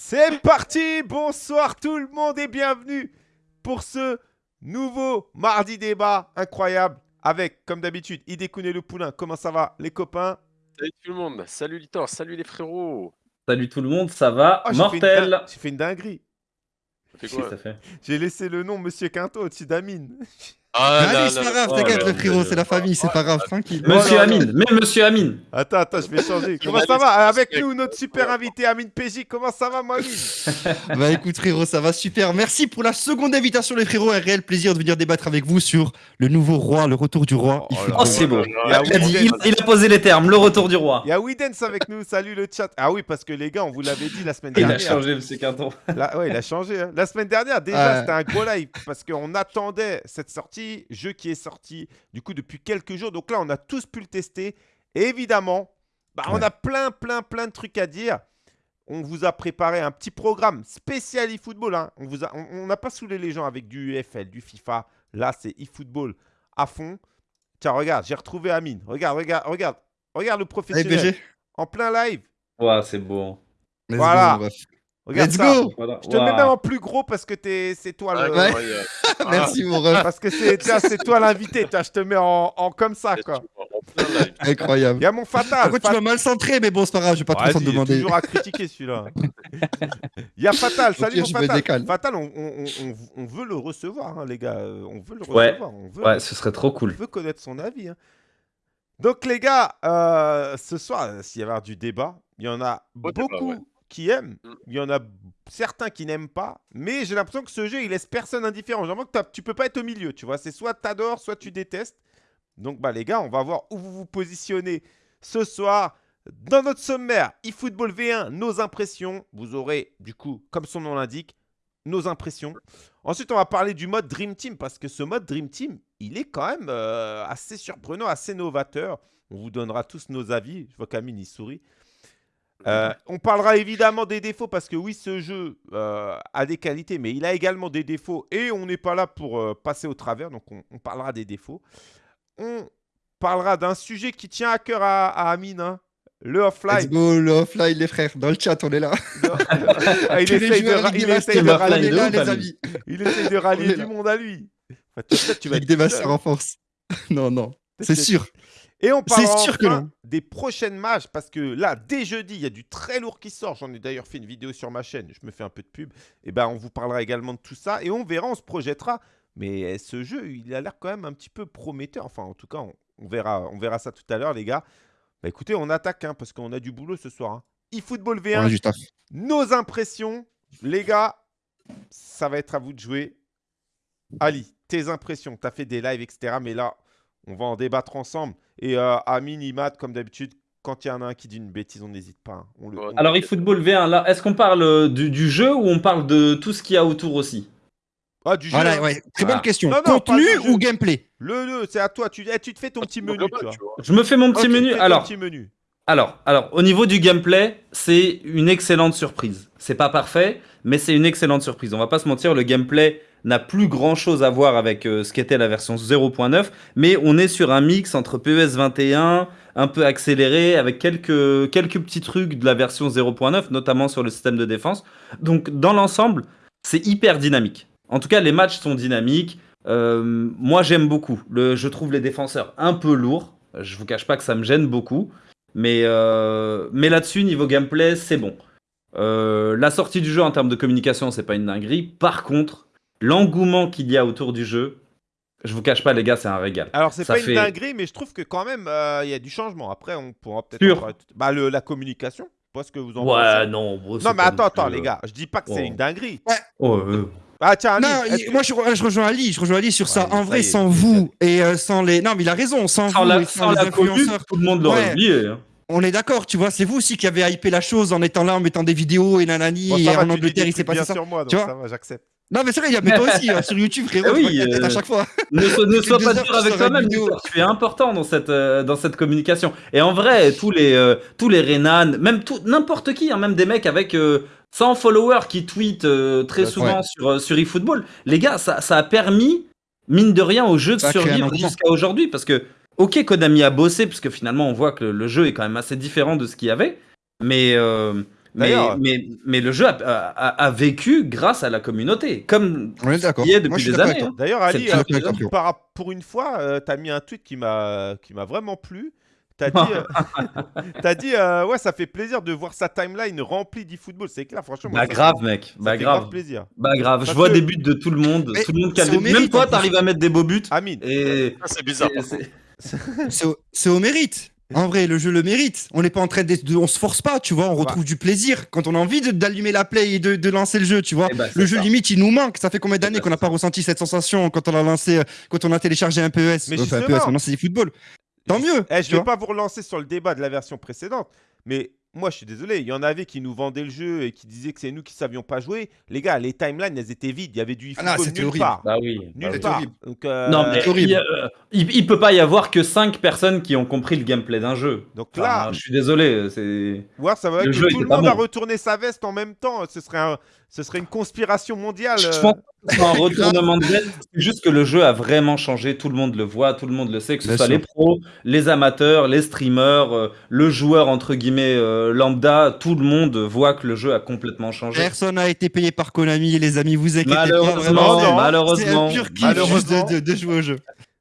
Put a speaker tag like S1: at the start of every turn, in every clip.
S1: C'est parti Bonsoir tout le monde et bienvenue pour ce nouveau mardi débat incroyable avec, comme d'habitude, Idekun et le Poulain. Comment ça va les copains?
S2: Salut tout le monde, salut Litor, salut les frérots.
S3: Salut tout le monde, ça va?
S1: Oh, j'ai fait une
S3: Mortel
S1: J'ai fait une dinguerie.
S2: Ça fait
S3: Qu'est-ce que
S2: quoi
S3: ça fait?
S1: J'ai laissé le nom Monsieur Quinto au-dessus d'Amine.
S2: Ah
S4: Allez, c'est pas grave,
S3: oh
S4: t'inquiète, le frérot, c'est la famille, c'est pas grave, tranquille.
S3: Monsieur Amine, mais Monsieur Amine
S1: Attends, attends, je vais changer. Comment ça va Avec nous, notre super invité Amine PJ. Comment ça va, mon Amine
S4: Bah écoute frérot, ça va super. Merci pour la seconde invitation les frérots. Un réel plaisir de venir débattre avec vous sur le nouveau roi, le retour du roi.
S1: Oh
S3: Oh c'est beau
S1: Il a
S3: posé les termes, le retour du roi
S1: Il y a Widens avec nous. Salut le chat. Ah oui, parce que les gars, on vous l'avait dit la semaine
S3: Il a
S1: dernière.
S3: changé Monsieur Quinton
S1: ouais, il a changé. hein. La semaine dernière, déjà,
S4: Ouais.
S1: c'était un gros live parce qu'on attendait cette sortie, jeu qui est sorti du coup depuis quelques jours. Donc là, on a tous pu le tester. Et évidemment, bah, on a plein, plein, plein de trucs à dire. On vous a préparé un petit programme spécial eFootball. hein. On vous a- on on n'a pas saoulé les gens avec du UFL, du FIFA. Là, c'est eFootball à fond. Tiens, regarde, j'ai retrouvé Amine. Regarde, regarde, regarde. Regarde le professionnel. En plein live.
S3: Ouais, c'est beau
S4: let's
S1: Voilà.
S4: ref.
S1: Regarde
S4: Let's
S1: ça.
S4: go
S3: Voilà.
S1: Je te mets même en plus gros parce que t'es- c'est toi le.
S4: Ouais.
S2: Incroyable.
S4: Merci mon ref,
S1: Parce que c'est tiens, c'est toi l'invité, tiens, je te mets en, en comme ça
S2: Ah,
S1: quoi.
S2: Live.
S1: Il
S4: incroyable.
S1: y a mon.
S4: Par contre, tu m'as mal centré, mais bon, c'est pas grave, je vais pas trop
S1: est
S4: demander.
S1: toujours à critiquer celui-là. Il y a Fatal, salut
S4: pire,
S1: mon Fatal. Fatal, on, on- on- on veut le recevoir, hein, les gars. euh, On veut le
S3: Ouais.
S1: recevoir. On veut,
S3: Ouais, ce serait trop
S1: on
S3: cool.
S1: veut connaître son avis. hein. Donc les gars, euh, ce soir, euh, s'il y avoir du débat, il y en a
S2: Beau débat,
S1: beaucoup
S2: ouais.
S1: Qui aiment,
S2: Mm.
S1: il y en a certains qui n'aiment pas, mais j'ai l'impression que ce jeu, il laisse personne indifférent. J'ai l'impression que tu peux pas être au milieu, tu vois. C'est soit t'adores, soit tu détestes. Donc bah les gars, on va voir où vous vous positionnez ce soir. Dans notre sommaire, eFootball V1, nos impressions. Vous aurez, du coup, comme son nom l'indique, nos impressions. Ensuite, on va parler du mode Dream Team parce que ce mode Dream Team, il est quand même euh, assez surprenant, assez novateur. On vous donnera tous nos avis. Je vois qu'Amine, il sourit. Euh, on parlera évidemment des défauts parce que oui, ce jeu euh, a des qualités, mais il a également des défauts et on n'est pas là pour euh, passer au travers, donc on, on parlera des défauts. On parlera d'un sujet qui tient à cœur à, à Amine, hein, le
S4: Let's
S1: offline.
S4: go, le offline, les frères. Dans le chat, on est là.
S1: Ah, il, essaye de, ra- il essaye
S3: rallier
S4: là, les
S3: Ali.
S4: amis.
S1: il essaye de rallier
S4: On est
S1: du
S4: là.
S1: monde à lui. Enfin, tu vas
S4: Ligue
S1: être
S4: des Masters en force. Non, non, c'est sûr.
S1: Et on
S4: que non.
S1: des prochaines matchs parce que là, dès jeudi, il y a du très lourd qui sort. J'en ai d'ailleurs fait une vidéo sur ma chaîne. Je me fais un peu de pub. Et ben, on vous parlera également de tout ça et on verra, on se projettera. Mais eh, ce jeu, il a l'air quand même un petit peu prometteur. Enfin, en tout cas, on, on verra, on verra ça tout à l'heure, les gars. Bah, écoutez, on attaque hein, parce qu'on a du boulot ce soir. Hein. eFootball
S4: On
S1: V1,
S4: a du taf.
S1: nos impressions. Les gars, ça va être à vous de jouer. Ali, tes impressions. Tu as fait des lives, etc. Mais là, on va en débattre ensemble. Et euh, Amine, Imad, comme d'habitude, quand il y en a un qui dit une bêtise, on n'hésite pas. hein. On le,
S2: Ouais.
S1: on-
S3: Alors eFootball V1, là, est-ce qu'on parle euh, du, du jeu ou on parle de tout ce qu'il y a autour aussi?
S1: Ah, du jeu.
S4: Voilà, ouais. Très
S3: Ah.
S4: bonne question.
S1: Non, non, pas
S4: Contenu ou gameplay?
S1: Le, le, c'est à toi. Tu, eh, tu te fais ton petit menu,
S2: Global,
S1: tu vois.
S2: tu vois.
S3: Je me fais mon petit menu. Alors,
S1: petit menu.
S3: Alors, alors, au niveau du gameplay, c'est une excellente surprise. C'est pas parfait, mais c'est une excellente surprise. On va pas se mentir, le gameplay n'a plus grand chose à voir avec euh, ce qu'était la version 0.9, mais on est sur un mix entre PES 21, un peu accéléré, avec quelques, quelques petits trucs de la version 0.9, notamment sur le système de défense. Donc, dans l'ensemble, c'est hyper dynamique. En tout cas, les matchs sont dynamiques. Euh, moi, j'aime beaucoup. Je trouve les défenseurs un peu lourds. Je vous cache pas que ça me gêne beaucoup. Mais, euh, là-dessus, niveau gameplay, c'est bon. La sortie du jeu en termes de communication, c'est pas une dinguerie. Par contre, l'engouement qu'il y a autour du jeu, je vous cache pas, les gars, c'est un régal.
S1: Alors, c'est pas
S3: fait-
S1: une dinguerie, mais je trouve que quand même, euh, il y a du changement. Après, on pourra peut-être.
S3: Sûr.
S1: en Bah, le- la communication. Pas ce que vous en
S3: Ouais,
S1: pensez.
S3: non. bro,
S1: Non, mais attends, attends, les
S3: euh,
S1: gars. Je dis pas que c'est
S3: Oh.
S1: une dinguerie.
S3: oh, euh,
S1: Ah, tiens, Amine,
S4: Non,
S1: est-ce
S4: il-
S1: que-
S4: moi je, je rejoins Ali, je rejoins Ali sur ça.
S1: Ouais,
S4: en
S1: ça
S4: vrai,
S1: est,
S4: sans vous et euh, sans les. Non, mais il a raison, sans,
S3: Sans
S4: vous
S3: la,
S4: et
S3: sans
S4: les
S3: la commune,
S4: influenceurs.
S3: tout le monde l'aurait
S4: Ouais.
S3: oublié. hein.
S4: On est d'accord, tu vois, c'est vous aussi qui avez hypé la chose en étant là, en mettant des vidéos et nanani.
S1: Bon,
S4: et
S1: va,
S4: en Angleterre, il s'est passé
S1: bien
S4: ça.
S1: sur moi, donc
S4: Tu vois
S1: ça va, j'accepte.
S4: Non, mais c'est vrai, il y a mais toi aussi hein, sur YouTube, frérot.
S3: Oui,
S4: je t'es
S3: euh,
S4: à chaque fois.
S3: Ne, so- ne
S4: Toutes
S3: sois pas dur avec toi-même, tu es important dans cette, euh, dans cette communication. Et en vrai, tous les, euh, tous les Renan, même n'importe qui, hein, même des mecs avec euh, 100 followers qui tweetent euh, très
S1: Ouais.
S3: souvent sur, euh, sur eFootball, les gars, ça, ça a permis, mine de rien, au jeu de
S4: Ça
S3: survivre jusqu'à aujourd'hui. Parce que, ok, Konami a bossé, parce que finalement, on voit que le, le jeu est quand même assez différent de ce qu'il y avait. Mais, euh, Mais,
S1: D'ailleurs-
S3: mais, mais le jeu a, a- a vécu grâce à la communauté, comme
S4: On est d'accord.
S3: il y est
S4: Moi,
S3: depuis
S4: je suis
S3: des années. hein.
S1: D'ailleurs, Ali, euh, pour une fois, euh, t'as mis un tweet qui m'a vraiment plu. T'as dit, euh, t'as dit euh, ouais, ça fait plaisir de voir sa timeline remplie d'e-football. C'est clair, franchement. moi,
S3: Bah
S1: ça-
S3: grave, mec.
S1: ça
S3: Bah
S1: fait
S3: grave.
S1: plaisir.
S3: Bah grave.
S1: Parce
S3: Je vois
S1: que-
S3: des buts de tout le monde.
S4: Mais
S3: Tout le monde qui a
S4: c'est
S3: des-
S4: au
S3: Même
S4: mérite,
S3: toi, t'arrives à mettre des beaux buts.
S1: Amine.
S3: Et
S2: Ah, c'est bizarre.
S4: au, c'est au mérite. En vrai, le jeu le mérite. On n'est pas en train de, de- on se force pas, tu vois. On retrouve du plaisir quand on a envie de- d'allumer la play et de, de lancer le jeu, tu vois.
S3: Eh bah, c'est
S4: le jeu
S3: ça.
S4: limite, il nous manque. Ça fait combien d'années
S3: bah,
S4: qu'on n'a pas ressenti cette sensation quand on a lancé, quand on a téléchargé un PES.
S1: Mais
S4: Enfin, un. PES, maintenant c'est du football. Tant mieux.
S1: Eh, je
S4: tu
S1: vais pas vous relancer sur le débat de la version précédente, mais moi je suis désolé, il y en avait qui nous vendaient le jeu et qui disaient que c'est nous qui savions pas jouer. Les gars, les timelines elles étaient vides, il y avait du
S4: Ah non,
S1: nulle
S4: horrible.
S1: part.
S3: Bah oui.
S1: Nulle
S3: bah oui.
S1: part.
S4: horrible.
S1: Donc, euh,
S3: Non, mais
S4: c'est horrible.
S3: il, euh, il, il peut pas y avoir que 5 personnes qui ont compris le gameplay d'un jeu.
S1: donc
S3: Enfin,
S1: là,
S3: je suis désolé, c'est.
S1: voir ça va
S3: le
S1: que
S3: jeu
S1: tout le monde a retourné sa veste en même temps. Ce serait, un- ce serait une conspiration mondiale.
S3: Je
S1: euh.
S3: pense que c'est un retournement de veste. C'est juste que le jeu a vraiment changé. Tout le monde le voit, tout le monde le sait, que ce
S4: Bien
S3: soit
S4: sûr.
S3: les pros, les amateurs, les streamers, euh, le joueur entre guillemets euh, lambda. Tout le monde voit que le jeu a complètement changé.
S4: Personne n'a été payé par Konami, les amis. Vous inquiétez pas.
S3: Malheureusement,
S4: vraiment, c'est-
S3: malheureusement,
S4: C'est un pur kiff de, de- de jouer au jeu.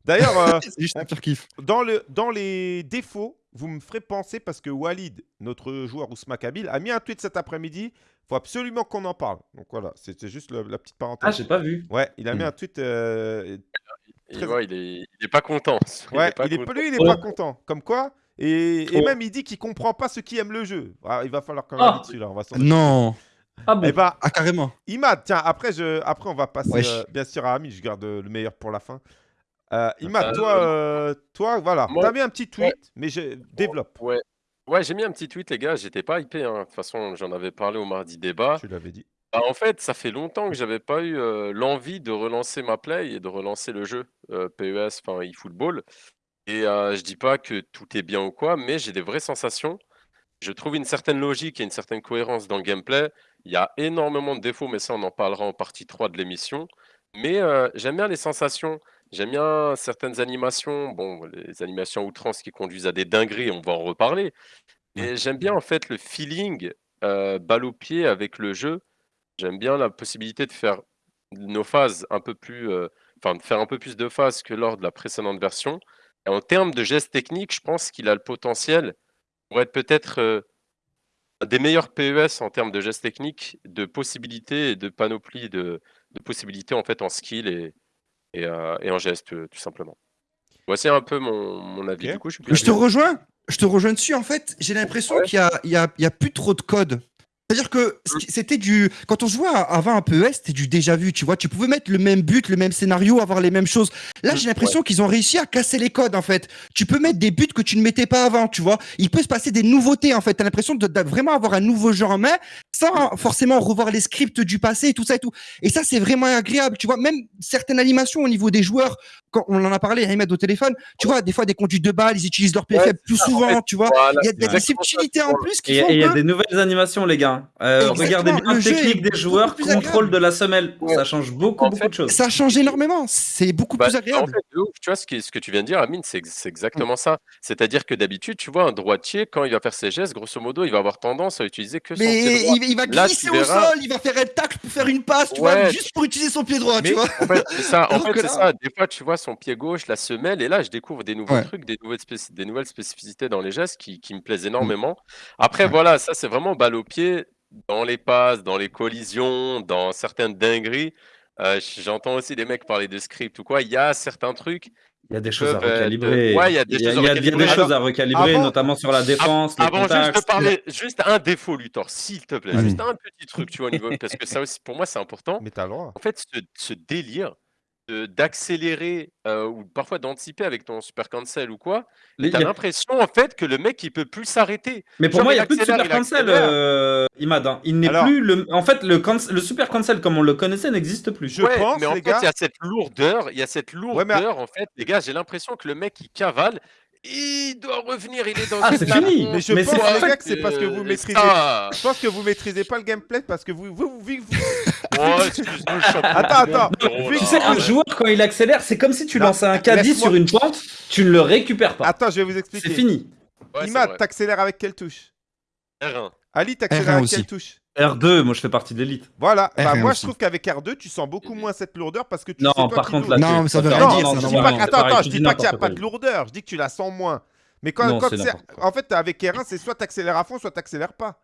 S1: D'ailleurs, euh,
S4: C'est juste un pur kiff.
S1: dans, le, dans les défauts, vous me ferez penser parce que Walid, notre joueur Ousma Kabil, a mis un tweet cet après-midi. Faut absolument qu'on en parle. Donc voilà, c'était juste le- la petite
S3: Ah,
S1: parenthèse.
S3: j'ai pas vu.
S1: ouais, il a mis
S3: Hmm.
S1: un tweet. euh,
S2: Et
S1: Très-
S2: ouais, il, est, il est pas content.
S1: Ouais,
S2: pas
S1: il est,
S2: content.
S1: lui, il est
S3: Ouais.
S1: pas content. Comme quoi et, et
S3: Trop.
S1: même il dit qu'il comprend pas ceux qui aiment le jeu. Ah, il va falloir qu'on
S3: Ah.
S1: valide celui-là. On va s'en
S4: Non.
S3: Ah bon.
S1: Eh ben,
S4: Ah, carrément.
S1: Imad, tiens, après, je, après on va passer
S4: Wesh.
S1: euh, bien sûr à Ami. Je garde euh, le meilleur pour la fin. Euh, Imad,
S2: Euh,
S1: toi, euh, toi, voilà,
S2: moi-
S1: t'as mis un petit tweet, mais je développe.
S2: Ouais, ouais j'ai mis un petit tweet, les gars. J'étais pas hypé. hein. De toute façon, j'en avais parlé au mardi débat.
S1: Tu l'avais dit.
S2: Bah, en fait, ça fait longtemps que j'avais pas eu euh, l'envie de relancer ma play et de relancer le jeu euh, PES, enfin eFootball. Et euh, je dis pas que tout est bien ou quoi, mais j'ai des vraies sensations. Je trouve une certaine logique et une certaine cohérence dans le gameplay. Il y a énormément de défauts, mais ça, on en parlera en partie 3 de l'émission. Mais euh, j'aime bien les sensations. J'aime bien certaines animations. Bon, les animations à outrance qui conduisent à des dingueries, on va en reparler. Et j'aime bien en fait le feeling euh, balle au pied avec le jeu. J'aime bien la possibilité de faire nos phases un peu plus, euh, enfin de faire un peu plus de phases que lors de la précédente version. Et en termes de gestes techniques, je pense qu'il a le potentiel pour être peut-être euh, des meilleurs PES en termes de gestes techniques, de possibilités et de panoplie de, de possibilités en fait en skill et, et, euh, et en gestes euh, tout simplement. Voici un peu mon, mon avis. Du coup, je suis plus
S4: Je te rejoins. Je te rejoins dessus. En fait, j'ai l'impression
S2: Ouais.
S4: qu'il y a, plus trop de code. C'est-à-dire que c'était du. Quand on jouait à- avant un PES, c'était du déjà vu, tu vois. Tu pouvais mettre le même but, le même scénario, avoir les mêmes choses. Là, j'ai l'impression qu'ils ont réussi à casser les codes, en fait. Tu peux mettre des buts que tu ne mettais pas avant, tu vois. Il peut se passer des nouveautés, en fait. Tu as l'impression de, de vraiment avoir un nouveau jeu en main sans forcément revoir les scripts du passé et tout ça et tout. Et ça, c'est vraiment agréable, tu vois. Même certaines animations au niveau des joueurs, quand on en a parlé, Ahmed au téléphone, tu vois, des fois, des conduits de balles, ils utilisent leur pied
S2: Ouais,
S4: faible plus souvent, tu vois.
S2: Voilà,
S4: Il y a, il y a des subtilités en plus qui
S3: Et
S4: font
S3: et il y a des nouvelles animations, les gars. Euh, regardez bien
S4: le
S3: la technique des joueurs,
S4: plus
S3: contrôle
S4: agréable.
S3: de la semelle.
S2: Ouais.
S3: Ça change beaucoup,
S2: En
S3: beaucoup
S2: fait,
S3: de choses.
S4: Ça change énormément, c'est beaucoup
S2: Bah,
S4: plus
S2: en
S4: agréable.
S2: fait, de ouf, tu vois, ce, qui, ce que tu viens de dire, Amine, c'est ex- c'est exactement ça. C'est-à-dire que d'habitude, tu vois, un droitier, quand il va faire ses gestes, grosso modo, il va avoir tendance à utiliser que son
S4: Mais
S2: pied droit.
S4: il, il va
S2: Là,
S4: glisser
S2: tu
S4: au
S2: verras-
S4: sol, il va faire un tacle pour faire une passe, tu vois, juste pour utiliser son pied droit,
S1: Mais-
S4: tu vois.
S2: En fait, c'est. En fait,
S4: là-
S2: ça. Des fois, tu vois son pied gauche, la semelle, et là, je découvre des nouveaux
S4: Ouais.
S2: trucs, des nouvelles, spéci- des nouvelles spécificités dans les gestes qui, qui me plaisent énormément. Après, voilà, ça, c'est vraiment balle au pied dans les passes, dans les collisions, dans certaines dingueries. Euh, J'entends aussi des mecs parler de script ou quoi. Il y a certains trucs.
S3: Il y a des choses à recalibrer.
S2: Il y a des choses à recalibrer.
S3: choses à recalibrer,
S1: avant-
S3: notamment sur la défense, les
S2: Avant juste de parler, juste un défaut, Luthor, s'il te plaît.
S4: Vas-y.
S2: Juste un petit truc, tu vois, au niveau. Parce que ça aussi, pour moi, c'est important.
S1: Mais t'as le droit.
S2: En fait, ce, ce délire d'accélérer euh, ou parfois d'anticiper avec ton super cancel ou quoi, t'as
S3: y a-
S2: l'impression en fait que le mec il peut plus s'arrêter.
S3: Mais pour
S2: Genre,
S3: moi, il
S2: il
S3: n'y a plus de super
S2: il
S3: cancel, euh, Imad. hein. Il n'est
S1: Alors-
S3: plus le. En fait, le, canc- le super cancel comme on le connaissait n'existe plus.
S1: Je
S2: Ouais,
S1: pense,
S2: mais en
S1: les
S2: fait,
S1: gars.
S2: il y a cette lourdeur, il y a cette lourdeur
S1: mais-
S2: en fait, les gars, j'ai l'impression que le mec il cavale, il doit revenir, il est dans
S3: Ah,
S2: une
S3: c'est fini.
S1: Mais je
S3: Mais
S1: pense,
S3: c'est
S1: les
S3: en
S1: gars, que c'est parce que vous
S2: euh,
S1: maîtrisez. Je pense que vous maîtrisez pas le gameplay parce que vous. vous, vous- vous-
S2: Oh, excuse-nous,
S1: Attends, attends. Tu
S3: sais, un joueur, quand il accélère, c'est comme si tu lançais un caddie sur une pente, tu ne le récupères pas.
S1: Attends, je vais vous
S3: C'est
S1: expliquer.
S3: fini.
S2: Ouais, c'est
S1: Imad,
S2: vrai.
S1: t'accélères avec quelle touche?
S2: R1.
S1: Ali, t'accélères
S4: R1
S1: à
S4: aussi.
S1: quelle touche?
S3: R2, moi je fais partie de l'élite.
S1: Voilà, bah,
S4: R1
S1: moi
S4: aussi.
S1: je trouve qu'avec R2, tu sens beaucoup moins cette lourdeur parce que tu
S3: Non,
S1: sais toi
S3: par
S1: qui
S3: contre là.
S4: Non,
S3: tu-
S4: mais ça veut rien
S1: Non,
S4: dire,
S1: non,
S4: ça,
S1: je
S4: non,
S1: dis
S4: non,
S1: pas
S4: non,
S1: que-
S3: c'est
S1: attends,
S3: pareil,
S1: attends,
S3: tu
S1: je dis
S3: dis
S1: pas qu'il n'y a pas de lourdeur, je dis que tu la sens moins. Mais quand,
S3: Non,
S1: quand
S3: c'est
S1: c'est-
S3: n'importe quoi.
S1: en fait, avec R1, c'est soit t'accélères à fond, soit t'accélères pas.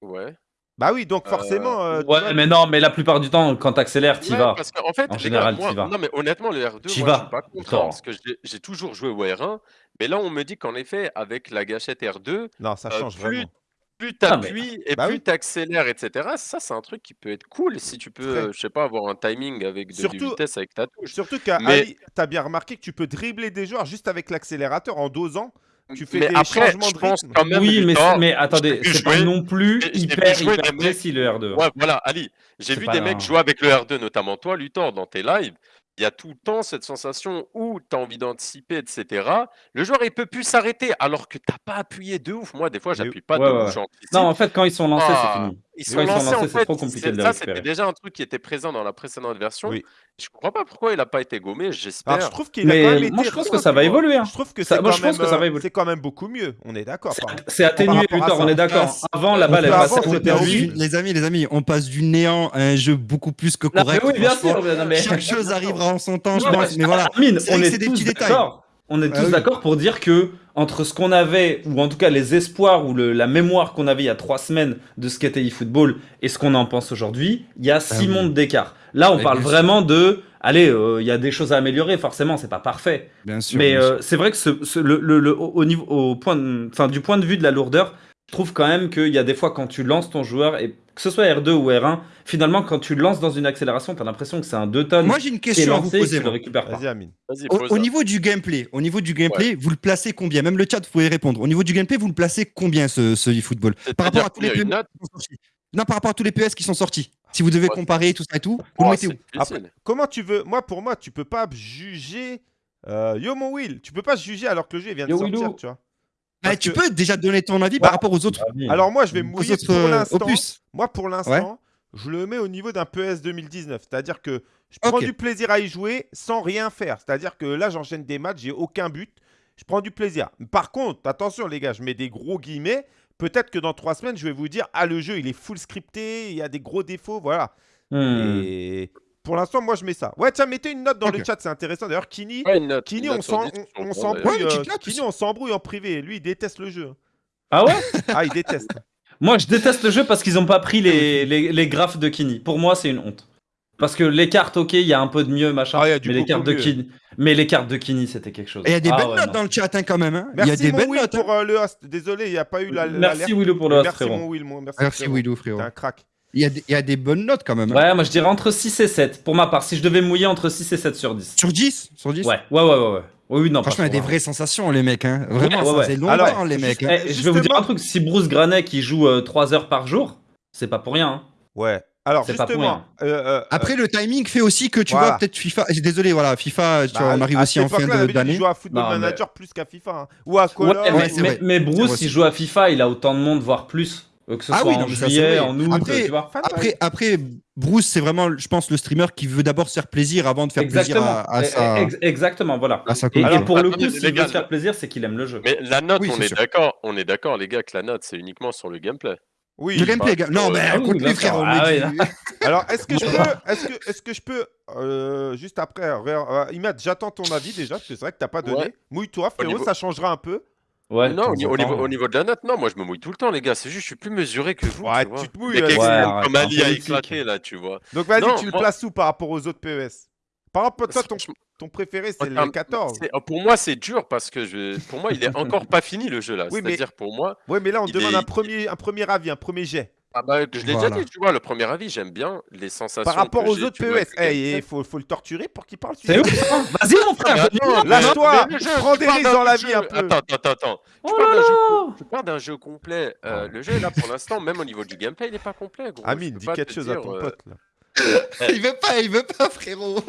S2: Ouais.
S1: Bah oui, donc forcément. euh, tu
S3: Ouais,
S1: vois,
S3: mais non, mais la plupart du temps, quand t'accélères, t'y
S2: Ouais,
S3: vas.
S2: Parce qu'en fait,
S3: En
S2: les
S3: général,
S2: gars, moi,
S3: t'y vas.
S2: non, mais honnêtement, le R2,
S3: T'y
S2: moi, je
S3: vas.
S2: suis pas content
S3: Attends.
S2: parce que j'ai- j'ai toujours joué au R1. Mais là, on me dit qu'en effet, avec la gâchette R2,
S1: Non, ça
S2: euh,
S1: change
S2: plus,
S1: vraiment.
S2: Plus
S3: Ah, mais-
S2: t'appuies et
S1: Bah
S2: plus
S1: oui.
S2: t'accélères, etc. Ça, c'est un truc qui peut être cool si tu peux,
S1: Très.
S2: euh, je sais pas, avoir un timing avec de,
S1: Surtout-
S2: vitesse avec ta touche.
S1: Surtout qu'à
S2: Mais-
S1: Ali, t'as bien remarqué que tu peux dribbler des joueurs juste avec l'accélérateur en dosant. Tu fais
S2: mais
S1: des
S2: après,
S1: changements
S2: je
S1: de
S2: pense
S1: rythme.
S2: quand même.
S3: Oui, mais, mais attendez, c'est pas non plus hyper, hyper
S2: mecs-
S3: précis le R2.
S2: Ouais, voilà, Ali. J'ai vu des mecs jouer avec le R2, notamment toi, Luthor, dans tes lives. Il y a tout le temps cette sensation où tu as envie d'anticiper, etc. Le joueur, il peut plus s'arrêter alors que t'as pas appuyé de ouf. Moi, des fois, j'appuie pas
S3: Ouais,
S2: de
S3: ouais,
S2: ouf.
S3: Non, en fait, quand ils sont lancés,
S2: Ah,
S3: c'est fini.
S2: Ils
S3: Quand
S2: sont
S3: ils sont
S2: lancés,
S3: lancés,
S2: en
S3: c'est
S2: fait,
S3: trop compliqué de
S2: ça, c'était déjà un truc qui était présent dans la précédente version.
S1: Oui.
S2: Je comprends pas pourquoi il a pas été gommé, j'espère.
S1: Je trouve qu'il a quand même été.
S3: moi, je pense que ça va évoluer, hein.
S1: Je trouve que
S3: Ça-
S1: c'est
S3: moi,
S1: quand,
S3: je pense
S1: même,
S3: que ça va évoluer.
S1: c'est quand même beaucoup mieux. On est d'accord.
S3: C'est atténué, Luthor, on est d'accord. Avant, la balle, elle passait côté
S4: Les amis, les amis, on passe du néant à un jeu beaucoup plus que correct.
S3: oui, bien sûr.
S4: Chaque chose arrivera en son temps, je
S3: Non,
S4: pense. Mais voilà. C'est des petits détails.
S3: On est
S4: Ah
S3: tous
S4: oui.
S3: d'accord pour dire que entre ce qu'on avait, ou en tout cas les espoirs ou le- la mémoire qu'on avait il y a trois semaines de ce qu'était eFootball et ce qu'on en pense aujourd'hui, il y a six
S4: oui.
S3: mondes d'écart. Là, on
S4: Mais
S3: parle vraiment de, allez, euh, il y a des choses à améliorer, forcément, c'est pas parfait.
S4: Bien sûr.
S3: Mais euh, c'est vrai que ce, ce- le, le- le- au niveau, au point, enfin, du point de vue de la lourdeur, trouve quand même qu'il y a des fois quand tu lances ton joueur, et que ce soit R2 ou R1, finalement, quand tu lances dans une accélération, tu as l'impression que c'est un 2 tonnes
S4: Moi, j'ai une
S3: qui est
S4: question à vous poser.
S3: tu le récupères pas.
S1: Vas-y Amine.
S2: Vas-y,
S4: Au, niveau du gameplay, au niveau du gameplay, vous le placez combien? Même le chat, vous pouvez répondre. Au niveau du gameplay, vous le placez combien ce, ce eFootball? Par rapport à tous les sortis. Non, par rapport à tous les PS qui sont sortis. Si vous devez
S2: Ouais.
S4: comparer tout ça et tout, vous
S2: Oh,
S4: le mettez
S2: c'est
S4: où?
S2: difficile.
S1: Comment tu veux Moi, pour moi, tu peux pas juger. euh, Yo mon Will, tu peux pas juger alors que le jeu vient de
S3: Yo,
S1: sortir,
S3: Willou.
S1: tu vois.
S4: Bah, Tu
S1: que-
S4: peux déjà donner ton avis
S1: Bah,
S4: par rapport aux autres,
S1: Alors moi, je vais mouiller
S4: autres
S1: pour
S4: euh,
S1: l'instant.
S4: opus.
S1: Moi, pour l'instant, je le mets au niveau d'un PS 2019. C'est-à-dire que je prends du plaisir à y jouer sans rien faire. C'est-à-dire que là, j'enchaîne des matchs, j'ai aucun but. Je prends du plaisir. Par contre, attention les gars, je mets des gros guillemets. Peut-être que dans trois semaines, je vais vous dire Ah, le jeu, il est full scripté, il y a des gros défauts. Voilà.
S3: Hmm.
S1: Et pour l'instant, moi, je mets ça. Ouais, tiens, mettez une note dans le chat, c'est intéressant. D'ailleurs, Kini,
S2: Ouais, une note,
S1: Kini, on
S2: note sur
S1: s'en-
S2: 10,
S1: on- on
S2: on
S1: s'embrouille
S4: Ouais,
S1: euh, en privé. Lui, il déteste le jeu.
S3: Ah ouais
S1: Ah, il déteste.
S3: Moi, je déteste le jeu parce qu'ils n'ont pas pris les, les, les graphes de Kini. Pour moi, c'est une honte. Parce que les cartes, ok, il y a un peu de mieux, machin.
S1: Ah, il y a du
S3: mais les cartes de. Kini, mais les cartes de Kini, c'était quelque chose.
S4: Il y a des
S3: Ah
S4: belles
S3: ouais,
S4: notes
S3: non.
S4: dans le chat hein, quand même. hein. Il y a
S1: Merci,
S4: des
S1: mon
S4: belles
S1: Will,
S4: notes. hein.
S1: pour euh, le host. Désolé, il n'y a pas eu la.
S3: Merci. Willow pour le host,
S1: Merci,
S3: frérot.
S1: mon Will. mon- Merci,
S4: Merci
S1: frérot.
S4: Willou, frérot.
S1: T'es un crack.
S4: Il y, a des, il y a des bonnes notes quand même. hein.
S3: Ouais, moi je dirais entre 6 et 7. Pour ma part, si je devais mouiller entre 6 et 7 sur 10.
S4: Sur 10 Sur 10
S3: Ouais, ouais, ouais, ouais. ouais. Oui, non,
S4: Franchement, il y a des vraies sensations, les mecs. Hein. Vraiment,
S3: Ouais,
S4: ça
S3: ouais.
S4: faisait longtemps,
S1: Alors,
S4: les mecs. hein.
S3: Eh, je vais vous dire
S1: Justement-
S3: un truc, si Bruce Granet qui joue 3 heures par jour, c'est pas pour rien. hein.
S1: Ouais. Alors,
S3: C'est pas pour
S1: justement. euh, euh,
S4: Après, le timing fait aussi que tu
S1: Voilà.
S4: vois, peut-être FIFA. Désolé, voilà, FIFA, tu
S1: bah,
S4: vois, on arrive
S1: à
S4: aussi en fin d'année.
S1: qu'il jouait à Football
S3: Non, mais-
S1: Manager plus qu'à FIFA. hein. Ou à
S3: Ouais, mais,
S4: ouais,
S3: mais- mais
S4: C'est
S3: Bruce, il joue à FIFA, il a autant de monde, voire plus. Euh, Que ce
S4: Ah
S3: soit
S4: oui,
S3: en
S4: non,
S3: juillet, en août,
S4: Après-
S3: tu vois.
S4: Après, après, Bruce, c'est vraiment, je pense, le streamer qui veut d'abord se faire plaisir avant de faire plaisir à, à
S3: Eh,
S4: sa,
S3: ex- exactement, voilà.
S4: à sa
S3: Et,
S2: Alors,
S3: pour le
S2: attendez,
S3: coup,
S2: les
S3: s'il veut
S2: gars,
S3: se faire plaisir, c'est qu'il aime le jeu.
S2: Mais la note,
S4: Oui,
S2: on est d'accord, on est d'accord, les gars, que la note, c'est uniquement sur le gameplay.
S1: Oui.
S4: Le gameplay,
S2: pas-
S4: gars. Non, mais
S3: ah oui,
S4: écoute-lui,
S3: bien
S4: frère.
S3: sûr.
S4: on
S3: Ah
S4: du-
S1: Alors, est-ce que je peux, est-ce que, est-ce que je peux, euh, juste après, euh, Imad, j'attends ton avis déjà, parce que c'est vrai que t'as pas donné.
S2: Ouais.
S1: Mouille-toi, frérot,
S2: niveau-
S1: ça changera un peu.
S3: Ouais,
S2: non, au, ni- niveau, au niveau de la note, non, moi je me mouille tout le temps, les gars. C'est juste, je suis plus mesuré que vous.
S1: Ouais,
S2: tu, vois.
S1: tu te mouilles,
S2: Les
S1: euh,
S2: mecs
S3: Ouais,
S2: comme Ali a
S3: politique.
S2: éclaté là, tu vois.
S1: Donc, vas-y,
S2: Non,
S1: tu le
S2: moi-
S1: places où par rapport aux autres PES Par rapport à toi, ton,
S2: Franchement,
S1: ton préféré, c'est le
S2: termes-
S1: 14.
S2: c'est- Pour moi, c'est dur parce que je, pour moi, il est encore pas fini le jeu là.
S1: Oui, mais-
S2: C'est-à-dire pour moi,
S1: Ouais, mais là, on
S2: Il
S1: demande
S2: est-
S1: un premier, un premier avis, un premier jet.
S2: Ah bah, je l'ai
S4: Voilà.
S2: déjà dit, tu vois, le premier avis, j'aime bien les sensations.
S1: Par rapport aux autres PES.
S2: le
S1: Eh, il faut, faut le torturer pour qu'il parle.
S3: C'est hein Vas-y, mon frère, note.
S1: Lâche-toi, prends des risques dans la
S2: jeu-
S1: vie un peu.
S2: Attends, attends, attends. Tu
S3: Oh
S2: parles
S3: là
S2: d'un jeu complet. Euh, le jeu est là pour l'instant, même au niveau du gameplay, il est pas complet. Gros. Je
S1: Amine, dis quelque chose à ton
S2: euh,
S1: pote. là.
S4: Il veut pas, il veut pas, frérot.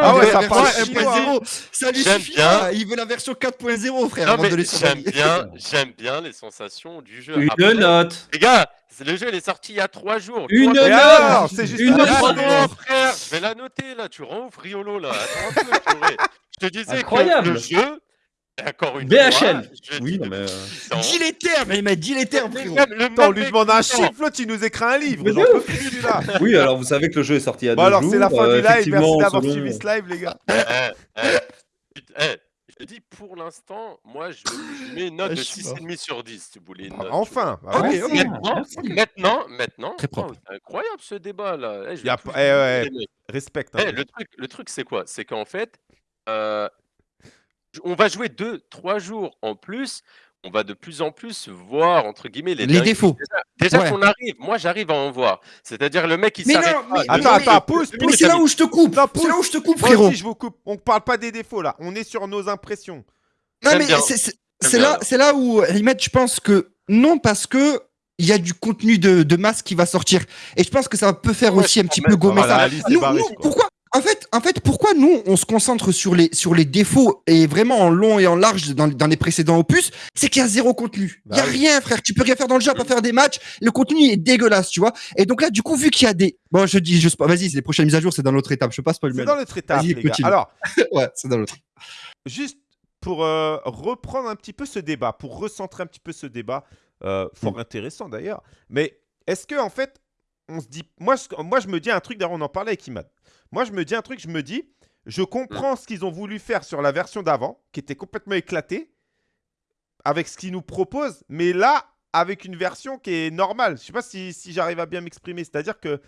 S1: Ah ouais,
S4: Il veut
S1: ça
S4: la
S1: parle
S4: version
S1: chinois,
S4: 1.0. Ça lui
S2: J'aime
S4: suffit
S2: bien.
S4: pas. Il veut la version 4.0, frère.
S2: J'aime bien, j'aime bien les sensations du jeu.
S3: Une
S2: Après,
S3: note.
S2: Les gars, le jeu il est sorti il y a trois jours.
S3: Une note.
S1: c'est juste
S3: Une
S1: un
S3: note.
S2: Frère, je vais la noter là. Tu rends ouf Riolo là. Attends un peu, purée. Je te disais
S3: Incroyable.
S2: que le jeu, Encore une
S3: BHL.
S2: fois, je
S3: Oui, non, mais, euh,
S4: Dis les termes, il m'a dit les termes, frérot.
S1: Attends, on lui demande un chiffre, l'autre il nous écrit un livre. J'en peux.
S3: Oui, alors vous savez que le jeu est sorti
S1: Bon
S3: deux
S1: alors
S3: jours.
S1: c'est la fin
S3: euh,
S1: du live, merci d'avoir suivi ce live les gars.
S2: Eh, eh, je te dis, pour l'instant, moi, je, mets une note
S4: Ah,
S2: de
S4: je suis mort.
S2: 6,5 sur 10, si vous voulez. une
S1: Ah,
S2: note,
S1: Enfin,
S4: Ok,
S1: bah.
S2: Maintenant, maintenant, maintenant,
S4: Très propre.
S2: oh, c'est incroyable ce débat là. Eh, je
S1: Y a eh, ouais,
S2: mecs.
S1: respecte.
S2: Eh,
S1: hein.
S2: le truc, le truc c'est quoi? C'est qu'en fait, euh, on va jouer 2-3 jours en plus. On va de plus en plus voir entre guillemets les,
S4: Les défauts.
S2: Déjà, déjà
S4: Ouais.
S2: qu'on arrive, moi j'arrive à en voir. C'est-à-dire le mec il
S4: Mais
S2: s'arrête
S4: non,
S2: pas.
S4: mais-
S1: Attends, attends,
S2: mec,
S4: c'est là où je te coupe. C'est là où je te coupe,
S1: Moi
S4: frérot.
S1: aussi je vous coupe. On parle pas des défauts là. On est sur nos impressions.
S4: Non, mais c'est- là, là où, Limette, je pense que non, parce que il y a du contenu de, de masse qui va sortir. Et je pense que ça peut faire
S2: Ouais,
S4: aussi un petit peu gommer ça. Nous, pourquoi en fait, en fait, pourquoi nous, on se concentre sur les, sur les défauts et vraiment en long et en large dans, dans les précédents opus, c'est qu'il y a zéro contenu. Il
S1: Bah
S4: y a
S1: oui.
S4: rien, frère. Tu peux rien faire dans le jeu, à pas faire des matchs. Le contenu est dégueulasse, tu vois. Et donc là, du coup, vu qu'il y a des, bon, je dis, je vas-y, c'est les prochaines mises à jour, c'est dans l'autre étape. Je sais pas spoiler.
S1: C'est dans l'autre étape les gars. Alors,
S4: Ouais, c'est dans l'autre.
S1: juste pour euh, reprendre un petit peu ce débat, pour recentrer un petit peu ce débat, euh, fort
S4: Mm.
S1: intéressant d'ailleurs. Mais est-ce que en fait, on se dit, moi, je- moi je me dis un truc. D'ailleurs, on en parlait avec Imad. Moi, je me dis un truc. Je me dis, je comprends ce qu'ils ont voulu faire sur la version d'avant, qui était complètement éclatée, avec ce qu'ils nous proposent. Mais là, avec une version qui est normale. Je sais pas si, si j'arrive à bien m'exprimer. C'est-à-dire que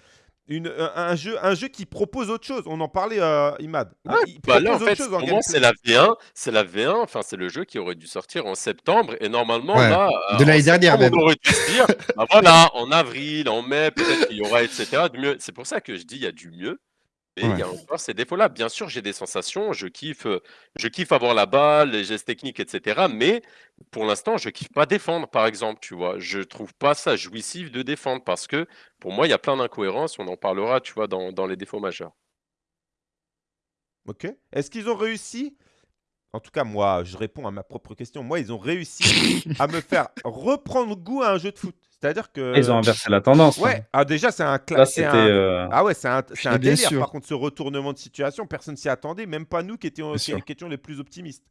S1: une, un, jeu, un jeu qui propose autre chose. On en parlait, euh, Imad.
S2: Ouais,
S1: Il
S2: Bah là, en
S1: propose
S2: fait, c'est la V1, c'est la V1, enfin, c'est le jeu qui aurait dû sortir en septembre, et normalement,
S4: Ouais,
S2: là,
S4: de
S2: euh,
S4: l'année dernière, même.
S2: on aurait dû se dire, bah voilà, en avril, en mai, peut-être qu'il y aura, etc.. C'est pour ça que je dis, il y a du mieux, mais il y a encore ces défauts-là. Bien sûr, j'ai des sensations, je kiffe, euh, je kiffe avoir la balle, les gestes techniques, etc., mais pour l'instant, je kiffe pas défendre, par exemple, tu vois. Je trouve pas ça jouissif de défendre, parce que, pour moi, il y a plein d'incohérences, on en parlera, tu vois, dans, dans les défauts majeurs.
S1: Ok. Est-ce qu'ils ont réussi En tout cas, moi, je réponds à ma propre question. Moi, ils ont réussi à me faire reprendre goût à un jeu de foot. C'est-à-dire que.
S3: Ils ont inversé la tendance.
S1: Ouais.
S3: hein.
S1: Ah, déjà, c'est un
S3: c'était. euh,
S1: Ah ouais, c'est un, c'est un délire.
S4: sûr.
S1: Par contre, ce retournement de situation, personne s'y attendait, même pas nous qui étions,
S4: Bien
S1: qui,
S4: sûr.
S1: qui étions les plus optimistes.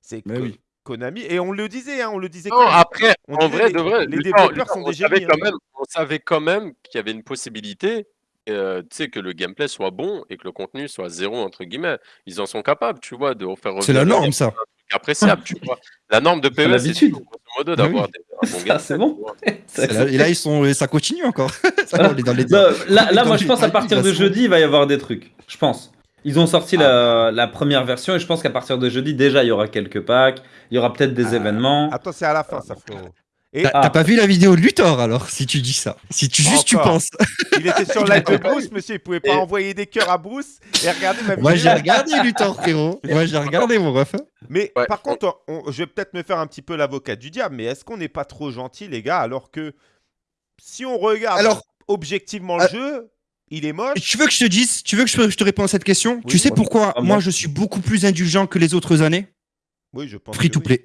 S1: C'est
S4: Mais
S1: que
S4: oui.
S1: Konami, et on le disait, hein, on le disait
S2: Non,
S1: quand même.
S2: après,
S1: On
S2: en
S1: disait
S2: vrai
S1: les-
S2: de vrai,
S1: les développeurs sont des génies,
S2: quand
S1: hein.
S2: on savait quand même qu'il y avait une possibilité, euh, tu sais, que le gameplay soit bon et que le contenu soit zéro entre guillemets. Ils en sont capables, tu vois, de faire revenir
S4: C'est la
S2: le
S4: norme,
S2: game,
S4: ça.
S2: un truc appréciable, tu vois. La norme de PES, c'est
S3: l'habitude.
S2: tout, grosso modo,
S4: Ah
S2: d'avoir
S4: oui.
S2: des- un bon
S3: Ça,
S2: gameplay,
S3: c'est bon. c'est-
S4: Et là, et là, ils sont, ça continue encore. ça, on est dans les
S3: Bah, là, là,
S4: Dans
S3: moi,
S4: les
S3: je pense à partir
S4: de
S3: jeudi, il va y avoir des trucs. Je pense. Ils ont sorti
S1: Ah.
S3: la, la première version et je pense qu'à partir de jeudi, déjà, il y aura quelques packs. Il y aura peut-être des
S1: Ah.
S3: événements.
S1: Attends, c'est à la fin, ça, frérot. Et
S4: T'as
S3: Ah.
S4: pas vu la vidéo de Luthor alors, si tu dis ça? Si tu juste tu penses.
S1: il était sur le live de Bruce, monsieur. Il pouvait pas
S2: Et-
S1: envoyer des cœurs à Bruce et regarder ma vidéo.
S4: Moi j'ai regardé Luthor, frérot. Moi j'ai regardé mon ref.
S1: Mais
S2: Ouais.
S1: par contre, on- je vais peut-être me faire un petit peu l'avocat du diable, mais est-ce qu'on n'est pas trop gentil, les gars, alors que si on regarde
S4: Alors,
S1: objectivement le
S4: euh,
S1: jeu, il est moche.
S4: tu veux que je te dise, tu veux que je je te réponde à cette question?
S1: Oui,
S4: Tu sais pourquoi
S3: Ah,
S4: moi je suis beaucoup plus indulgent que les autres années?
S1: Oui, je pense.
S4: Free
S1: que
S4: to
S1: oui.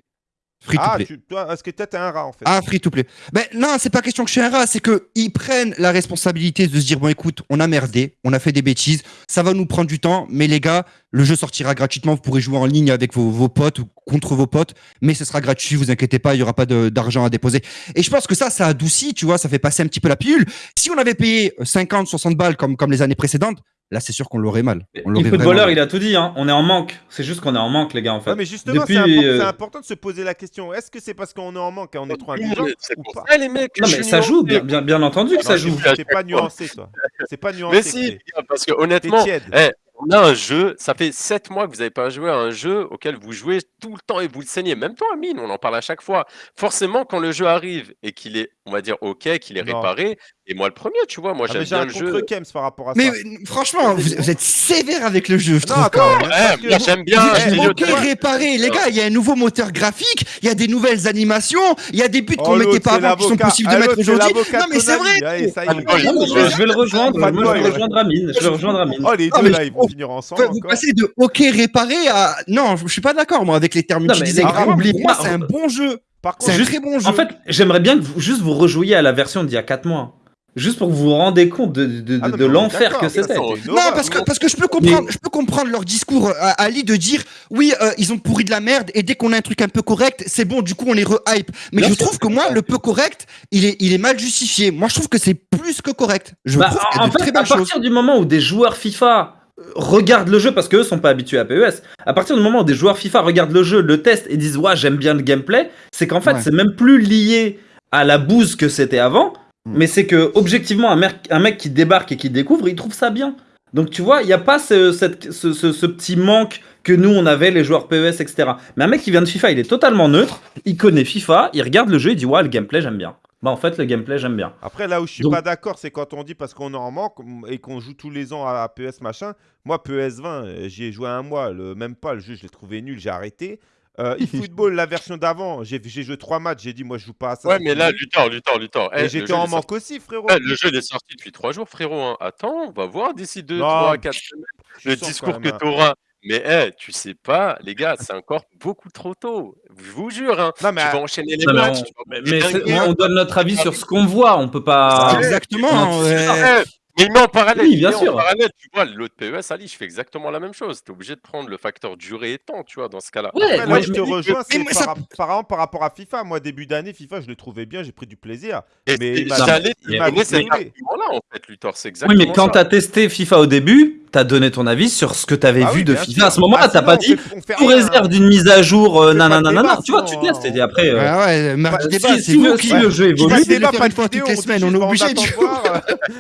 S4: Free to
S1: Ah,
S4: play.
S1: tu, toi, est-ce que toi, t'es un rat en fait?
S4: Ah, free to play. Ben non, c'est pas question que je suis un rat, c'est que ils prennent la responsabilité de se dire bon écoute, on a merdé, on a fait des bêtises, ça va nous prendre du temps, mais les gars, le jeu sortira gratuitement, vous pourrez jouer en ligne avec vos, vos potes ou contre vos potes, mais ce sera gratuit, vous inquiétez pas, il y aura pas de- d'argent à déposer. Et je pense que ça, ça adoucit, tu vois, ça fait passer un petit peu la pilule. Si on avait payé 50, 60 balles comme, comme les années précédentes, là c'est sûr qu'on l'aurait mal. On vraiment mal.
S3: il a tout dit. Hein. On est en manque. C'est juste qu'on est en manque, les gars, en fait.
S1: Mais justement,
S3: Depuis,
S1: c'est impor-
S3: euh,
S1: c'est important de se poser la question est-ce que c'est parce qu'on est en manque et on est trop
S2: Mais C'est
S1: ou
S2: pour
S1: pas
S2: ça, les mecs.
S3: Non, mais ça joue,
S2: nuancé.
S3: bien, bien, bien entendu que
S1: Non,
S3: ça
S1: c'est-
S3: joue.
S1: C'est pas nuancé, toi. C'est pas nuancé.
S2: Mais si, parce que honnêtement,
S1: tiède.
S2: eh, on a un jeu, ça fait 7 mois que vous n'avez pas joué à un jeu auquel vous jouez tout le temps et vous le saignez. Même toi, Amine, on en parle à chaque fois. Forcément, quand le jeu arrive et qu'il est, on va dire, OK, qu'il est
S1: Non.
S2: réparé, et moi le premier, tu vois, moi
S1: Ah, mais
S2: j'aime
S1: j'ai
S2: bien
S1: un
S2: le jeu.
S1: contre Kems par rapport à
S4: Mais
S1: ça.
S4: euh, franchement, vous, vous êtes sévère avec le jeu, je
S1: Non,
S4: trouve.
S1: attends,
S4: quand même.
S1: parce que
S2: moi
S1: vous-
S2: j'aime bien. Dis,
S1: ok,
S2: le-
S4: réparé, les gars, il y a un nouveau moteur graphique, il y a des nouvelles animations, il y a des buts
S1: Oh,
S4: qu'on mettait
S1: l'autre,
S4: pas
S1: c'est
S4: avant qui sont
S1: l'avocat.
S4: possibles de
S1: Ah,
S4: mettre
S1: l'autre, c'est
S4: aujourd'hui.
S1: l'avocat
S4: Non
S1: de
S4: mais c'est
S1: Konami.
S4: vrai.
S1: Allez, ça y est.
S2: Ah, non,
S3: Non, mais je, vais- le rejoindre.
S1: Pas
S3: je vais
S1: bol.
S3: rejoindre Amine. Je vais rejoindre Amine.
S1: Oh, les
S4: Non,
S1: deux
S4: mais
S1: là,
S4: je-
S1: ils vont finir ensemble.
S4: Vous
S1: encore.
S4: passez de OK réparé à non, je je suis pas d'accord moi avec les termes
S3: Non, mais
S4: utilisés. Pour
S3: oubliez
S4: moi,
S3: pas-
S4: c'est un bon jeu.
S1: Par
S4: C'est
S1: contre,
S4: un très bon jeu.
S3: En fait, j'aimerais bien que vous, juste vous rejouiez à la version d'il y a 4 mois. Juste pour que vous vous rendez compte de, de,
S1: Ah non,
S3: de l'enfer que c'était.
S4: Non, parce que, parce que je peux comprendre, je peux comprendre leur discours à Ali de dire oui, euh, ils ont pourri de la merde et dès qu'on a un truc un peu correct, c'est bon, du coup on les re-hype. Mais
S3: Bien
S4: je trouve que moi, le peu correct, il est, il est mal justifié. Moi, je trouve que c'est plus que correct. Je
S3: Bah,
S4: trouve
S3: en
S4: de
S3: fait,
S4: très
S3: à partir du moment où des joueurs FIFA euh, regardent le jeu, parce qu'eux sont pas habitués à PES, à partir du moment où des joueurs FIFA regardent le jeu, le testent et disent ouais j'aime bien le gameplay, c'est qu'en fait
S4: Ouais.
S3: c'est même plus lié à la bouse que c'était avant,
S4: Mm.
S3: mais c'est que objectivement un mec, un mec qui débarque et qui découvre, il trouve ça bien. Donc tu vois, il n'y a pas ce, cette- ce, ce- ce petit manque que nous on avait, les joueurs PES, etc. Mais un mec qui vient de FIFA, il est totalement neutre, il connaît FIFA, il regarde le jeu, il dit ouais le gameplay j'aime bien. Bah en fait le gameplay j'aime bien.
S1: Après, là où je suis
S3: Donc-
S1: pas d'accord, c'est quand on dit parce qu'on en manque et qu'on joue tous les ans à PES machin. Moi, PES 20, euh, j'y ai joué un mois, le, même pas, le jeu, je l'ai trouvé nul, j'ai arrêté. Euh, eFootball, la version d'avant, j'ai joué trois matchs, j'ai dit, moi, je joue pas à ça.
S2: Ouais, mais là,
S1: fini.
S2: Luthor, Luthor, Luthor.
S1: Et
S2: eh, le
S1: j'étais
S2: jeu, il
S1: en
S2: sorti-
S1: manque aussi, frérot.
S2: Eh, le jeu il est sorti depuis trois jours, frérot. hein. Attends, on va voir d'ici deux,
S1: Non,
S2: trois, quatre semaines le discours que
S1: hein.
S2: tu auras. Mais eh, tu sais pas, les gars, c'est encore beaucoup trop tôt. Je vous jure, hein.
S1: Non, mais
S2: tu vas enchaîner les
S3: Non, mais
S2: matchs.
S3: on-
S2: tu
S3: mais, on donne notre avis sur ce qu'on voit, on peut pas.
S4: Exactement. Ouais.
S2: Mais il met en parallèle.
S3: Oui, bien
S2: en
S3: sûr.
S2: parallèle, tu vois, l'autre PES, Ali, je fais exactement la même chose. Tu es obligé de prendre le facteur durée et temps, tu vois, dans ce cas-là.
S3: Ouais,
S1: Après, là
S3: moi,
S1: je te rejoins, par,
S4: ça-
S1: rap- par exemple par rapport à FIFA. Moi, début d'année, FIFA, je l'ai trouvé bien, j'ai pris du plaisir.
S2: Et
S1: Mais
S2: c'est-
S1: il m'a-
S2: j'allais
S1: il
S2: te donner cet argument-là, en fait, Luthor. C'est
S3: Oui,
S2: exactement
S3: mais quand
S2: ça.
S3: t'as testé FIFA au début, t'as donné ton avis sur ce que t'avais
S1: Ah
S3: vu
S1: oui,
S3: de FIFA.
S1: sûr.
S3: À ce moment-là,
S1: Ah,
S3: t'as pas dit sous réserve d'une mise à jour, euh, nanana. Tu vois, tu testes et après. euh,
S4: Ouais, ouais, marque
S3: bah,
S4: débat,
S3: si,
S4: c'est vous qui
S3: si le jeu évolue,
S1: de débat, pas
S4: une fois toutes les semaines, on est
S1: bah,
S4: obligé,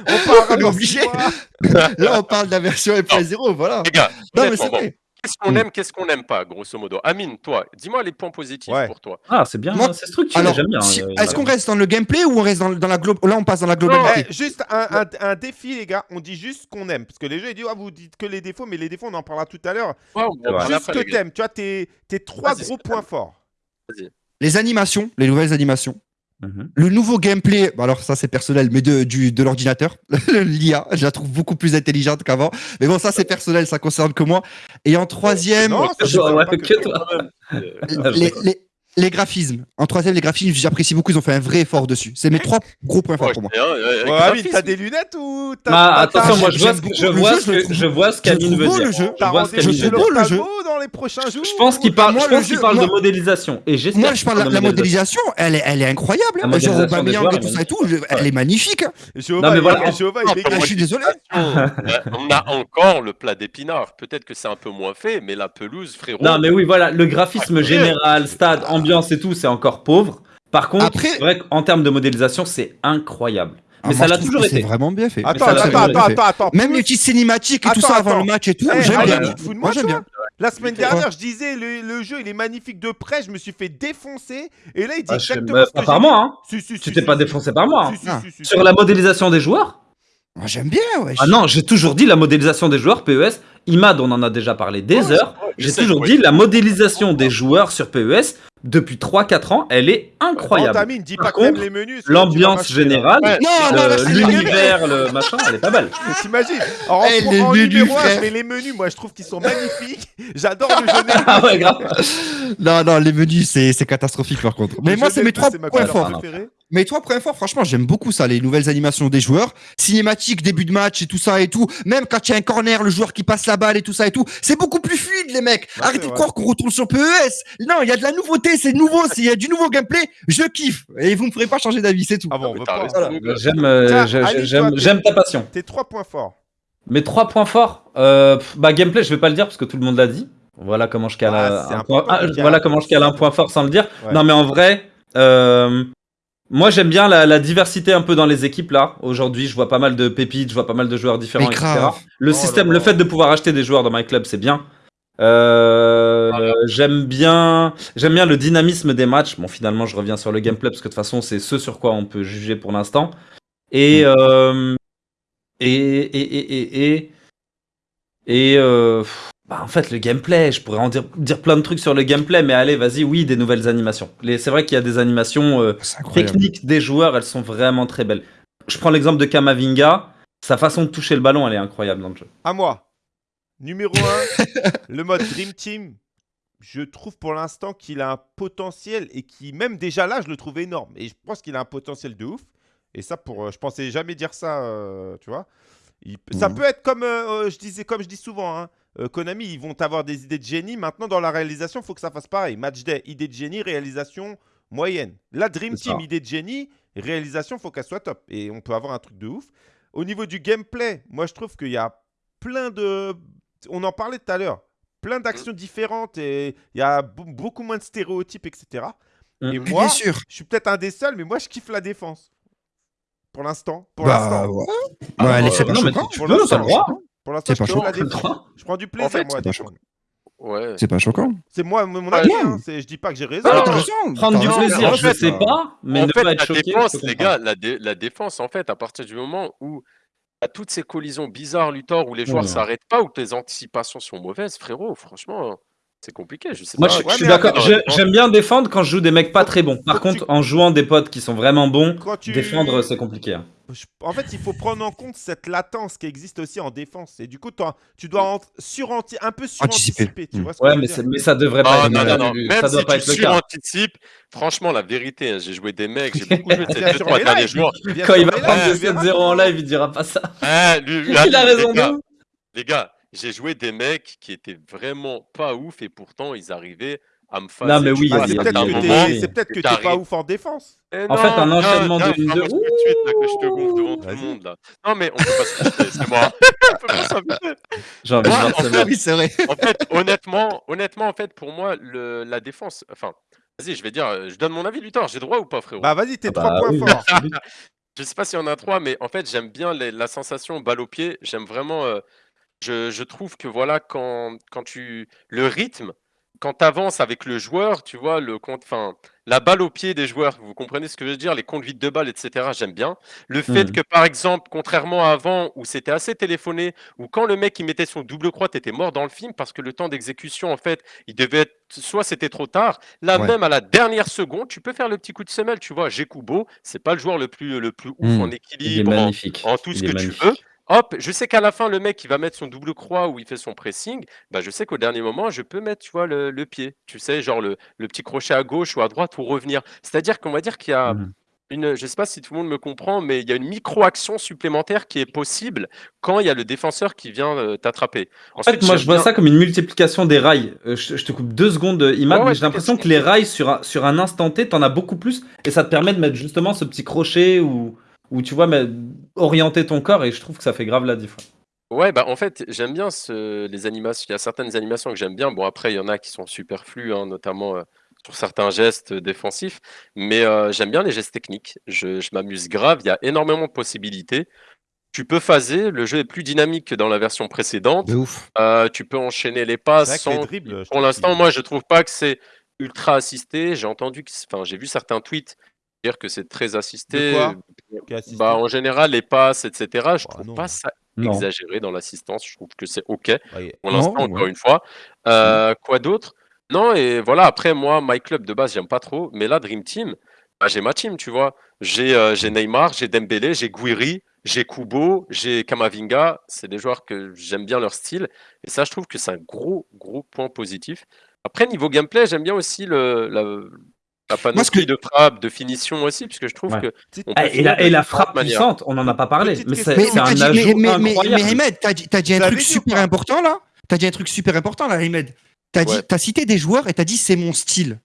S1: On parlera
S4: On est obligé. Là, on parle de la version 1.0, voilà.
S2: Les gars,
S4: Non, mais c'est vrai.
S2: Qu'est-ce qu'on
S4: Mm.
S2: aime, qu'est-ce qu'on n'aime pas, grosso modo? Amine, toi, dis-moi les points positifs
S1: Ouais.
S2: pour toi.
S3: Ah, c'est bien,
S4: Moi-
S3: hein, c'est structuré,
S4: Alors,
S3: j'aime bien.
S4: si-
S3: euh,
S4: est-ce qu'on reste dans le gameplay ou on reste dans, dans la glo- Là, on passe dans la
S1: Eh,
S4: globalité.
S1: juste un, un- un défi, les gars. On dit juste ce qu'on aime. Parce que les jeux, ils disent, ah, vous dites que les défauts, mais les défauts, on en parlera tout à l'heure.
S2: Ouais, on va en parler
S1: Juste ce
S2: après,
S1: que
S2: gars.
S1: t'aimes. Tu vois, tes, tes trois
S2: Vas-y,
S1: gros
S2: c'est
S1: points forts.
S4: Les animations, les nouvelles animations.
S3: Mhm.
S4: Le nouveau gameplay, bah alors ça c'est personnel, mais de, du, de l'ordinateur, l'IA, je la trouve beaucoup plus intelligente qu'avant. Mais bon, ça c'est personnel, ça concerne que moi. Et en troisième,
S1: Non, ça, je
S3: Ouais,
S1: sais pas
S3: que toi.
S4: Les, les, les graphismes. En troisième, les graphismes, j'apprécie beaucoup, ils ont fait un vrai effort dessus. C'est mes trois gros points forts
S2: ouais,
S4: pour moi.
S2: euh,
S1: Ouais,
S2: graphisme.
S1: Amine, t'as des lunettes ou t'as
S3: Ah,
S1: t'as-
S3: attention, moi je vois, ce que- je vois ce
S4: je
S3: que vois ce qu'Amine veut
S4: beau,
S3: dire.
S4: le jeu.
S3: Je vois ce qu'Amine veut
S4: beau,
S3: dire.
S4: le jeu.
S1: dans les prochains jours
S3: Je pense qu'il parle,
S4: Moi,
S3: je pense qu'il parle de modélisation. Et j'espère
S4: Moi, je parle de la, modélisation, elle est, elle est incroyable. Genre Aubameyang et tout ça et tout, elle est magnifique.
S3: Non, mais
S1: il-
S3: voilà.
S2: Ah,
S4: Ah, je suis désolé.
S2: Ouais, on a encore le plat d'épinards. Peut-être que c'est un peu moins fait, mais la pelouse, frérot.
S3: Non, mais oui, voilà, le graphisme général, stade, ambiance et tout, c'est encore pauvre. Par contre,
S4: Après-
S3: c'est vrai qu'en termes de modélisation, c'est incroyable.
S4: Ah,
S3: Mais
S4: moi,
S3: ça l'a toujours été.
S4: C'est vraiment bien fait.
S1: Attends, attends, attends, attends, attends.
S4: Même les petites cinématiques et tout
S1: Attends,
S4: ça avant le match et tout,
S1: Eh,
S4: j'aime bien. Moi, j'aime bien.
S1: La semaine dernière, je disais, le, le jeu, il est magnifique de près. Je me suis fait défoncer. Et là, il dit
S3: Ah, je sais-
S1: exactement ce que
S3: pas par moi, hein.
S1: Si, si,
S3: Tu t'es pas défoncé par moi. hein. Sur la modélisation des joueurs
S4: Moi, j'aime bien, ouais.
S3: Ah non, j'ai toujours dit la modélisation des joueurs PES. IMAD, on en a déjà parlé des
S2: Ouais,
S3: heures. J'ai toujours dit la modélisation des joueurs sur PES depuis 3-4 ans, elle est incroyable.
S1: Tamine, dis pas
S3: contre,
S1: les menus.
S3: L'ambiance générale,
S2: Ouais.
S4: C'est
S3: l'univers, le machin, elle est pas belle.
S1: T'imagines En, en-
S4: les
S1: en
S4: menus,
S1: numéro 1,
S4: frère.
S1: je mets les menus. Moi, je trouve qu'ils sont magnifiques. J'adore le jeu
S3: Ah ouais, grave.
S4: Non, non, les menus, c'est c'est catastrophique par contre. Mais
S1: Le
S4: moi, c'est mes trois points forts. Mes trois points forts, franchement, j'aime beaucoup ça, les nouvelles animations des joueurs, cinématiques, début de match et tout ça et tout. Même quand il y a un corner, le joueur qui passe la balle et tout ça et tout, c'est beaucoup plus fluide, les mecs.
S1: Bah,
S4: Arrêtez de croire qu'on retourne sur PES. Non, il y a de la nouveauté, c'est nouveau, s'il y a du nouveau gameplay, je kiffe. Et vous me ferez pas changer d'avis, c'est tout.
S1: Ah bon,
S2: Mais
S4: Voilà.
S3: J'aime euh, j'aime-
S1: toi,
S3: j'aime ta passion.
S1: Tes trois points forts.
S3: Mes trois points forts, euh, pff, bah gameplay, je vais pas le dire parce que tout le monde l'a dit. Voilà comment je cale
S1: Ah,
S3: un point. ah, voilà comment je cale un point fort sans le dire.
S1: Ouais.
S3: Non mais en vrai, euh, moi j'aime bien la, la diversité un peu dans les équipes là. Aujourd'hui, je vois pas mal de pépites, je vois pas mal de joueurs différents,
S4: Mais
S3: etc.
S4: grave.
S3: Le
S1: Oh
S3: système,
S1: là
S3: le
S1: là.
S3: fait de pouvoir acheter des joueurs dans my club, c'est bien. Euh,
S2: Voilà.
S3: J'aime bien, j'aime bien le dynamisme des matchs. Bon, finalement, je reviens sur le gameplay parce que de toute façon, c'est ce sur quoi on peut juger pour l'instant. Et, euh, et, et, et, et, et, et, euh, pff, bah, en fait, le gameplay, je pourrais en dire, dire plein de trucs sur le gameplay, mais allez, vas-y, oui, des nouvelles animations. C'est vrai qu'il y a des animations euh,
S4: incroyable.
S3: techniques des joueurs, elles sont vraiment très belles. Je prends l'exemple de Kamavinga. Sa façon de toucher le ballon, elle est incroyable dans le jeu.
S1: À moi. Numéro 1, le mode Dream Team. Je trouve pour l'instant qu'il a un potentiel et qui, même déjà là, je le trouve énorme. Et je pense qu'il a un potentiel de ouf. Et ça, pour, euh, je pensais jamais dire ça, euh, tu vois. Il- Ça
S4: Mhm.
S1: peut être comme, euh, je disais, comme je dis souvent, hein, euh, Konami, ils vont avoir des idées de génie. Maintenant, dans la réalisation, il faut que ça fasse pareil. Match day, idée de génie, réalisation moyenne. La Dream Team,
S3: ça.
S1: idée de génie, réalisation, faut qu'elle soit top. Et on peut avoir un truc de ouf. Au niveau du gameplay, moi, je trouve qu'il y a plein de... On en parlait tout à l'heure. Plein d'actions différentes et il y a beaucoup moins de stéréotypes, etc.
S3: Mm.
S1: Et
S4: Mais
S1: moi,
S4: bien sûr.
S1: je suis peut-être un des seuls, mais moi, je kiffe la défense. Pour l'instant. Pour
S4: Bah,
S1: l'instant.
S4: ouais.
S3: Ah,
S4: Ouais, elle est
S3: euh, non, mais tu
S1: Pour
S3: peux, le droit.
S1: Pour l'instant,
S4: C'est pas
S1: je. Je prends du plaisir,
S2: fait,
S1: moi, à
S4: c'est pas
S1: défendre.
S2: Ouais.
S4: C'est pas choquant.
S1: C'est moi, mon
S2: Ouais,
S1: avis. hein, c'est- Je dis pas que j'ai raison.
S3: Prendre du plaisir,
S2: en
S3: je
S2: fait,
S3: sais pas, mais
S2: en
S3: ne
S2: fait,
S3: pas être
S2: la
S3: choqué.
S2: défense, les gars, la, dé- la défense, en fait, à partir du moment où à toutes ces collisions bizarres, Luthor, où les joueurs
S3: Ouais.
S2: s'arrêtent pas, où les anticipations sont mauvaises, frérot, franchement, c'est compliqué. Je sais
S3: Moi,
S2: pas.
S3: je,
S1: Ouais,
S3: je suis d'accord. J'aime bien défendre quand je joue des mecs pas très bons. Par contre,
S1: tu-
S3: en jouant des potes qui sont vraiment bons,
S1: tu...
S3: défendre, c'est compliqué. hein.
S1: En fait, il faut prendre en compte cette latence qui existe aussi en défense. Et du coup, toi, tu dois en- suranti- un peu suranticiper.
S4: Anticiper.
S1: Tu
S4: Mm.
S1: vois ce que
S3: Ouais,
S1: je veux
S3: mais, mais ça devrait pas être
S2: non, non, non. Même
S3: Ça doit
S2: si
S3: pas
S2: tu
S3: être le cas.
S2: suranticipes, franchement, la vérité, hein, j'ai joué des mecs, j'ai beaucoup joué de ces deux, trois derniers jours.
S3: Quand il va prendre
S1: live,
S3: des
S1: tu verras
S3: 7-0 en live, il dira pas ça.
S2: Hein,
S3: Il a raison.
S2: Les gars, j'ai joué des mecs qui étaient vraiment pas ouf et pourtant ils arrivaient à me faire.
S3: Non, mais oui, il
S1: c'est peut-être que t'es- pas ouf en défense.
S3: En fait, un enchaînement de une- de-
S2: tout de suite là, que je te gonfle devant tout le monde là. Non mais on peut pas se quitter, c'est moi. on peut pas s'inviter.
S3: J'ai envie de
S2: Ouais,
S3: voir
S2: en fait,
S3: mec.
S4: Oui, c'est vrai.
S2: En fait, honnêtement, honnêtement, en fait, pour moi, le, la défense. Enfin, vas-y, je vais dire, euh, je donne mon avis, Luthor. J'ai droit ou pas, frérot?
S1: Bah, vas-y, tes
S3: Ah
S1: trois
S3: bah
S1: points
S3: oui,
S1: forts.
S2: Je sais pas s'il y en a trois, mais en fait, j'aime bien les- la sensation balle au pied. J'aime vraiment. euh, je, je trouve que voilà, quand, quand tu. Le rythme, quand tu avances avec le joueur, tu vois, le compte. Enfin, la balle au pied des joueurs, vous comprenez ce que je veux dire, les conduites de balle, etc. J'aime bien. Le fait
S3: Mhm.
S2: que, par exemple, contrairement à avant, où c'était assez téléphoné, où quand le mec il mettait son double croix, t'étais mort dans le film parce que le temps d'exécution, en fait, il devait être. Soit c'était trop tard, là
S4: Ouais.
S2: même à la dernière seconde, tu peux faire le petit coup de semelle, tu vois. J'ai Kubo, c'est pas le joueur le plus, le plus ouf
S4: Mhm.
S2: en équilibre, en, tout ce
S3: Il
S2: que tu veux. Hop, je sais qu'à la fin, le mec, il va mettre son double croix où il fait son pressing. Bah, je sais qu'au dernier moment, je peux mettre, tu vois, le, le pied. Tu sais, genre le, le petit crochet à gauche ou à droite pour revenir. C'est-à-dire qu'on va dire qu'il y a
S3: Mhm.
S2: une, je sais pas si tout le monde me comprend, mais il y a une micro-action supplémentaire qui est possible quand il y a le défenseur qui vient euh, t'attraper.
S3: En fait, moi, je vois ça comme une multiplication des rails. Euh, je, je te coupe deux secondes, euh, Imad,
S2: ouais,
S3: mais j'ai l'impression que les rails, sur un, sur un instant T, t'en as beaucoup plus, et ça te permet de mettre justement ce petit crochet où, où tu vois, mais, orienter ton corps, et je trouve que ça fait grave la différence.
S2: Ouais, bah en fait, j'aime bien ce- les animations. Il y a certaines animations que j'aime bien. Bon, après, il y en a qui sont superflues, hein, notamment euh, sur certains gestes défensifs. Mais euh, j'aime bien les gestes techniques. Je, je m'amuse grave. Il y a énormément de possibilités. Tu peux phaser. Le jeu est plus dynamique que dans la version précédente.
S4: De ouf.
S2: Euh, tu peux enchaîner les passes
S1: que les
S2: sans.
S1: dribbles,
S2: Pour l'instant, moi, je trouve pas que c'est ultra assisté. J'ai entendu, que... enfin, j'ai vu certains tweets dire que c'est très assisté. Bah, en général, les passes, etc. Je
S1: Bah,
S2: trouve
S1: non.
S2: pas ça
S3: Non.
S2: exagéré dans l'assistance. Je trouve que c'est OK
S1: Ouais,
S2: pour l'instant, encore
S4: ouais.
S2: une fois. Euh, quoi d'autre? Non, et voilà, après, moi, My Club de base, j'aime pas trop. Mais là, Dream Team, bah, j'ai ma team, tu vois. J'ai euh, j'ai Neymar, j'ai Dembélé, j'ai Guiri, j'ai Kubo, j'ai Kamavinga. C'est des joueurs que j'aime bien leur style. Et ça, je trouve que c'est un gros, gros point positif. Après, niveau gameplay, j'aime bien aussi le, la, la panoplie
S4: ce que-
S2: de frappe, de finition aussi, puisque je trouve
S3: Ouais.
S2: que.
S3: Ah, et, la, et la frappe puissante, on n'en a pas parlé,
S1: Petite
S3: mais c'est
S4: Mais, mais
S3: un
S4: dit,
S3: ajout
S4: mais, mais, mais,
S3: incroyable.
S4: mais Ahmed, t'as dit, t'as dit un
S1: Vous
S4: truc super important là T'as dit un truc super important là, Ahmed. T'as dit,
S2: Ouais.
S4: t'as cité des joueurs et t'as dit c'est mon style.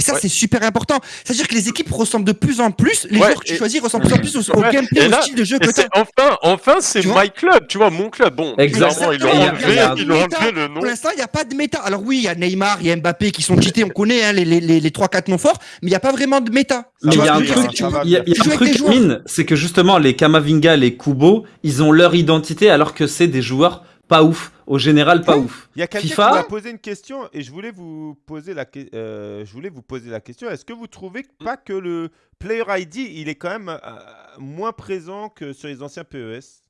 S4: Et ça,
S2: Ouais.
S4: c'est super important. C'est-à-dire que les équipes ressemblent de plus en plus, les
S2: Ouais,
S4: joueurs que tu choisis ressemblent de plus en plus au, au
S2: Ouais,
S4: gameplay, au style de jeu que
S2: enfin, enfin, c'est My Club, tu vois, mon club. Bon,
S3: Exact.
S2: clairement, ils l'ont enlevé, ils le nom.
S4: Pour l'instant, il n'y a pas de méta. Alors oui, il y a Neymar, il y a Mbappé qui sont cheatés, on connaît hein, les, les, les, les 3-4 noms forts, mais il n'y a pas vraiment de méta.
S3: Mais il y a un truc, il y a, il y a
S4: venir.
S3: un truc mine, c'est que justement les Kamavinga, les Kubo, ils ont leur identité alors que c'est des joueurs pas ouf. Au général, pas ouf.
S1: Il y a quelqu'un
S3: FIFA
S1: qui m'a posé une question et je voulais vous poser la, que- euh, je voulais vous poser la question. Est-ce que vous trouvez pas que le Player ID il est quand même euh, moins présent que sur les anciens PES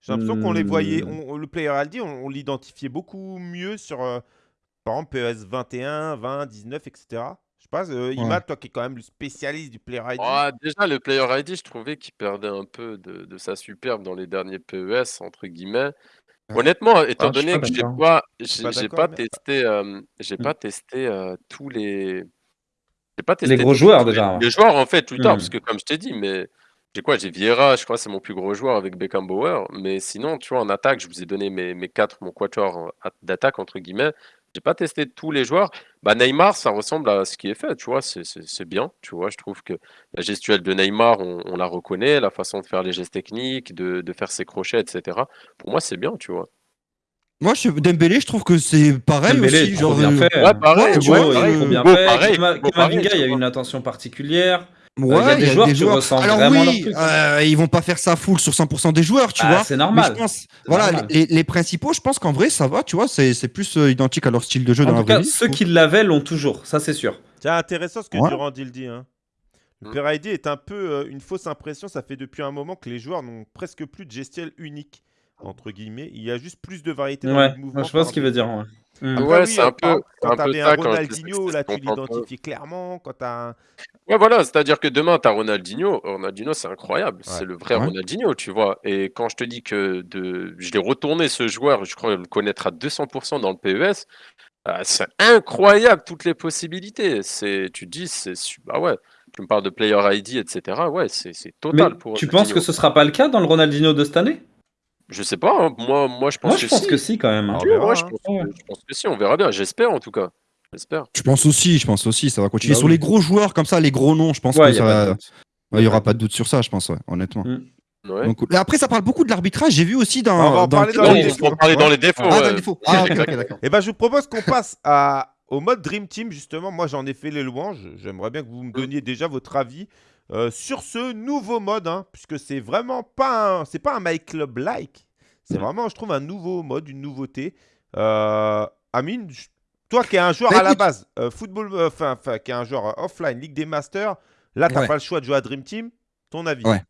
S1: J'ai l'impression qu'on les voyait,
S3: Hmm.
S1: on- le Player ID, on, on l'identifiait beaucoup mieux sur, euh, par exemple, PES 21, 20, 19, etc. Je sais pas, euh, Imad, toi qui es quand même le spécialiste du Player ID.
S2: Ah, déjà, le Player ID, je trouvais qu'il perdait un peu de, de sa superbe dans les derniers PES, entre guillemets. Honnêtement, étant
S3: Ah, je suis
S2: donné
S3: pas
S2: que j'ai
S3: d'accord.
S2: pas, j'ai
S1: Pas
S2: j'ai
S1: d'accord,
S2: pas
S1: mais-
S2: testé, euh, j'ai
S3: Hmm.
S2: pas testé euh, tous les, j'ai pas testé
S3: Les gros
S2: tous
S3: joueurs,
S2: les-
S3: déjà.
S2: Les joueurs en fait plus tard,
S3: Hmm.
S2: parce que comme je t'ai dit, mais j'ai quoi? J'ai Vieira, je crois, c'est mon plus gros joueur avec Beckenbauer. Mais sinon, tu vois, en attaque, je vous ai donné mes, mes quatre, mon quatuor a- d'attaque, entre guillemets. J'ai pas testé tous les joueurs. Bah, Neymar, ça ressemble à ce qui est fait, tu vois, c'est bien, tu vois. Je trouve que la gestuelle de Neymar, on, on la reconnaît, la façon de faire les gestes techniques, de, de faire ses crochets, etc. Pour moi, c'est bien, tu vois.
S4: Moi, je, Dembélé, je trouve que c'est pareil
S3: Dembélé,
S4: aussi. Genre,
S3: bien
S4: euh,
S3: fait.
S2: Ouais, pareil,
S4: Ouais,
S3: Hugo,
S4: ouais,
S3: il
S4: pareil.
S2: pareil,
S3: Kamavinga, y a une attention particulière.
S4: Ouais,
S3: il y a des joueurs qui
S4: Alors
S3: vraiment à leur
S4: oui,
S3: truc.
S4: euh, ils vont pas faire ça full sur 100% des joueurs, tu
S3: Ah,
S4: vois.
S3: c'est
S4: Mais
S3: normal.
S4: je pense, voilà,
S3: normal.
S4: les, les principaux, je pense qu'en vrai, ça va, tu vois, c'est c'est plus euh, identique à leur style de jeu
S3: En
S4: dans la
S3: tout
S4: vraie
S3: cas,
S4: vie.
S3: ceux qui l'avaient l'ont toujours, ça c'est sûr.
S1: Tiens, intéressant ce que
S4: Ouais.
S1: Durand il dit. Hein. Le
S2: Mm.
S1: Père ID est un peu euh, une fausse impression. Ça fait depuis un moment que les joueurs n'ont presque plus de gestuelle unique, entre guillemets. Il y a juste plus de variété dans
S3: Ouais,
S1: les mouvements.
S3: je vois ce qu'il veut dire. ouais. Hmm.
S1: Après,
S2: Ouais,
S1: oui,
S2: c'est un peu-
S1: quand
S2: un peu
S1: t'avais un Ronaldinho, là, tu l'identifiais clairement. Quand t'as un...
S2: Ouais, voilà, c'est-à-dire que demain, tu as Ronaldinho. Ronaldinho, c'est incroyable.
S1: Ouais.
S2: C'est le vrai
S4: Ouais.
S2: Ronaldinho, tu vois. Et quand je te dis que de... je l'ai retourné, ce joueur, je crois le connaître à 200% dans le PES, euh, c'est incroyable toutes les possibilités. C'est, tu te dis, c'est, su- bah ouais, tu me parles de player ID, etc. Ouais, c'est, c'est
S3: Mais
S2: total pour
S3: tu penses que ce sera pas le cas dans le Ronaldinho de cette année?
S2: Je sais pas, hein. moi, moi, je pense
S3: Moi
S2: que
S3: pense
S2: si.
S3: que si quand même. hein.
S1: On verra,
S2: je
S1: hein.
S2: pense,
S3: Ouais.
S2: que, je pense que si, on verra bien. J'espère en tout cas. J'espère.
S4: Je pense aussi, je pense aussi, ça va continuer.
S3: Bah
S4: sur
S3: oui.
S4: les gros joueurs comme ça, les gros noms, je pense
S3: Ouais,
S4: que ça va- il y aura pas de doute sur ça, je pense, ouais, honnêtement.
S3: Mm.
S2: Ouais.
S4: Donc, et après, ça parle beaucoup de l'arbitrage. J'ai vu aussi dans.
S1: On va en
S4: dans
S1: parler
S4: le-
S1: dans les
S2: on
S1: défauts.
S2: va en parler dans les défauts.
S4: Ah,
S2: ouais.
S4: dans défaut. Ah, d'accord.
S1: Eh ben, je vous propose qu'on passe à... au mode Dream Team, justement. Moi, j'en ai fait les louanges. J'aimerais bien que vous me donniez déjà votre avis euh, sur ce nouveau mode, hein, puisque c'est vraiment pas un... c'est pas un My Club like. C'est vraiment, je trouve, un nouveau mode, une nouveauté. Euh, Amine, je- toi qui es un joueur
S4: Bah,
S1: à la base, euh, football, euh, enfin, qui est un joueur euh, offline, Ligue des Masters, là, t'as
S4: Ouais.
S1: pas le choix de jouer à Dream Team. Ton avis?
S4: Ouais.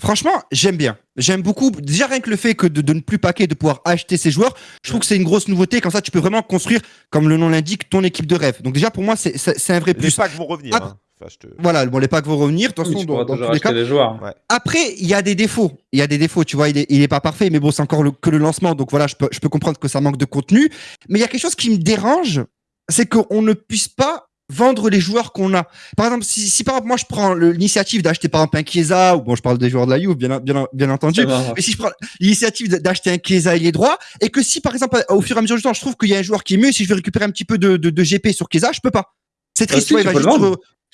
S4: Franchement, j'aime bien. J'aime beaucoup. Déjà, rien que le fait que de, de ne plus paquer, de pouvoir acheter ces joueurs, je trouve que c'est une grosse nouveauté. Comme ça, tu peux vraiment construire, comme le nom l'indique, ton équipe de rêve. Donc, déjà, pour moi, c'est un vrai
S1: Les
S4: plus.
S1: packs vont revenir. Hein. Enfin, je te...
S4: Voilà, bon, les packs vont revenir. De toute
S3: Oui,
S4: façon,
S3: tu
S4: dans,
S3: pourras
S4: dans
S3: toujours
S4: tous les
S3: acheter
S4: cas.
S3: les joueurs.
S4: Après, il y a des défauts. Il y a des défauts, tu vois, il est, il est pas parfait, mais bon, c'est encore le- que le lancement, donc voilà, je peux, je peux comprendre que ça manque de contenu. Mais il y a quelque chose qui me dérange, c'est qu'on ne puisse pas vendre les joueurs qu'on a. Par exemple, si, si par exemple, moi je prends l'initiative d'acheter par exemple un Chiesa, ou bon, je parle des joueurs de la Juve, bien, bien, bien entendu, mais si je prends l'initiative d'acheter un Chiesa ailier droit, et que si par exemple, au fur et à mesure du temps, je trouve qu'il y a un joueur qui est mieux, si je veux récupérer un petit peu de, de, de GP sur Chiesa, je peux pas. C'est triste,
S3: si,
S4: ouais, il va juste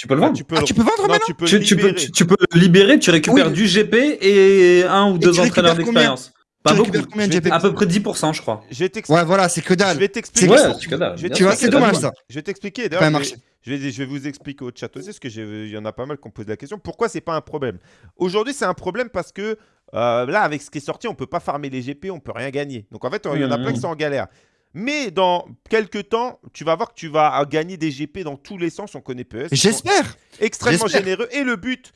S3: Tu peux le
S1: Ah,
S3: vendre.
S1: tu peux
S4: Ah,
S1: le-
S4: tu peux vendre
S1: Non,
S4: maintenant
S1: tu peux
S3: Tu,
S1: le
S3: tu peux,
S1: libérer.
S3: tu, tu peux le libérer, tu récupères
S4: Oui.
S3: du GP et un ou deux entraîneurs d'expérience. Pas
S4: tu
S3: beaucoup.
S4: combien de GP
S3: À peu près 10%, je crois.
S1: Je vais t'expliquer.
S4: Ouais, voilà, c'est que
S1: Je
S4: dalle.
S1: vais t'expliquer.
S3: Ouais,
S1: je vais-
S3: bien
S4: Tu vois, c'est dommage ça.
S1: Je vais t'expliquer. D'ailleurs, je vais-
S4: marché.
S1: je vais, vous expliquer au chat aussi, parce que j'ai- il y en a pas mal qui ont posé la question. Pourquoi c'est pas un problème? Aujourd'hui, c'est un problème parce que euh, là, avec ce qui est sorti, on peut pas farmer les GP, on peut rien gagner. Donc en fait, il y en a plein qui sont en galère. Mais dans quelques temps, tu vas voir que tu vas gagner des GP dans tous les sens. On connaît PES.
S4: J'espère.
S1: extrêmement généreux. Et le but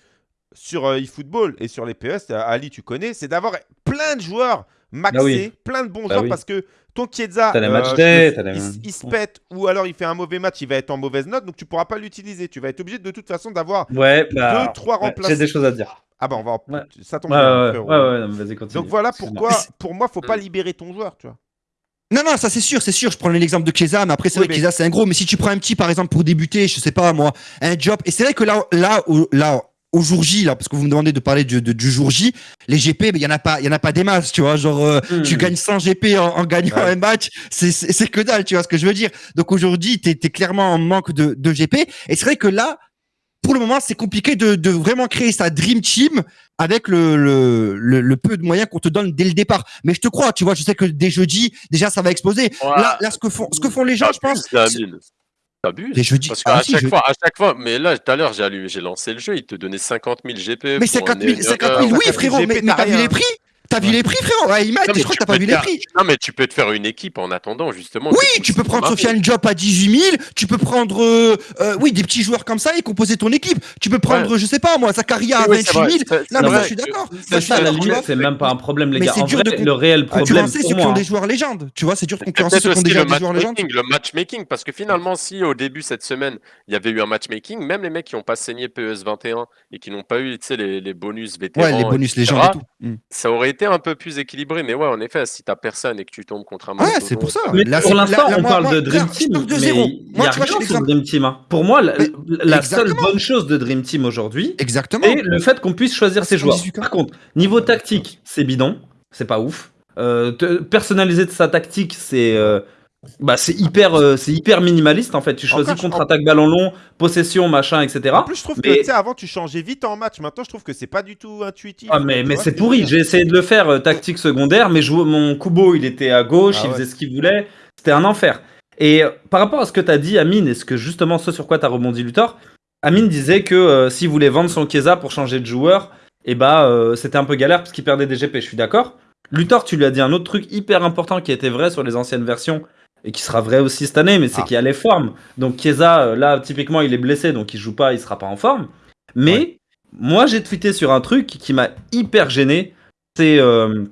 S1: sur euh, eFootball et sur les PES, euh, Ali, tu connais, c'est d'avoir plein de joueurs maxés,
S3: Bah oui.
S1: plein de bons
S3: Bah
S1: joueurs
S3: oui.
S1: parce que ton Chiesa, euh,
S3: match
S1: je
S3: day,
S1: le-
S3: t'as les-
S1: il, il se pète ou alors il fait un mauvais match, il va être en mauvaise note, donc tu pourras pas l'utiliser. Tu vas être obligé de toute façon d'avoir.
S3: Ouais, bah.
S1: Deux, trois
S3: ouais,
S1: remplaçants.
S3: J'ai des choses à dire.
S1: Ah bah on va en...
S3: Ouais.
S1: Ça tombe
S3: Ouais,
S1: bien,
S3: ouais, ouais,
S1: frérot.
S3: ouais, ouais, non, mais vas-y, continue.
S1: Donc voilà pourquoi, pour moi, faut
S3: Mm.
S1: pas libérer ton joueur, tu vois.
S4: Non, non, ça c'est sûr, c'est sûr. Je prenais l'exemple de Chiesa, mais après c'est
S1: Oui,
S4: vrai que
S1: mais-
S4: c'est un gros. Mais si tu prends un petit, par exemple, pour débuter, je sais pas moi, un job. Et c'est vrai que là, là, au, là, au jour J, là, parce que vous me demandez de parler du, de- du jour J, les GP, il y en a pas, il y en a pas des masses, tu vois. Genre, euh,
S3: Hmm.
S4: tu gagnes 100 GP en, en gagnant
S1: Ouais.
S4: un match, c'est que dalle, tu vois ce que je veux dire. Donc aujourd'hui, t'es es clairement en manque de, de GP. Et c'est vrai que là, pour le moment, c'est compliqué de, de vraiment créer sa dream team avec le, le, le, le peu de moyens qu'on te donne dès le départ. Mais je te crois, tu vois, je sais que dès jeudi, déjà, ça va exploser. Là, là, ce que font, ce que font les gens, je pense.
S2: T'abuses,
S4: jeudi.
S2: Parce
S4: Ah,
S2: qu'à
S4: si,
S2: chaque
S4: je-
S2: fois, à chaque fois, mais là, tout à l'heure, j'ai allumé- j'ai lancé le jeu, il te donnait 50 000 GP.
S4: Mais
S2: pour
S4: 50
S2: un
S4: 000, 50 000,
S2: erreur.
S4: oui,
S1: 50 000
S4: frérot, mais, mais t'as vu les prix? T'as vu
S1: Ouais.
S4: les prix, frérot Ouais, Imad,
S2: Non, mais
S4: je crois
S2: tu
S4: que t'as pas
S2: peux
S4: vu
S2: te
S4: les
S2: faire-
S4: prix.
S2: Non, mais tu peux te faire une équipe en attendant, justement.
S4: Oui, tu peux prendre
S2: Sofiane
S4: Diop à 18 000, tu peux prendre, euh, euh, oui, des petits joueurs comme ça et composer ton équipe. Tu peux prendre, je sais pas moi, Zakaria à
S2: Oui, oui, c'est
S4: 28 000.
S2: vrai, c'est-
S4: Là,
S2: c'est
S4: mais ça, je suis d'accord.
S3: c'est même pas un problème, les
S4: Mais
S3: gars.
S4: c'est
S3: En
S4: dur
S3: vrai,
S4: de
S3: le réel
S4: Tu
S3: problème
S4: ceux qui ont des joueurs légendes. Tu vois, c'est dur de concurrencer ceux qui ont déjà des joueurs légendes.
S2: matchmaking, le matchmaking, parce que finalement, si au début cette semaine, il y avait eu un matchmaking, même les mecs qui n'ont pas saigné PES 21 et qui n'ont pas eu tu sais, les, bonus vétérans,
S4: Ouais, les bonus légendes et tout. Mm.
S2: ça aurait été un peu plus équilibré. Mais ouais, en effet, si t'as personne et que tu tombes contre un
S4: Ouais, c'est pour ça.
S3: Mais
S4: Là,
S3: pour l'instant, on
S4: moi-
S3: parle
S4: moi,
S3: de Dream Team,
S4: de
S3: mais il n'y a rien sur Dream Team. hein. Pour moi, la, seule bonne chose de Dream Team aujourd'hui,
S4: Exactement.
S3: c'est le fait qu'on puisse choisir ses joueurs.
S4: 18 cas.
S3: Par contre, niveau tactique, c'est bidon, c'est pas ouf. Euh, personnaliser de sa tactique, c'est euh, bah, c'est hyper, euh, c'est hyper minimaliste en fait. Tu choisis contre-attaque ballon long, possession, machin, etc.
S1: En plus, je trouve que
S3: Mais-
S1: tu sais, avant, tu changeais vite en match. Maintenant, je trouve que c'est pas du tout intuitif.
S3: Ah mais, mais c'est
S1: que
S3: pourri, j'ai essayé de le faire euh, tactique secondaire, mais je- mon Kubo il était à gauche,
S1: Ah
S3: il
S1: ouais.
S3: faisait ce qu'il voulait, c'était un enfer. Et euh, par rapport à ce que tu as dit Amine, et ce que justement ce sur quoi tu as rebondi Luthor, Amine disait que euh, s'il voulait vendre son Kesa pour changer de joueur, et bah euh, c'était un peu galère parce qu'il perdait des GP, je suis d'accord. Luthor, tu lui as dit un autre truc hyper important qui était vrai sur les anciennes versions et qui sera vrai aussi cette année, mais c'est
S1: Ah.
S3: qu'il y a les formes. Donc Chiesa, euh, là, typiquement, il est blessé, donc il joue pas, il sera pas en forme. Mais moi, j'ai tweeté sur un truc qui m'a hyper gêné, c'est euh,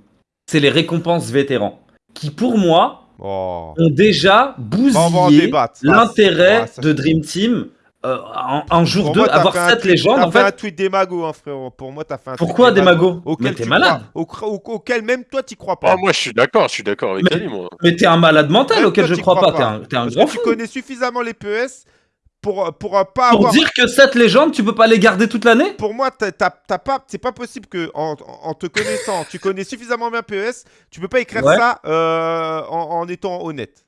S3: c'est les récompenses vétérans, qui pour moi
S1: Oh.
S3: ont déjà bousillé l'intérêt de Dream Team euh, en, en jour
S1: Pour
S3: 2,
S1: moi,
S3: avoir
S1: fait un
S3: 7
S1: tweet-
S3: légendes.
S1: T'as
S3: En
S1: fait un
S3: fait,
S1: tweet démago, hein, frérot. Pour moi, t'as fait un tweet
S3: pourquoi
S1: démago
S3: Mais t'es
S1: tu
S3: malade.
S1: crois- au- au- auquel même toi, t'y crois pas.
S2: Ah, moi, je suis d'accord, je suis d'accord avec
S3: Mais-
S2: Ali, moi.
S3: Mais t'es un malade mental
S1: Même
S3: auquel
S1: toi,
S3: je crois
S1: crois
S3: pas. T'es un, t'es un grand
S1: que tu
S3: fou.
S1: connais suffisamment les PES pour, pour euh, pas
S3: Pour
S1: avoir.
S3: dire que cette légende, tu peux pas les garder toute l'année?
S1: Pour moi, t'as- pas, c'est pas possible que en, en te connaissant, tu connais suffisamment bien PES, tu peux pas écrire
S3: Ouais.
S1: ça euh, en, en étant honnête.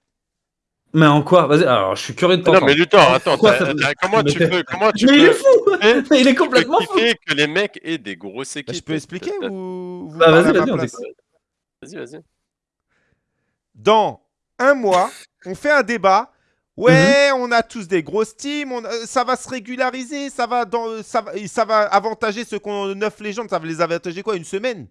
S3: Mais en quoi? Vas-y, alors je suis curieux de
S2: Non,
S3: t'entendre.
S2: mais Luthor, attends,
S3: ça-
S2: comment tu peux, comment tu
S3: Mais il est fou Il est complètement fou
S2: kiffer que les mecs aient des grosses équipes
S1: Bah, je peux expliquer
S2: T'as-
S1: ou vous
S3: Bah, vas-y, vas-y.
S1: Dans un mois, on fait un débat. Ouais,
S3: Mhm.
S1: on a tous des grosses teams, on- euh, ça va se régulariser, ça va, dans, ça, va, ça va avantager ceux qui ont 9 légendes, ça va les avantager quoi Une semaine?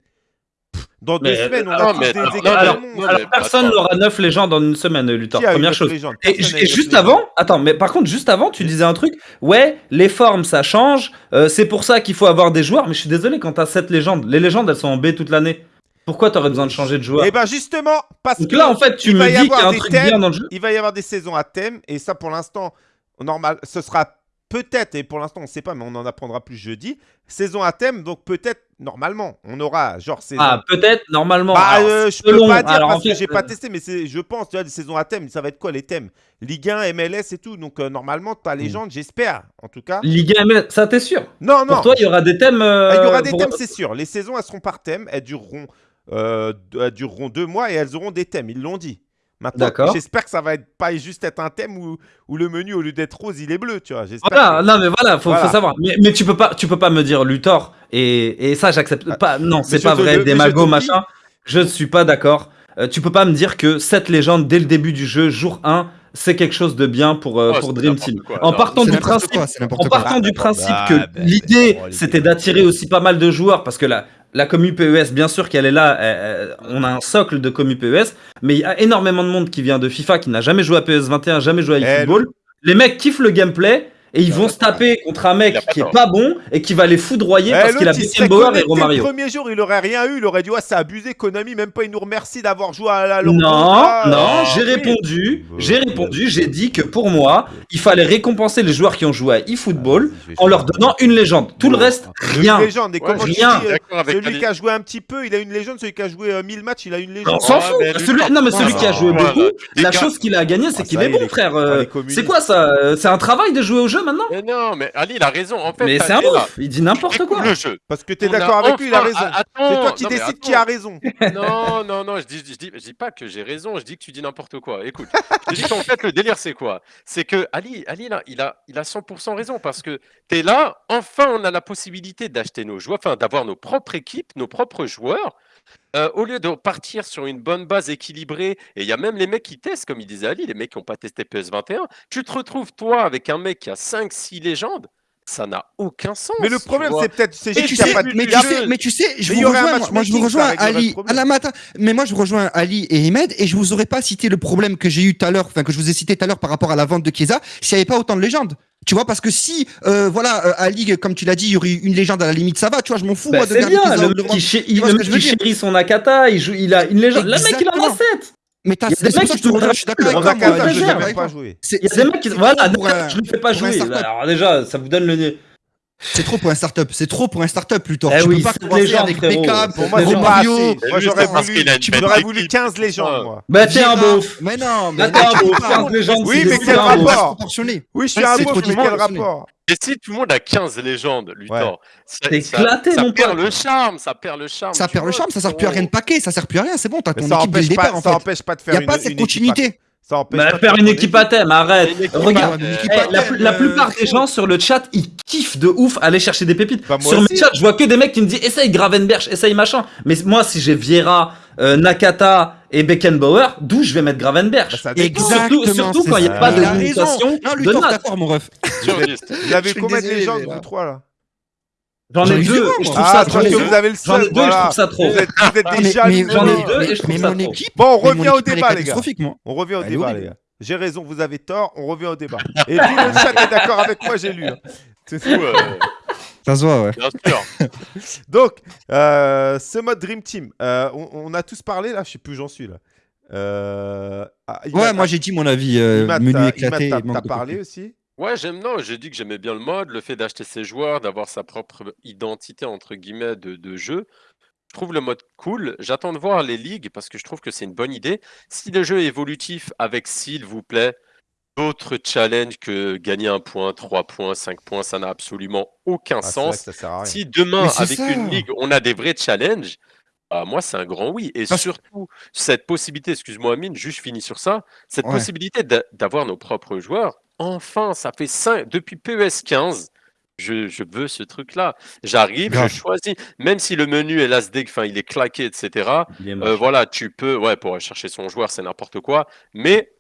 S1: Dans deux
S3: Mais,
S1: semaines, on
S3: euh,
S1: a
S2: non, mais
S1: des
S2: non,
S1: de
S3: alors-
S1: monde.
S3: Alors personne n'aura 9 légendes en une semaine, Luthor.
S1: Qui a eu
S3: Première
S1: neuf
S3: chose. Et,
S1: neuf
S3: juste
S1: légendes.
S3: avant, attends, mais par contre, juste avant, tu disais un truc. Ouais, les formes, ça change. euh, c'est pour ça qu'il faut avoir des joueurs. Mais je suis désolé, quand t'as 7 légendes, les légendes, elles sont en B toute l'année. Pourquoi t'aurais besoin de changer de joueur?
S1: Et ben justement, parce
S3: Donc
S1: que
S3: là, en fait, tu me dis qu'il y a un truc
S1: thèmes.
S3: bien dans le jeu.
S1: il va y avoir des saisons à thème, et ça pour l'instant, normal, ce sera peut-être, et pour l'instant on ne sait pas, mais on en apprendra plus jeudi, saison à thème, donc peut-être, normalement, on aura genre saison...
S3: Ah, peut-être, normalement.
S1: Bah,
S3: Alors,
S1: euh, je peux pas dire
S3: alors,
S1: parce
S3: en fait,
S1: que j'ai pas
S3: euh,
S1: testé, mais je pense, tu vois, des saisons à thème, ça va être quoi les thèmes? Ligue 1, MLS et tout, donc euh, normalement, ta légende, j'espère, en tout cas.
S3: Ligue 1 MLS, ça t'es sûr?
S1: Non, non,
S3: Pour toi, il y aura des thèmes. euh,
S1: Ah, il y aura des
S3: pour-
S1: thèmes, c'est sûr. Les saisons, elles seront par thème, elles dureront, elles dureront deux mois et elles auront des thèmes, ils l'ont dit. Maintenant,
S3: D'accord.
S1: j'espère que ça va être pas juste être un thème où, où le menu, au lieu d'être rose, il est bleu, tu vois.
S3: Voilà,
S1: que-
S3: non mais voilà, faut,
S1: Voilà.
S3: faut savoir. Mais, mais tu peux pas, tu peux pas me dire Luthor et, et ça j'accepte
S1: Ah,
S3: pas. Non, c'est pas vrai.
S1: le-
S3: Des
S1: mais je te
S3: magos machin. Je ne suis pas d'accord. Euh, tu peux pas me dire que cette légende dès le début du jeu, jour 1, c'est quelque chose de bien pour, euh,
S2: Oh,
S3: pour Dream Team.
S2: quoi.
S3: En partant du
S4: n'importe
S3: principe
S4: quoi, c'est
S3: en
S4: quoi.
S3: partant du principe
S1: bah,
S3: que
S1: bah,
S3: l'idée
S1: bah,
S3: c'était
S1: bah,
S3: d'attirer aussi pas mal de joueurs parce que la, la commu PES, bien sûr qu'elle est là, euh, euh, on a un socle de commu PES, mais il y a énormément de monde qui vient de FIFA qui n'a jamais joué à PES 21, jamais joué à
S1: Eh,
S3: eFootball. Les mecs kiffent le gameplay et ils vont se taper contre un mec qui est pas bon et qui va les foudroyer
S1: Eh,
S3: parce qu'il a Beckenbauer et
S1: connecté Le
S3: Romario.
S1: premier jour, il aurait rien eu. Il aurait dit Ouais, c'est abusé, Konami. Même pas, il nous remercie d'avoir joué à la
S3: Non,
S1: Lordoga.
S3: non,
S1: Ah,
S3: j'ai
S1: oui.
S3: répondu, j'ai répondu, j'ai dit que pour moi, il fallait récompenser les joueurs qui ont joué à eFootball en leur donnant une légende. Tout le reste, rien.
S1: Une légende. Et
S2: Ouais,
S1: comment
S2: je
S1: tu
S3: rien.
S1: dis, euh, Celui qui a joué un petit peu, il a une légende. Celui qui a joué euh, 1000 matchs, il a une légende.
S3: On s'en fout. non, mais celui qui a joué beaucoup, la chose qu'il a gagné, c'est
S1: Ah,
S3: qu'il est bon, frère.
S1: ah,
S3: Euh. C'est quoi ça Euh, C'est un travail de jouer au jeu maintenant
S2: Mais non, mais Ali, il a raison. En fait,
S3: Mais c'est un ouf. Il dit n'importe quoi.
S2: le jeu.
S1: Parce que t'es
S2: On
S1: d'accord avec lui, il a raison.
S2: a- attends,
S1: C'est toi qui décides qui a raison.
S2: Non, non, non, je dis, je dis, je dis pas que j'ai raison, je dis que tu dis n'importe quoi. Écoute, je dis qu'en fait, le délire, c'est quoi? C'est que Ali, Ali là, il, a, il a 100% raison parce que tu es là, enfin, on a la possibilité d'acheter nos joueurs, enfin, d'avoir nos propres équipes, nos propres joueurs. Euh, au lieu de partir sur une bonne base équilibrée, et il y a même les mecs qui testent, comme il disait Ali, les mecs qui n'ont pas testé PS21, tu te retrouves toi avec un mec qui a 5-6 légendes, ça n'a aucun sens.
S1: Mais le problème, c'est peut-être. C'est
S4: Mais tu sais,
S1: a pas de.
S4: mais tu sais, mais tu sais, je
S1: Mais
S4: vous rejoins, moi, moi, je vous rejoins
S1: le
S4: Ali.
S1: problème.
S4: Ah, non, mais moi je vous rejoins Ali et Ahmed et je vous aurais pas cité le problème que j'ai eu tout à l'heure, enfin que je vous ai cité tout à l'heure par rapport à la vente de Chiesa, s'il n'y avait pas autant de légendes. Tu vois, parce que si, euh, voilà, euh, Ali, comme tu l'as dit, il y aurait une légende à la limite, ça va, tu vois, je m'en fous,
S3: Bah,
S4: moi, de
S3: bien, le qui, le qui
S4: dire?
S3: chérit son Akata, il, joue, il a une légende. Le mec, il en a
S4: Exactement.
S3: 7
S4: Mais t'as,
S3: Il y a
S4: c'est
S3: des mecs qui
S4: te je suis d'accord avec toi, moi, je
S1: pas.
S4: C'est-
S3: Il y a des mecs qui. Voilà, je ne le fais pas jouer. Alors déjà, ça vous donne le nez.
S4: C'est trop pour un startup. C'est trop pour un startup, Luthor.
S3: Eh
S4: tu
S3: oui,
S4: peux pas commencer
S3: légendes,
S4: avec. Beckham,
S1: Pour moi, c'est pas assez. Moi, j'aurais
S2: parce
S1: voulu, j'aurais voulu 15 légendes, moi.
S3: Bah, t'es un beauf.
S4: Mais non, mais
S3: t'es un beauf.
S4: pas.
S3: 15 légendes,
S1: Oui, mais quel
S3: un
S1: rapport. Oui, je suis un beauf, mais quel rapport
S2: Et si tout le monde a 15 légendes, Luthor, ça, perd le charme, ça perd le charme.
S4: Ça perd le charme, ça sert plus à rien de paquer, ça sert plus à rien, c'est bon, t'as ton
S1: ça
S4: équipe dès le
S1: empêche
S4: départ
S1: ça empêche pas de
S4: Il
S1: faire
S4: n'y a
S1: une
S4: pas cette continuité.
S1: Ça empêche
S3: Bah, faire une équipe à thème, arrête. Regarde, Eh, la,
S4: euh,
S3: plupart des gens sur le chat, ils kiffent de ouf aller chercher des pépites.
S1: Bah,
S3: sur
S1: aussi.
S3: mes chats, je vois que des mecs qui me disent essaye Gravenberch, essaye machin. Mais moi, si j'ai Vieira, euh, Nakata et Beckenbauer, d'où je vais mettre Gravenberch?
S1: Bah,
S4: Exactement,
S3: surtout quand il n'y a pas de limitation
S4: Non,
S3: de
S4: d'accord, mon ref.
S1: Vous avez combien de légendes, vous trois, là
S3: J'en ai deux, et je trouve
S1: Ah,
S3: ça
S1: parce
S3: trop.
S1: que vous avez le
S3: J'en ai deux, et je trouve ça trop.
S1: Vous êtes, vous êtes
S4: Ah,
S1: des
S4: mais-
S1: jaloux.
S4: mais-
S3: J'en ai deux et je trouve
S4: mais
S3: ça
S4: mon
S3: trop.
S4: équipe,
S1: Bon, on revient au débat, les gars.
S4: catastrophique, moi.
S1: On revient au débat, les gars. J'ai raison, vous avez tort, on revient au débat. Et tout le chat est d'accord avec moi, j'ai lu. hein. C'est tout.
S2: Ouais,
S4: Ça se voit, ouais.
S2: bien sûr.
S1: Donc, euh, ce mode Dream Team, euh, on, on a tous parlé là, je sais plus où j'en suis là. Euh, ah,
S4: Ouais, moi j'ai dit mon avis, euh, menu
S1: t'as-
S4: éclaté.
S1: T'as- parlé aussi
S2: Ouais, j'aime, non, j'ai dit que j'aimais bien le mode, le fait d'acheter ses joueurs, d'avoir sa propre identité, entre guillemets, de, de jeu. Je trouve le mode cool. J'attends de voir les ligues parce que je trouve que c'est une bonne idée. Si le jeu est évolutif avec, s'il vous plaît, d'autres challenges que gagner un point, trois points, cinq points, ça n'a absolument aucun
S1: Ah, c'est vrai
S2: sens.
S1: que ça sert à rien.
S2: Si demain,
S4: Mais c'est
S2: avec
S4: ça.
S2: une ligue, on a des vrais challenges, bah, moi, c'est un grand oui. Et
S4: Parce-
S2: surtout, cette possibilité, excuse-moi, Amine, juste fini sur ça, cette
S4: Ouais.
S2: possibilité d'a- d'avoir nos propres joueurs, enfin, ça fait cinq, depuis PES 15, je, je veux ce truc-là. J'arrive, je choisis, même si le menu est LASD, enfin, il est claqué, etc. Euh, voilà, tu peux, ouais, pour aller chercher son joueur, c'est n'importe quoi, mais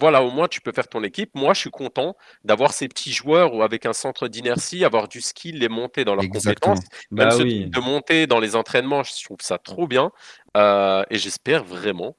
S2: voilà, au moins tu peux faire ton équipe. Moi, je suis content d'avoir ces petits joueurs ou avec un centre d'inertie, avoir du skill, les monter dans leurs
S4: Exactement.
S2: compétences. Même
S3: Bah
S2: ce
S3: oui.
S2: de monter dans les entraînements, je trouve ça trop bien. Euh, et j'espère vraiment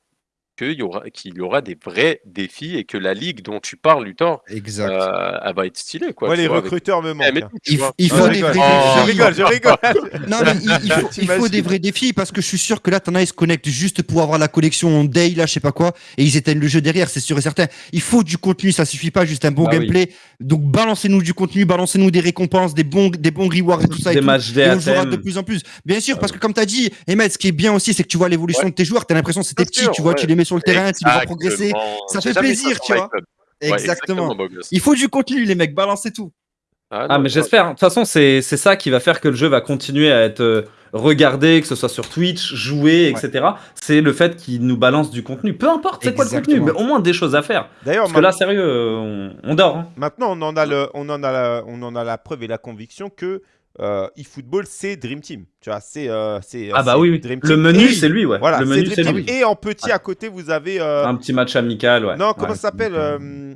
S2: qu'il y, aura, qu'il y aura des vrais défis et que la ligue dont tu parles, Luthor,
S4: Exact.
S2: euh, elle va être stylée. Quoi, tu
S1: les
S2: vois, avec-
S1: recruteurs me
S2: Eh,
S1: manquent.
S2: tout,
S4: Il,
S1: Ah,
S4: faut
S1: je
S4: des
S1: rigole.
S4: vrais
S2: Oh,
S1: Je
S4: défis.
S1: rigole, je rigole.
S4: Non, mais il, il faut, il faut des vrais défis parce que je suis sûr que là, t'en as, ils se connectent juste pour avoir la collection Day, là, je sais pas quoi, et ils éteignent le jeu derrière, c'est sûr et certain. Il faut du contenu, ça suffit pas juste un bon
S3: Bah oui.
S4: gameplay. Donc, balancez-nous du contenu, balancez-nous des récompenses, des bons, des bons rewards et tout ça. et
S3: Des
S4: tout.
S3: matchs
S4: Et
S3: day à
S4: on jouera de plus en plus. Bien sûr, parce que comme tu as dit, Emmet, ce qui est bien aussi, c'est que tu vois l'évolution
S2: Ouais.
S4: de tes joueurs. Tu as l'impression que c'était petit, tu vois,
S2: ouais.
S4: tu les mets sur le terrain, tu les vois progresser. Ça fait plaisir, tu vois.
S2: Ouais,
S4: Exactement. Il faut du contenu, les mecs, balancez tout.
S3: Ah,
S2: non,
S3: mais j'espère. De toute façon, c'est c'est ça qui va faire que le jeu va continuer à être euh, regardé, que ce soit sur Twitch, joué, etc. C'est le fait qu'il nous balance du contenu. Peu importe c'est quoi le contenu, mais au moins des choses à faire.
S1: D'ailleurs,
S3: Parce que là, sérieux, euh, on, on dort. hein.
S1: Maintenant, on en a, le, on en a, la, on en a la preuve et la conviction que euh, eFootball, c'est Dream Team. Tu vois, c'est euh, c'est, euh,
S3: Ah bah oui, oui.
S1: Dream
S3: Le
S1: Team.
S3: menu, c'est lui, ouais.
S1: Voilà,
S3: le
S1: c'est
S3: menu,
S1: Dream
S3: c'est
S1: Team.
S3: lui.
S1: Et en petit à côté, vous avez. euh,
S3: Un petit match amical, ouais.
S1: non, comment
S3: Ouais.
S1: ça s'appelle euh,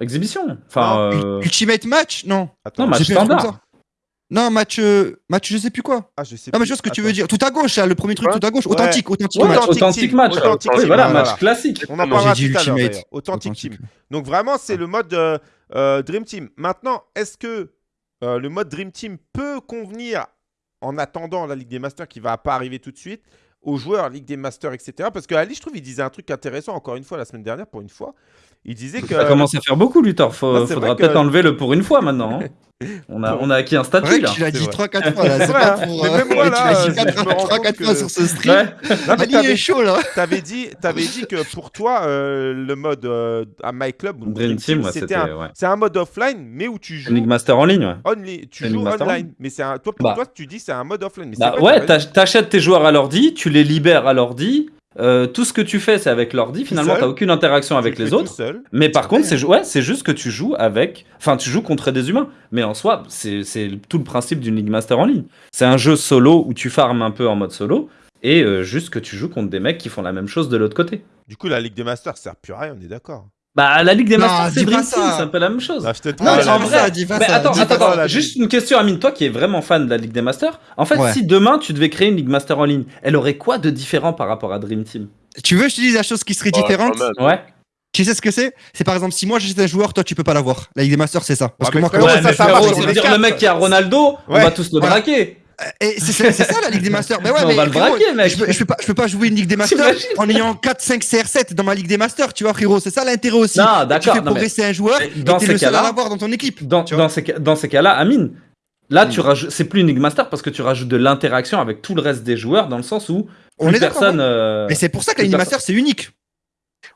S3: Exhibition. Enfin, euh,
S4: Ultimate match Non.
S1: Attends,
S3: Non, match standard.
S4: Non, match, euh, match, je sais plus quoi.
S1: ah, je sais
S4: Non, mais je vois ce que tu veux dire. Tout à gauche, là, le premier truc,
S2: Quoi
S4: tout à gauche.
S1: Ouais.
S4: Authentique, authentique
S3: ouais,
S4: match.
S1: Authentic
S3: authentique match.
S1: Authentic
S3: oui, voilà,
S1: voilà.
S3: match classique.
S1: On en parlera
S4: dit
S1: tout à l'heure.
S4: Ultimate.
S1: Authentic
S4: Authentique.
S1: Team. Donc vraiment, c'est le mode euh, euh, Dream Team. Maintenant, est-ce que euh, le mode Dream Team peut convenir en attendant la Ligue des Masters qui va pas arriver tout de suite aux joueurs Ligue des Masters, etc. Parce que Ali, je trouve, il disait un truc intéressant encore une fois la semaine dernière pour une fois. Il disait que
S3: Ça commence à faire beaucoup, Luthor. Faut,
S1: Non, c'est
S3: faudra
S1: vrai que-
S3: peut-être enlever le pour une fois maintenant. hein. On, a, on a acquis un
S4: Ouais,
S3: statut là.
S4: tu l'as
S1: C'est
S4: dit
S1: vrai.
S4: 3-4 fois là. C'est
S1: Ouais,
S4: pas pour.
S1: Mais
S4: euh,
S1: même moi,
S4: tu
S1: là,
S4: l'as
S1: je
S4: dit
S1: me rends
S4: 3-4
S1: compte
S4: fois
S1: que-
S4: sur ce stream.
S3: Ouais.
S1: Non, mais
S4: Ali
S1: t'avais-
S4: est chaud là.
S1: T'avais dit, t'avais dit que pour toi, euh, le mode euh, à My Club, ou
S3: Dream Team, ouais,
S1: c'était
S3: c'était.
S1: un,
S3: ouais.
S1: c'est un mode offline, mais où tu joues
S3: League Master en ligne, ouais.
S1: only, tu
S3: C'est
S1: joues online. Mais c'est un, toi, pour
S3: Bah.
S1: toi, tu dis c'est un mode offline. Mais
S3: Bah
S1: c'est
S3: ouais, t'achètes tes joueurs à l'ordi, tu les libères à l'ordi. Euh, tout ce que tu fais, c'est avec l'ordi. Finalement,
S1: seul.
S3: t'as aucune interaction
S1: Tu
S3: avec
S1: le
S3: les autres.
S1: seul.
S3: Mais par contre, c'est ju- ouais, c'est juste que tu joues avec. Enfin, tu joues contre des humains. Mais en soi, c'est c'est tout le principe d'une League Master en ligne. C'est un jeu solo où tu farmes un peu en mode solo. Et euh, juste que tu joues contre des mecs qui font la même chose de l'autre côté.
S1: Du coup, la Ligue des Masters sert plus à rien, on est d'accord.
S3: Bah, la Ligue des
S4: Non,
S3: Masters, c'est Dream
S4: ça.
S3: Team, c'est un peu la même chose.
S1: Non, te
S3: Non,
S4: Ah,
S3: en vrai-
S4: ça, dis pas
S3: Mais
S4: ça,
S3: attends,
S4: dis
S3: attends, juste une question, Amine, toi qui es vraiment fan de la Ligue des Masters. En fait,
S4: Ouais.
S3: si demain tu devais créer une Ligue Master en ligne, elle aurait quoi de différent par rapport à Dream Team?
S4: Tu veux que je te dise la chose qui serait
S2: Ouais,
S4: différente?
S3: Ouais.
S4: Tu sais ce que c'est? C'est par exemple, si moi j'achète un joueur, toi tu peux pas l'avoir. La Ligue des Masters, c'est ça. Parce
S1: Ouais,
S4: que moi, quand
S1: ça,
S4: je-
S1: ça? marche
S3: le mec qui a Ronaldo, on va tous le braquer.
S4: Et c'est ça la Ligue des Masters. Mais ouais,
S3: On
S4: mais
S3: va le braquer, mec.
S4: Je peux, je, peux pas, je peux pas jouer une Ligue des Masters en ayant 4-5 CR7 dans ma Ligue des Masters, tu vois, frérot. C'est ça l'intérêt aussi.
S3: Non,
S4: Et tu
S3: d'accord.
S4: fais progresser un joueur
S3: mais
S4: et
S3: dans
S4: t'es
S3: ces
S4: le seul à l'avoir dans ton équipe.
S3: dans, dans ces, dans ces cas-là, Amine, Là,
S4: Mm.
S3: tu rajoutes, c'est plus une League Master parce que tu rajoutes de l'interaction avec tout le reste des joueurs dans le sens où
S4: On est d'accord,
S3: personne. euh,
S4: Mais c'est pour ça que la Ligue Master, c'est unique.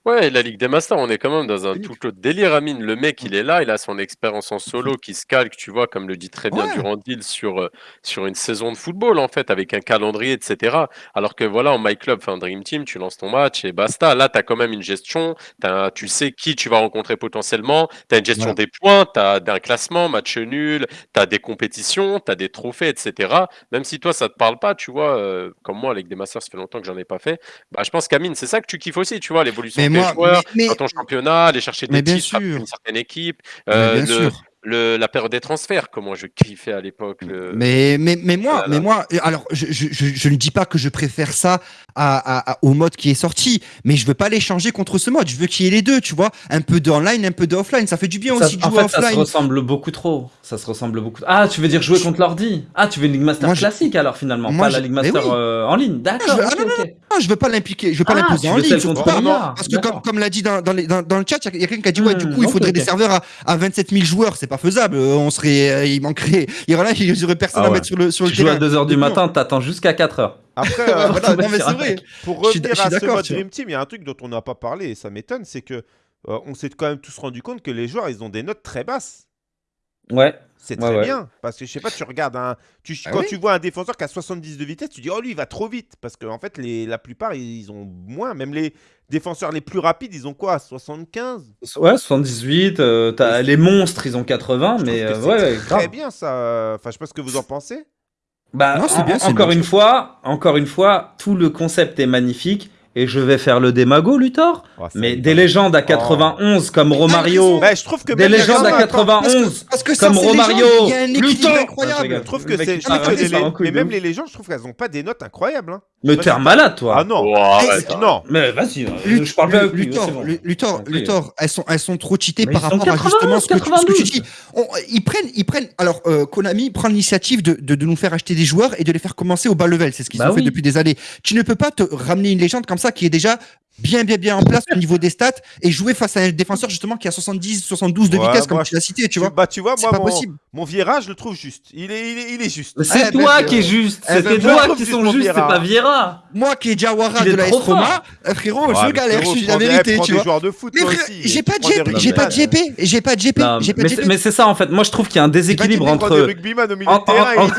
S2: Ouais, la Ligue des Masters, on est quand même dans un tout autre délire, Amine. Le mec, il est là, il a son expérience en solo qui se calque, tu vois, comme le dit très bien
S4: Ouais.
S2: Durandil, sur, euh, sur une saison de football, en fait, avec un calendrier, etc. Alors que voilà, en My Club, enfin Dream Team, tu lances ton match et basta. Là, tu as quand même une gestion, t'as- tu sais qui tu vas rencontrer potentiellement, tu as une gestion
S4: Voilà.
S2: des points, tu as un classement, match nul, tu as des compétitions, tu as des trophées, etc. Même si toi, ça te parle pas, tu vois, euh, comme moi, avec des Masters, ça fait longtemps que j'en ai pas fait. Bah, je pense qu'Amine, c'est ça que tu kiffes aussi, tu vois, l'évolution
S4: Mais
S2: des
S4: moi,
S2: joueurs
S4: mais, mais-
S2: dans ton championnat, aller chercher des titres avec
S4: sûr.
S2: une certaine équipe, euh,
S4: bien
S2: le,
S4: sûr.
S2: le- la période des transferts, comment je kiffais à l'époque. le-
S4: Mais, mais, mais moi,
S2: Voilà.
S4: mais moi, alors, je, je, je, je ne dis pas que je préfère ça à, à- à- au mode qui est sorti, mais je veux pas les changer contre ce mode. Je veux qu'il y ait les deux, tu vois. Un peu de online, un peu de offline. Ça fait du bien
S3: ça-
S4: aussi de
S3: en
S4: jouer
S3: fait, ça se
S4: offline.
S3: ressemble beaucoup trop. Ça se ressemble beaucoup. Ah, tu veux dire jouer contre l'ordi? Ah, tu veux une League Master
S4: Moi, je-
S3: classique alors finalement,
S4: Moi,
S3: pas la
S4: mais
S3: Master
S4: oui.
S3: euh, en ligne. D'accord.
S4: je veux- ah,
S3: ok,
S4: non,
S3: ok.
S4: Non, je veux pas l'impliquer, je veux pas
S3: Ah,
S4: l'imposer en ligne. Parce que comme, comme l'a dit dans, dans, les- dans, dans le chat, il y a quelqu'un qui a dit ouais, du
S3: Hmm,
S4: coup, il faudrait des serveurs à, à 27 000 joueurs, c'est pas faisable. Euh, On serait, euh, il manquerait, il y aurait, il y aurait personne
S3: Ah
S4: à mettre sur le sur le
S3: Tu joues à
S4: terrain.
S3: 2h du
S4: Donc, non.
S3: matin, t'attends jusqu'à 4h.
S1: Après,
S4: Ah,
S1: euh,
S4: voilà, non, mais c'est vrai.
S1: pour
S4: Je suis
S1: revenir
S4: je suis
S1: à ce mode. Dream Team, il y a un truc dont on n'a pas parlé et ça m'étonne, c'est que euh, on s'est quand même tous rendu compte que les joueurs, ils ont des notes très basses.
S3: Ouais.
S1: C'est très
S3: ouais.
S1: bien. Parce que je sais pas, tu regardes un. Tu,
S4: Ah
S1: quand
S4: oui.
S1: tu vois un défenseur qui a 70 de vitesse, tu dis, oh lui, il va trop vite. Parce qu'en fait, les, la plupart, ils ont moins. Même les défenseurs les plus rapides, ils ont quoi 75
S3: Ouais, 78, euh, t'as
S1: Et
S3: les monstres, ils ont 80,
S1: Je
S3: mais euh,
S1: c'est
S3: ouais,
S1: Très
S3: grave.
S1: bien, ça. Enfin, je sais pas ce que vous en pensez.
S3: Bah,
S4: Non,
S3: en-
S4: bien,
S3: encore
S4: bien.
S3: une fois, encore une fois, tout le concept est magnifique et je vais faire le démago, Luthor.
S1: Oh,
S3: Mais des légendes à 91 comme Romario,
S1: Bah, je trouve que
S3: des
S1: même les
S3: légendes à
S1: gens-
S3: 91
S4: Parce que ça,
S3: comme
S4: c'est
S3: Romario, Luthor.
S4: incroyable.
S1: Je trouve que c'est. que Mais même les légendes, je trouve qu'elles ont pas des notes incroyables. hein.
S3: Mais t'es un malade, toi.
S1: Ah non.
S2: Oh, arrête,
S4: c'est-
S2: hein.
S4: non.
S3: Mais vas-y,
S4: Lut-
S3: je parle pas avec lui.
S4: Luthor, Luthor. Luthor, elles sont, elles sont trop cheatées
S3: Mais
S4: par rapport à
S3: 91,
S4: justement ce que, tu- ce que tu
S3: 92.
S4: dis. On- ils prennent, ils prennent. Alors, euh, Konami prend l'initiative de, de, de nous faire acheter des joueurs et de les faire commencer au bas level. C'est ce qu'ils
S3: Bah
S4: ont fait depuis des années. Tu ne peux pas te ramener une légende comme ça qui est déjà bien, bien, bien en place au niveau des stats et jouer face à un défenseur justement qui a 70, 72 de
S1: Ouais,
S4: vitesse comme
S1: moi,
S4: tu l'as cité, tu vois.
S1: Bah, tu vois,
S4: C'est
S1: moi,
S4: pas
S1: mon,
S4: possible.
S1: mon Vieira, je le trouve juste. Il est, il est, il est juste.
S3: C'est
S4: Eh ben,
S3: toi qui es juste,
S4: eh
S3: c'est
S4: ben,
S1: trouve
S3: qui
S1: juste
S3: sont justes, c'est
S1: Vieira.
S3: pas Viera.
S4: Moi qui est Jawara
S3: est
S4: de la
S3: trop
S4: Roma,
S3: fort.
S4: euh, frérot,
S1: Ouais,
S4: je
S1: mais
S4: galère,
S1: frérot,
S4: je suis la vérité, tu vois.
S1: joueurs de foot,
S4: Mais
S1: toi
S4: j'ai pas de JP, j'ai pas de JP, j'ai pas de j'ai pas
S3: mais
S4: de
S3: c'est-
S4: JP.
S3: mais c'est ça en fait. Moi je trouve qu'il y a un déséquilibre entre.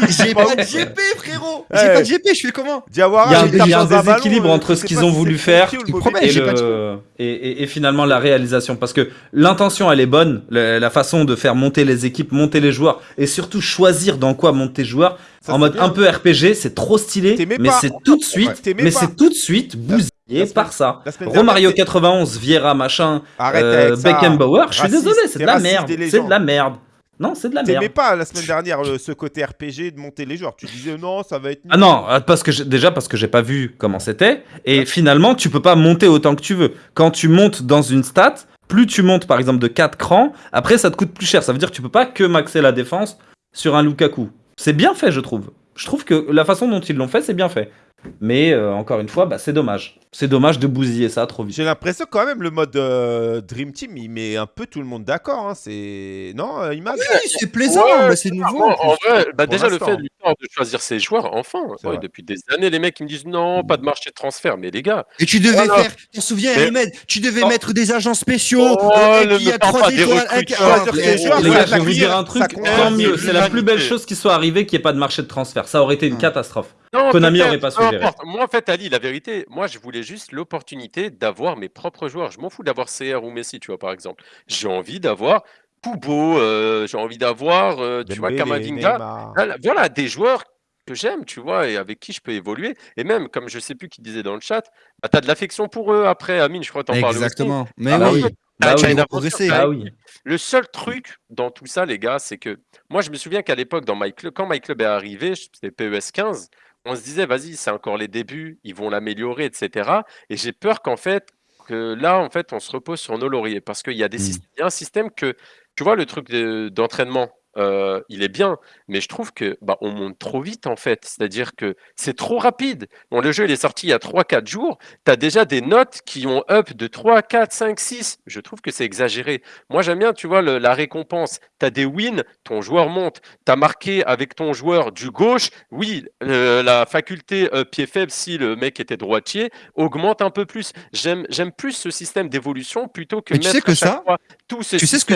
S4: J'ai
S1: pas
S4: de JP, frérot.
S1: Eh.
S4: J'ai pas de JP, je fais comment?
S1: Diawara,
S3: Il y a un, déséquilibre
S1: euh,
S3: entre ce qu'ils ont voulu faire
S1: le pied ou le
S4: Il
S1: mauvais
S4: promet,
S1: pied.
S3: et,
S4: pas de
S3: et, et- et finalement la réalisation. Parce que l'intention, elle est bonne, la, la façon de faire monter les équipes, monter les joueurs, et surtout choisir dans quoi monter joueurs,
S1: Ça,
S3: en mode
S1: bien.
S3: un peu RPG, c'est trop stylé, mais c'est tout de suite,
S1: Ouais,
S3: mais c'est tout de suite bousillé par ça. Romario
S1: dernière,
S3: 91, Vieira, machin,
S1: Arrête
S3: euh. Beckenbauer, je suis désolé, c'est de la merde, c'est de la merde. Non, c'est de la
S1: T'aimais
S3: merde.
S1: pas la semaine dernière le- ce côté RPG de monter les joueurs. Tu disais non, ça va être.
S3: Ah non, euh, parce que déjà parce que j'ai pas vu comment c'était et finalement tu peux pas monter autant que tu veux. Quand tu montes dans une stat, plus tu montes par exemple de 4 crans, après ça te coûte plus cher. Ça veut dire que tu peux pas que maxer la défense sur un Lukaku. C'est bien fait, je trouve. Je trouve que la façon dont ils l'ont fait, c'est bien fait. Mais euh, encore une fois, bah, c'est dommage. C'est dommage de bousiller ça trop vite.
S1: J'ai l'impression quand même le mode euh, Dream Team, il met un peu tout le monde d'accord. hein. C'est non, euh, Imad?
S4: Oui, c'est plaisant,
S2: Ouais,
S4: c'est nouveau.
S2: En vrai, bah, déjà le fait de choisir ses joueurs, enfin, ouais, depuis des années, les mecs ils me disent non, pas de marché de transfert, mais les gars,
S4: Et tu devais
S2: Voilà.
S4: faire, tu te souviens,
S2: Mais-
S4: Ahmed, tu devais
S3: Oh.
S4: mettre des agents spéciaux,
S2: Oh,
S4: euh,
S2: ne
S4: qui
S2: me
S4: a trois étoiles,
S3: Les gars, je vais vous dire un truc, tant mieux.
S2: c'est
S3: la plus belle chose qui soit arrivée qu'il n'y ait pas de marché de transfert. Ça aurait été une catastrophe.
S2: Non,
S3: Konami aurait pas suggéré.
S2: importe. Moi, en fait, Ali, la vérité, moi, je voulais juste l'opportunité d'avoir mes propres joueurs. Je m'en fous d'avoir CR ou Messi, tu vois, par exemple. J'ai envie d'avoir Kubo, euh, j'ai envie d'avoir, euh, tu vois, Kamavinga. Voilà, des joueurs que j'aime, tu vois, et avec qui je peux évoluer. Et même, comme je sais plus qui disait dans le chat, bah, tu as de l'affection pour eux après. Amine, je crois que t'en parles aussi.
S4: Exactement. Mais
S2: Ah bah
S4: oui.
S3: Bah oui.
S4: progresser.
S2: t'as
S3: Ah oui.
S2: le seul truc dans tout ça, les gars, c'est que moi, je me souviens qu'à l'époque, dans My Club, quand My Club est arrivé, c'était PES 15, on se disait, vas-y, c'est encore les débuts, ils vont l'améliorer, etc. Et j'ai peur qu'en fait, que là, en fait, on se repose sur nos lauriers parce qu'il y a, des
S4: Mm.
S2: a un système que, tu vois, le truc de- d'entraînement euh, il est bien, mais je trouve que bah, on monte trop vite en fait. C'est-à-dire que c'est trop rapide. Bon, le jeu il est sorti il y a 3-4 jours. Tu as déjà des notes qui ont up de 3, 4, 5, 6. Je trouve que c'est exagéré. Moi j'aime bien, tu vois, le- la récompense. Tu as des wins, ton joueur monte. Tu as marqué avec ton joueur du gauche. Oui, euh, la faculté euh, pied faible, si le mec était droitier, augmente un peu plus. J'aime plus ce système d'évolution plutôt que
S4: Mais tu
S2: mettre
S4: sais que
S2: à chaque
S4: ça,
S2: fois
S4: sais ce que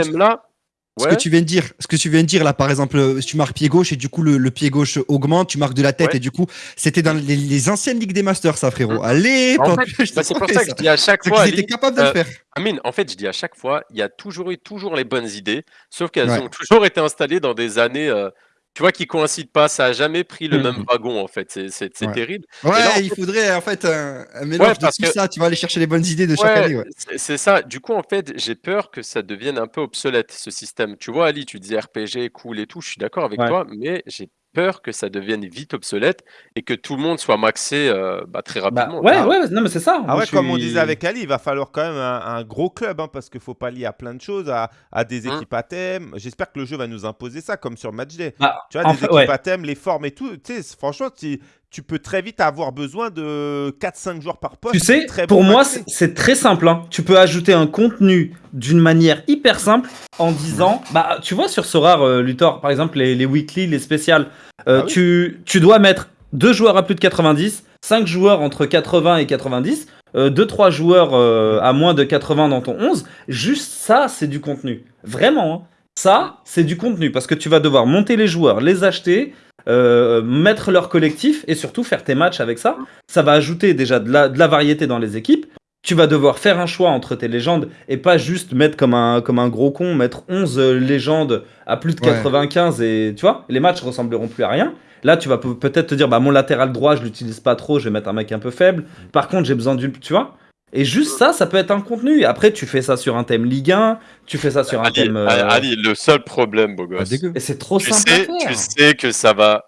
S4: Ce que tu viens de dire, ce que tu viens de dire là, par exemple, euh, si tu marques pied gauche et du coup le, le pied gauche augmente, tu marques de la tête
S2: Ouais.
S4: et du coup, c'était dans les, les anciennes ligues des masters, ça, frérot.
S2: Mm.
S4: Allez,
S2: En
S4: pop,
S2: fait, bah, c'est pour ça que je dis à chaque fois, Ali,
S4: capables de le
S2: euh,
S4: faire.
S2: Amine, en fait, je dis à chaque fois, il y a toujours eu toujours les bonnes idées, sauf qu'elles
S4: Ouais.
S2: ont toujours été installées dans des années, euh, tu vois, qui coïncident pas. Ça a jamais pris le
S3: Mhm.
S2: même wagon, en fait. C'est
S4: Ouais.
S2: terrible.
S4: Ouais,
S2: là, en
S4: il faudrait en fait un, un mélange de
S2: parce
S4: tout
S2: que-
S4: ça. Tu vas aller chercher les bonnes idées de chaque année. Ouais.
S2: c'est- ça. Du coup, en fait, j'ai peur que ça devienne un peu obsolète, ce système. Tu vois, Ali, tu disais RPG, cool et tout, je suis d'accord avec
S3: Ouais.
S2: toi, mais j'ai peur que ça devienne vite obsolète et que tout le monde soit maxé euh, bah, très
S3: Bah,
S2: rapidement.
S3: ouais,
S1: Ah.
S3: ouais, non, mais c'est ça.
S1: Ah
S3: Moi,
S1: ouais, comme on disait avec Ali, il va falloir quand même un, un gros club, hein, parce qu'il faut pas lier à plein de choses, à, à des
S2: Hein.
S1: équipes à thème. J'espère que le jeu va nous imposer ça, comme sur Matchday.
S3: Bah,
S1: Tu vois, des
S3: fait,
S1: équipes
S3: ouais.
S1: à thème, les formes et tout. Tu sais, franchement, tu, tu peux très vite avoir besoin de 4-5 joueurs par poste.
S3: Tu sais,
S1: très
S3: pour
S1: bon
S3: moi, c'est très simple. hein. Tu peux ajouter un contenu d'une manière hyper simple en disant, bah, tu vois, sur Sorare, euh, Luthor, par exemple, les, les weekly, les spéciales, euh,
S1: Ah oui.
S3: tu, tu dois mettre deux joueurs à plus de 90, 5 joueurs entre 80 et 90, 2-3 joueurs euh, à moins de 80 dans ton 11. Juste ça, c'est du contenu. Vraiment. hein. Ça, c'est du contenu parce que tu vas devoir monter les joueurs, les acheter, euh, mettre leur collectif et surtout faire tes matchs avec ça. Ça va ajouter déjà de la, de la variété dans les équipes. Tu vas devoir faire un choix entre tes légendes et pas juste mettre comme un, comme un gros con, mettre 11 légendes à plus de
S4: Ouais.
S3: 95 et tu vois, les matchs ressembleront plus à rien. Là, tu vas pe- peut-être te dire, bah mon latéral droit, je l'utilise pas trop, je vais mettre un mec un peu faible. Par contre, j'ai besoin d'une, tu vois. Et juste ça, ça peut être un contenu. Après, tu fais ça sur un thème Ligue 1, tu fais ça sur un
S2: Ali,
S3: thème. euh,
S2: Ali, le seul problème, beau
S4: Pas
S2: gosse.
S3: Et c'est trop
S2: tu
S3: simple
S2: sais,
S3: à faire.
S2: tu sais que ça va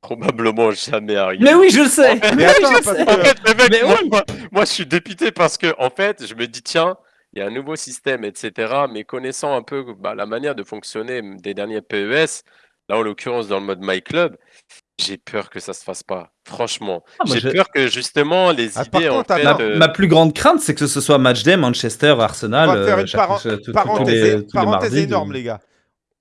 S2: probablement jamais arriver.
S3: Mais oui, je le sais.
S2: fait-
S3: Mais
S1: Mais
S3: oui,
S1: attends,
S3: je le
S1: parce
S3: sais.
S1: que-
S2: En fait, le mec,
S3: Mais
S2: moi,
S3: oui.
S2: moi- moi, je suis dépité parce que, en fait, je me dis, tiens, il y a un nouveau système, etc. Mais connaissant un peu bah, la manière de fonctionner des derniers PES, là, en l'occurrence, dans le mode My Club, j'ai peur que ça se fasse pas. Franchement,
S3: Ah, moi,
S2: j'ai
S3: je-
S2: peur que justement les
S1: Ah, par
S2: idées, en
S1: contre,
S2: fait,
S1: attends,
S3: Ma,
S2: euh,
S3: ma plus grande crainte, c'est que ce soit Matchday, Manchester, Arsenal.
S1: On va faire
S3: euh,
S1: une
S3: chaque- tous- tous- tous
S1: parenthèse,
S3: les- tous les
S1: parenthèse
S3: mardis,
S1: énorme,
S3: de-
S1: les gars.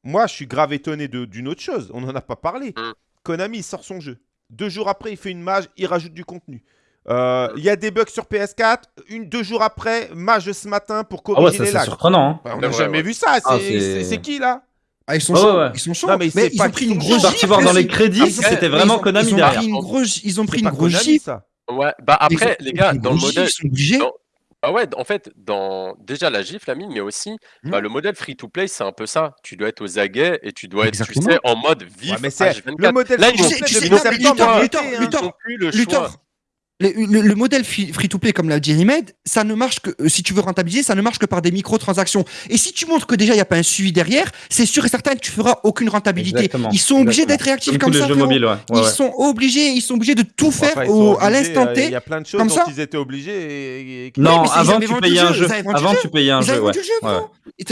S1: Moi, je suis grave étonné de- d'une autre chose. On n'en a pas parlé.
S2: Mm.
S1: Konami il sort son jeu. Deux jours après, il fait une mage, il rajoute du contenu. Euh, Il y a des bugs sur PS4. Une, deux jours après, mage ce matin pour
S3: Ah ouais,
S1: corriger
S3: ça
S1: les
S3: c'est
S1: lags.
S3: surprenant. hein.
S1: Bah, on n'a jamais
S2: ouais.
S1: vu ça. C'est
S3: Ah, c'est-
S1: c'est- c'est qui là?
S4: Ah, ils sont
S3: Ouais,
S4: chauds.
S3: ouais.
S4: Ils sont chauds.
S1: Non, mais
S4: ils ont pris une
S1: sont
S4: grosse.
S3: Parti voir dans les crédits, c'était vraiment Konami
S4: ils ont
S3: derrière.
S4: pris une grosse, ils ont pris une grosse gifle.
S1: ça.
S2: ouais. Bah après, les gars, dans le modèle,
S4: gifle, Ils sont obligés.
S2: dans- Ah ouais, en fait, dans déjà la gifle, la mine, mais aussi bah,
S4: Hmm.
S2: le modèle free-to-play, c'est un peu ça. Tu dois être aux aguets et tu dois être, tu sais, en mode vif
S1: Ouais, mais c'est
S2: H24.
S1: le modèle
S2: Là, ils
S4: Tu
S2: ont
S4: sais- tu sais- Luthor, Luthor,
S1: hein.
S4: Luthor,
S2: Ils ont plus le
S4: modèle free-to-play comme l'a dit Rimed, ça ne marche que euh, si tu veux rentabiliser, ça ne marche que par des microtransactions. Et si tu montres que déjà il n'y a pas un suivi derrière, c'est sûr et certain que tu feras aucune rentabilité.
S3: Exactement,
S4: Ils sont obligés d'être réactifs
S3: Comme
S4: comme, ça.
S3: jeux
S4: frérot.
S3: mobiles, ouais. ouais,
S4: Ils
S3: ouais.
S4: sont obligés, ils sont obligés de tout faire
S1: Enfin,
S4: au- à l'instant
S1: euh,
S4: T.
S1: Il y a plein de choses
S4: comme
S1: dont
S4: ça.
S1: ils étaient obligés. et- et- qui-
S3: Non, avant tu payais un
S4: jeu,
S3: Avant tu payais un jeu,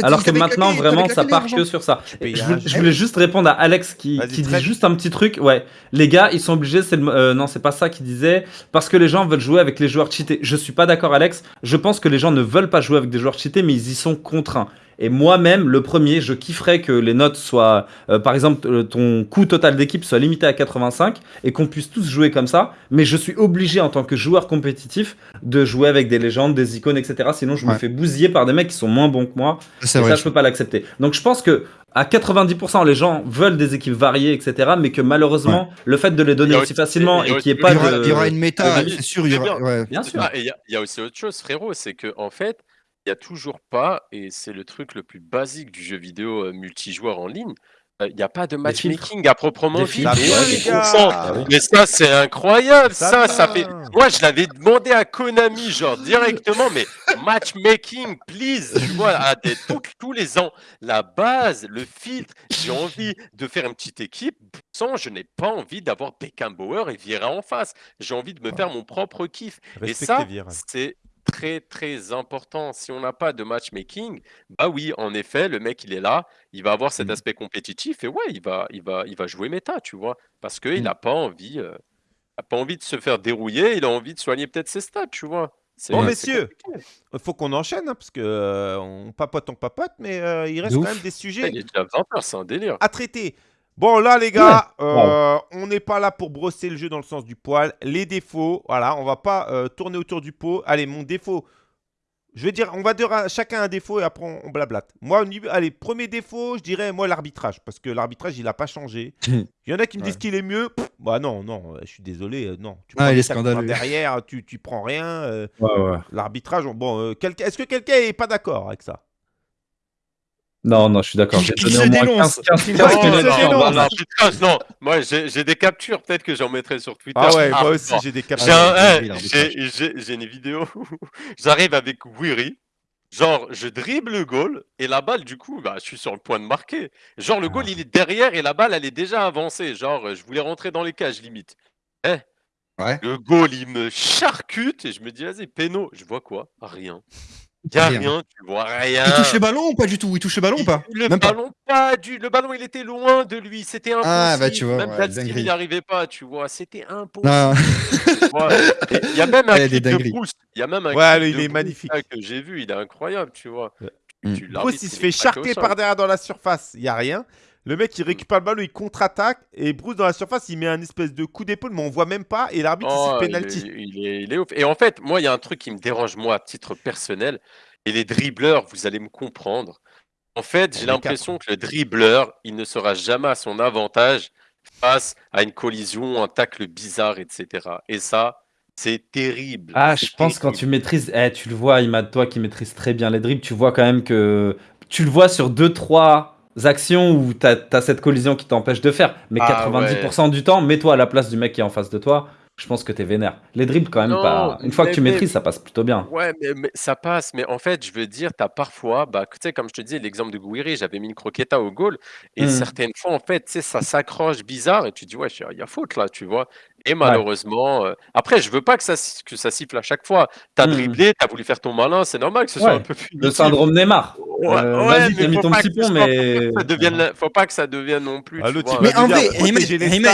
S3: Alors que maintenant, vraiment, ça part que sur ça. Je, voulais- juste répondre à Alex qui, dit juste un petit truc. Ouais, les gars, ils sont obligés. Euh, non, c'est pas ça qu'il disait. Parce que les gens veulent jouer avec les joueurs cheatés. Je suis pas d'accord, Alex. Je pense que les gens ne veulent pas jouer avec des joueurs cheatés, mais ils y sont contraints. Et moi-même, le premier, je kifferais que les notes soient, euh, par exemple, euh, ton coût total d'équipe soit limité à 85 et qu'on puisse tous jouer comme ça. Mais je suis obligé en tant que joueur compétitif de jouer avec des légendes, des icônes, etc. Sinon, je me fais bousiller par des mecs qui sont moins bons que moi.
S4: C'est
S3: Et
S4: vrai.
S3: ça, je peux pas l'accepter. Donc, je pense que à 90%, les gens veulent des équipes variées, etc. Mais que malheureusement, le fait de les donner aussi facilement et qu'il n'y ait pas de.
S4: il y aura une méta, c'est sûr. Il y aura. ouais.
S3: Bien sûr.
S2: Ah, il y a aussi autre chose, frérot, c'est que en fait, il y a toujours pas, et c'est le truc le plus basique du jeu vidéo euh, multijoueur en ligne, il n'y a pas de matchmaking à proprement dit. Mais.
S3: Ah oui.
S2: Mais ça, c'est incroyable.
S1: Ça
S2: Ça, fait. Moi, je l'avais demandé à Konami, genre directement, mais matchmaking, please. Tu vois, à des- tous les ans, la base, le filtre. J'ai envie de faire une petite équipe. Sans, je n'ai pas envie d'avoir Beckenbauer et Vieira en face. J'ai envie de me faire mon propre kiff. Et ça, c'est très très important. Si on n'a pas de matchmaking, bah oui, en effet, le mec il est là, il va avoir cet
S4: Mm.
S2: aspect compétitif et ouais, il va, il va, il va jouer méta, tu vois, parce qu'il n'a pas envie, euh, a pas envie de se faire dérouiller, il a envie de soigner peut-être ses stats, tu vois.
S1: Bon, messieurs. Il faut qu'on enchaîne, hein, parce que euh, on papote, on papote, mais euh, il reste quand même des sujets
S2: Il est déjà 20h, c'est un délire.
S1: à traiter. Bon, là, les gars,
S3: Ouais.
S1: euh, on n'est pas là pour brosser le jeu dans le sens du poil. Les défauts, voilà, on va pas euh, tourner autour du pot. Allez, mon défaut, je vais dire, on va dire à chacun un défaut et après on, on blablate. Moi, niveau- allez, premier défaut, je dirais, moi, l'arbitrage, parce que l'arbitrage, il n'a pas changé. Il y en a qui me disent qu'il est mieux. Pff, bah non, non, euh, je suis désolé, non. Tu
S4: Ah, il est scandaleux.
S1: derrière, tu, tu prends rien. euh, l'arbitrage, on- bon, est-ce que quelqu'un est pas d'accord avec ça?
S3: Non, non, je suis d'accord. J'ai
S4: Qu'il
S3: donné
S4: se
S3: au moins
S4: dénonce.
S3: 15, 15,
S1: Qu'il
S3: 15
S1: se
S3: minutes
S1: dénonce.
S3: sur-
S1: non.
S2: non, l'arbitrage, non. Moi, j'ai j'ai des captures, peut-être que j'en mettrai sur Twitter.
S1: Ah ouais, moi aussi,
S2: bon.
S1: j'ai des
S2: J'ai
S1: captures.
S2: un-
S4: Ah,
S2: eh, j'ai- j'ai- j'ai une vidéo où j'arrive avec Weary. Genre, je dribble le goal et la balle, du coup, bah, je suis sur le point de marquer. Genre, le goal, il est derrière et la balle, elle est déjà avancée. Genre, euh, je voulais rentrer dans les cages limite. Eh,
S4: Ouais.
S2: le goal, il me charcute et je me dis, vas-y, péno. Je vois quoi? Rien. Y a
S4: Rien.
S2: rien, tu vois rien.
S4: Il touche le ballon ou pas du tout? Il touche le ballon ou pas?
S2: Le
S4: Même
S2: ballon, pas. du. Le ballon, il était loin de lui. C'était impossible.
S4: Ah, bah, tu vois,
S2: Même
S4: ouais,
S2: il n'y arrivait pas, tu vois. C'était impossible.
S4: Non.
S2: tu vois. Et Il y a même un
S4: Elle
S2: clip de. Il y a même un
S1: Ouais,
S2: clip de
S1: il est magnifique.
S2: là, que j'ai vu. Il est incroyable, tu vois.
S1: Ouais.
S2: Tu-
S4: Mm.
S1: il se fait
S2: sol.
S1: par derrière dans la surface. Il n'y a rien. Le mec, il récupère le ballon, il contre-attaque. Et Bruce, dans la surface, il met un espèce de coup d'épaule, mais on voit même pas. Et l'arbitre, il
S2: Oh, il,
S1: penalty.
S2: est, il, est, il est ouf. Et en fait, moi, il y a un truc qui me dérange, moi, à titre personnel. Et les dribbleurs, vous allez me comprendre. En fait, j'ai l'impression que le dribbleur, il ne sera jamais à son avantage face à une collision, un tacle bizarre, etc. Et ça, c'est terrible.
S3: Ah,
S2: C'est
S3: je pense quand
S2: terrible.
S3: tu maîtrises, eh, tu le vois, Imad, toi qui maîtrise très bien les dribbles, tu vois quand même que tu le vois sur 2-3 actions où tu as, cette collision qui t'empêche de faire. Mais
S2: Ah,
S3: 90% du temps, mets-toi à la place du mec qui est en face de toi. Je pense que t'es vénère. Les dribbles, quand même,
S2: Non,
S3: pas. Une fois que tu
S2: mais-
S3: maîtrises, ça passe plutôt bien.
S2: Ouais, mais, mais ça passe. Mais en fait, je veux dire, tu as parfois, bah, tu sais, comme je te dis, l'exemple de Gouiri, j'avais mis une croqueta au goal. Et
S3: Mm.
S2: certaines fois, en fait, tu sais, ça s'accroche bizarre. Et tu dis, ouais, il y a faute là, tu vois. Et malheureusement, euh, après, je veux pas que ça, que ça siffle à chaque fois. Tu as
S3: Mm.
S2: dribblé, tu as voulu faire ton malin, c'est normal que ce soit un peu
S3: Le
S2: punitif.
S3: syndrome Neymar.
S2: Ouais,
S3: Euh,
S2: ouais, mais
S3: t'as mis
S2: faut
S3: ton
S2: pas
S3: petit
S2: que
S3: pont, mais.
S2: ça devienne la- Faut pas que ça devienne non plus.
S1: Ah,
S2: tu vois,
S4: Mais en vrai,
S1: protéger
S4: Ahmed-
S1: les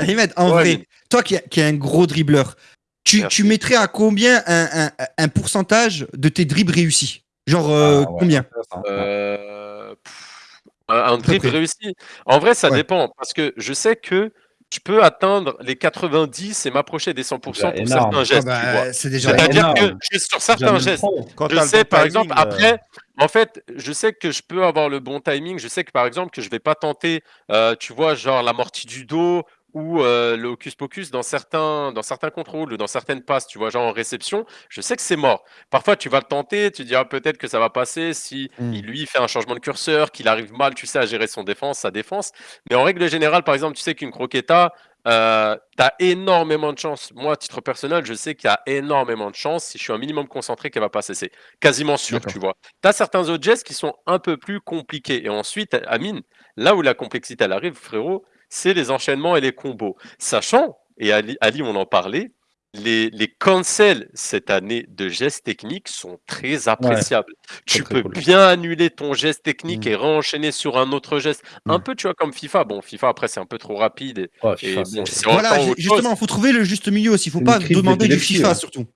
S4: Ahmed- en
S2: Ouais,
S4: vrai,
S2: mais-
S4: toi qui, qui es un gros dribbleur, tu, tu mettrais à combien un, un- un pourcentage de tes dribbles réussis? Genre euh,
S3: Ah, ouais.
S4: combien?
S2: Euh, pff, un, un dribble réussi. En vrai, ça
S4: Ouais.
S2: dépend parce que je sais que je peux atteindre les 90 et m'approcher des 100% pour
S3: énorme.
S2: certains
S4: Ah
S2: gestes.
S4: bah,
S2: tu.
S4: C'est déjà
S3: Déjà
S2: C'est-à-dire que sur certains gestes.
S1: Quand
S2: Je sais,
S1: bon
S2: par
S1: timing,
S2: exemple,
S1: euh,
S2: après, en fait, je sais que je peux avoir le bon timing. Je sais que, par exemple, que je vais pas tenter, euh, tu vois, genre l'amorti du dos ou euh, le hocus pocus dans certains, dans certains contrôles ou dans certaines passes, tu vois, genre en réception. Je sais que c'est mort. Parfois, tu vas le tenter, tu dis, ah, peut-être que ça va passer si
S4: Mm.
S2: il, lui fait un changement de curseur, qu'il arrive mal, tu sais, à gérer son défense, sa défense. Mais en règle générale, par exemple, tu sais qu'une croqueta, euh, tu as énormément de chance. Moi, à titre personnel, je sais qu'il y a énormément de chance. Si je suis un minimum concentré, qu'elle va passer. C'est quasiment sûr, tu vois. Tu as certains autres gestes qui sont un peu plus compliqués. Et ensuite, Amine, là où la complexité elle arrive, frérot, c'est les enchaînements et les combos. Sachant, et Ali, Ali on en parlait, les, les cancels cette année de gestes techniques sont très appréciables. tu
S3: très
S2: peux
S3: cool.
S2: bien annuler ton geste technique
S4: Mm.
S2: et réenchaîner sur un autre geste. Un
S4: Mm.
S2: peu, tu vois, comme FIFA. Bon, FIFA, après, c'est un peu trop rapide. Et,
S3: Oh,
S2: bon,
S4: Voilà, justement, il faut trouver le juste milieu aussi. Il faut
S3: C'est
S4: pas demander du FIFA
S3: ouais.
S4: surtout.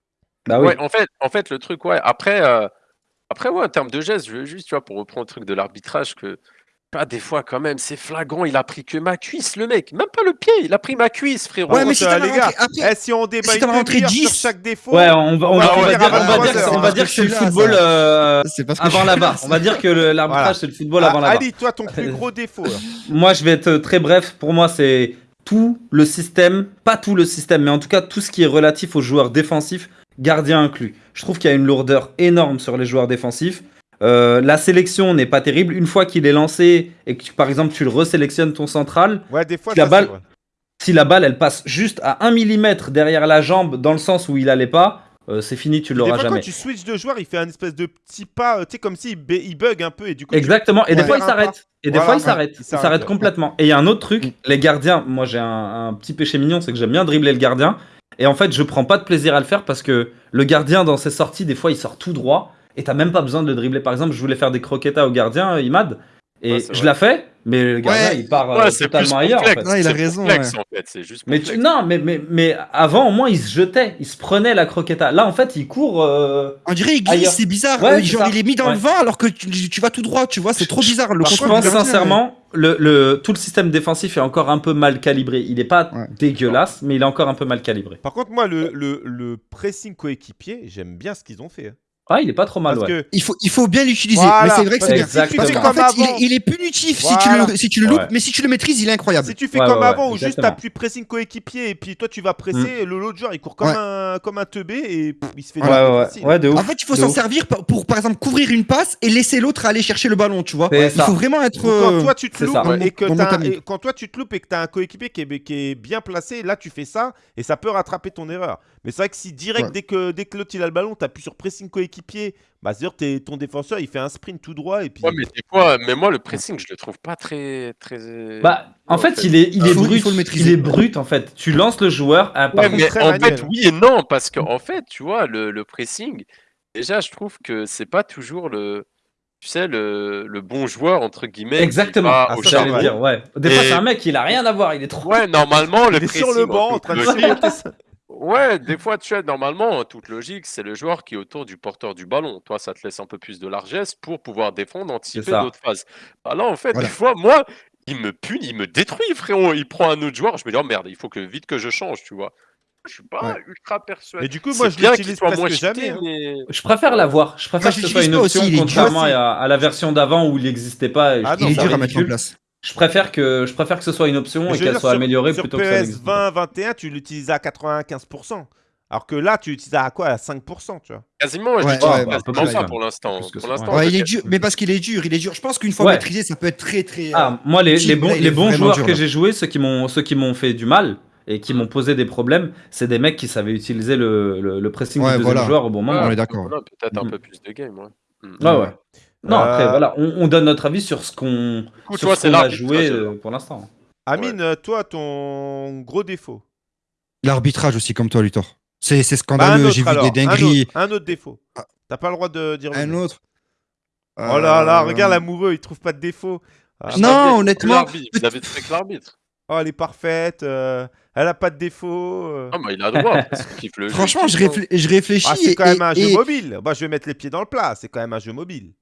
S3: Bah oui.
S2: Ouais, en fait, en fait, le truc, ouais. Après, euh, après, ouais, en termes de gestes, je veux juste, tu vois, pour reprendre le truc de l'arbitrage, que pas des fois quand même, c'est flagrant. Il a pris que ma cuisse, le mec. Même pas le pied, il a pris ma cuisse, frérot.
S4: Ouais, mais si t'as
S1: les gars,
S4: après-
S1: eh, si on débat
S4: si rentré
S1: sur
S4: 10,
S1: chaque défaut,
S3: Ouais, on va, on va, on va
S1: dire
S3: on va dire,
S1: 23
S3: on va
S1: heures,
S3: dire
S4: parce
S3: que c'est le football euh, avant la barre. On va dire que l'arbitrage
S1: Voilà.
S3: c'est le football
S1: Ah,
S3: avant la barre.
S1: Ali, toi, ton plus gros défaut.
S3: Moi, je vais être très bref. Pour moi, c'est tout le système, pas tout le système, mais en tout cas tout ce qui est relatif aux joueurs défensifs, gardiens inclus. Je trouve qu'il y a une lourdeur énorme sur les joueurs défensifs. Euh, la sélection n'est pas terrible. Une fois qu'il est lancé et que tu- par exemple tu le resélectionnes ton central,
S1: Ouais, des fois,
S3: La
S1: ça,
S3: balle-
S1: c'est vrai.
S3: si la balle elle passe juste à 1 mm derrière la jambe dans le sens où il allait pas, euh, c'est fini, tu l'auras
S1: fois,
S3: jamais.
S1: quand tu switches de joueur, il fait un espèce de petit pas, euh, tu sais, comme s'il il bug un peu et du coup. tu-
S3: Exactement. Et des
S1: Ouais.
S3: fois, il s'arrête. Et des
S1: Voilà,
S3: fois, il s'arrête.
S1: Il s'arrête,
S3: complètement. Et il y a un autre truc, les gardiens. Moi, j'ai un, un petit péché mignon, c'est que j'aime bien dribbler le gardien. Et en fait, je prends pas de plaisir à le faire parce que le gardien, dans ses sorties, des fois, il sort tout droit et t'as même pas besoin de le dribbler. Par exemple, je voulais faire des croquetas au gardien, euh, Imad, et
S2: Ouais,
S3: je la fais, mais le gardien,
S4: Ouais.
S3: il part euh,
S2: Ouais,
S3: totalement ailleurs. en fait.
S4: Ouais, il a raison,
S2: complexe,
S4: ouais.
S2: en fait, c'est juste
S3: Mais tu- non, mais, mais, mais avant, au moins, il se jetait, il se prenait la croqueta. Là, en fait, il court. euh,
S4: On dirait il glisse, c'est bizarre. Euh, genre,
S3: ça.
S4: il est mis dans le vent alors que tu, tu vas tout droit, tu vois, c'est trop bizarre. Le
S3: Je pense sincèrement, le, le- tout le système défensif est encore un peu mal calibré. Il est pas
S4: Ouais.
S3: dégueulasse, mais il est encore un peu mal calibré.
S1: Par contre, moi, le, le, le pressing coéquipier, j'aime bien ce qu'ils ont fait.
S3: Ah, il est pas trop mal,
S1: Parce
S3: ouais.
S1: que
S4: Il faut, il faut bien l'utiliser.
S1: Voilà,
S4: mais c'est vrai que c'est bien. Parce
S1: comme
S4: fait, il est,
S1: avant-
S4: il est punitif si, tu le, si tu le loupes,
S3: Ouais.
S4: mais si tu le maîtrises, il est incroyable.
S1: Si tu fais
S3: Ouais,
S1: comme
S3: ouais,
S1: avant, où juste t'appuies pressing coéquipier et puis toi tu vas presser, le l'autre joueur il court comme,
S4: Ouais.
S1: un, comme un teubé et pff, il se fait
S3: Ouais,
S1: des
S3: ouais,
S1: facile.
S3: ouais, de ouf.
S4: En fait, il faut s'en servir pour, pour, par exemple, couvrir une passe et laisser l'autre aller chercher le ballon, tu vois. Il faut vraiment être.
S1: Quand
S4: euh,
S1: toi tu te loupes et que quand toi tu te loupes et que t'as un coéquipier qui est, qui est bien placé, là tu fais ça et ça peut rattraper ton erreur. Mais c'est vrai que si direct
S4: Ouais.
S1: dès que dès que l'autre il a le ballon, t'appuies sur pressing coéquipier, bah c'est sûr t'es- ton défenseur il fait un sprint tout droit et puis.
S2: Ouais, mais des fois, mais moi, le pressing, je le trouve pas très. très...
S3: Bah, en fait,
S2: fait.
S3: il est, il est
S4: il
S3: brut.
S4: faut le maîtriser.
S3: Il est brut, en fait. Tu lances le joueur. à par
S2: Ouais,
S3: contre,
S2: mais en
S1: manuel.
S2: fait, oui et non, parce qu'en en fait, tu vois, le, le pressing, déjà, je trouve que c'est pas toujours le, tu sais, le, le bon joueur, entre guillemets,
S3: Exactement.
S1: Ah, ça,
S3: dire, ouais. Des fois,
S2: Et-
S3: c'est un mec, il a rien à voir. Il est trop.
S2: Ouais, normalement, le
S1: il est
S2: pressing.
S1: sur le banc en train de.
S2: Ouais, des fois, tu as normalement, en toute logique, c'est le joueur qui est autour du porteur du ballon. Toi, ça te laisse un peu plus de largesse pour pouvoir défendre, anticiper
S3: ça.
S2: d'autres phases. Bah là, en fait,
S4: Voilà.
S2: des fois, moi, il me punit, il me détruit, frérot. Il prend un autre joueur, je me dis, oh merde, il faut que vite que je change, tu vois. Je suis pas
S4: Ouais.
S2: ultra persuadé.
S1: Mais du coup, moi
S2: C'est
S1: je
S2: bien qu'il
S1: l'utilise
S2: soit
S1: presque
S2: moins
S1: jamais.
S2: cheaté,
S1: hein.
S2: mais...
S3: Je préfère l'avoir. Je préfère
S4: Moi,
S3: que ce
S4: je
S3: soit une option,
S4: aussi, il
S3: contrairement à, à la version d'avant où il n'existait pas. et je
S1: Ah non,
S4: Il est dur à mettre en place.
S3: Je préfère que je préfère que ce soit une option et qu'elle soit
S1: sur-
S3: améliorée
S1: sur
S3: plutôt que ça
S1: PS
S3: n'existe pas.
S1: 20, 21, tu l'utilises à 95%. Alors que là, tu l'utilises à quoi? À 5%, tu vois?
S2: Quasiment, je
S4: Ouais,
S2: l'utilise
S4: ouais,
S3: bah,
S2: quasiment
S3: ouais.
S2: pour l'instant.
S3: Ça,
S4: il est dur, mais parce qu'il est dur, il est dur. Je pense qu'une fois
S3: Ouais.
S4: maîtrisé, ça peut être très très.
S3: Ah, moi, les, les bons, les bons joueurs
S4: dur,
S3: que j'ai joués, ceux qui m'ont ceux qui m'ont fait du mal et qui m'ont posé des problèmes, c'est des mecs qui savaient utiliser le, le, le pressing
S4: Ouais,
S3: du deuxième
S4: voilà.
S3: joueur au bon moment.
S4: on
S2: Ouais,
S4: est d'accord.
S2: voilà, Peut-être un
S3: Mhm.
S2: peu plus de game, ouais. Mhm.
S3: Ouais, ouais. Non, après,
S1: Euh,
S3: voilà, on, on donne notre avis sur ce qu'on qu'on a joué euh, pour l'instant.
S1: Amine, toi, ton gros défaut
S4: L'arbitrage aussi, comme toi, Luthor. C'est
S1: Bah,
S4: scandaleux.
S1: autre
S4: J'ai vu
S1: alors,
S4: des
S1: un
S4: dingueries.
S1: autre, un autre défaut.
S4: Ah.
S1: T'as pas le droit de dire.
S4: Un autre.
S1: Oh là là,
S4: Euh,
S1: regarde l'amoureux, il trouve pas de défaut. Ah,
S4: Non, honnêtement,
S2: l'arbitre, Vous avez fait que l'arbitre.
S1: Oh, elle est parfaite, euh, elle a pas de défaut. euh.
S2: Ah, bah, il a le droit. parce qu'il kiffe le jeu,
S4: Franchement,
S2: il
S4: je, réfl- je réfléchis.
S1: Ah, c'est
S4: et-
S1: quand même un
S4: et-
S1: jeu
S4: et-
S1: mobile. Bah, je vais mettre les pieds dans le plat, c'est quand même un jeu mobile.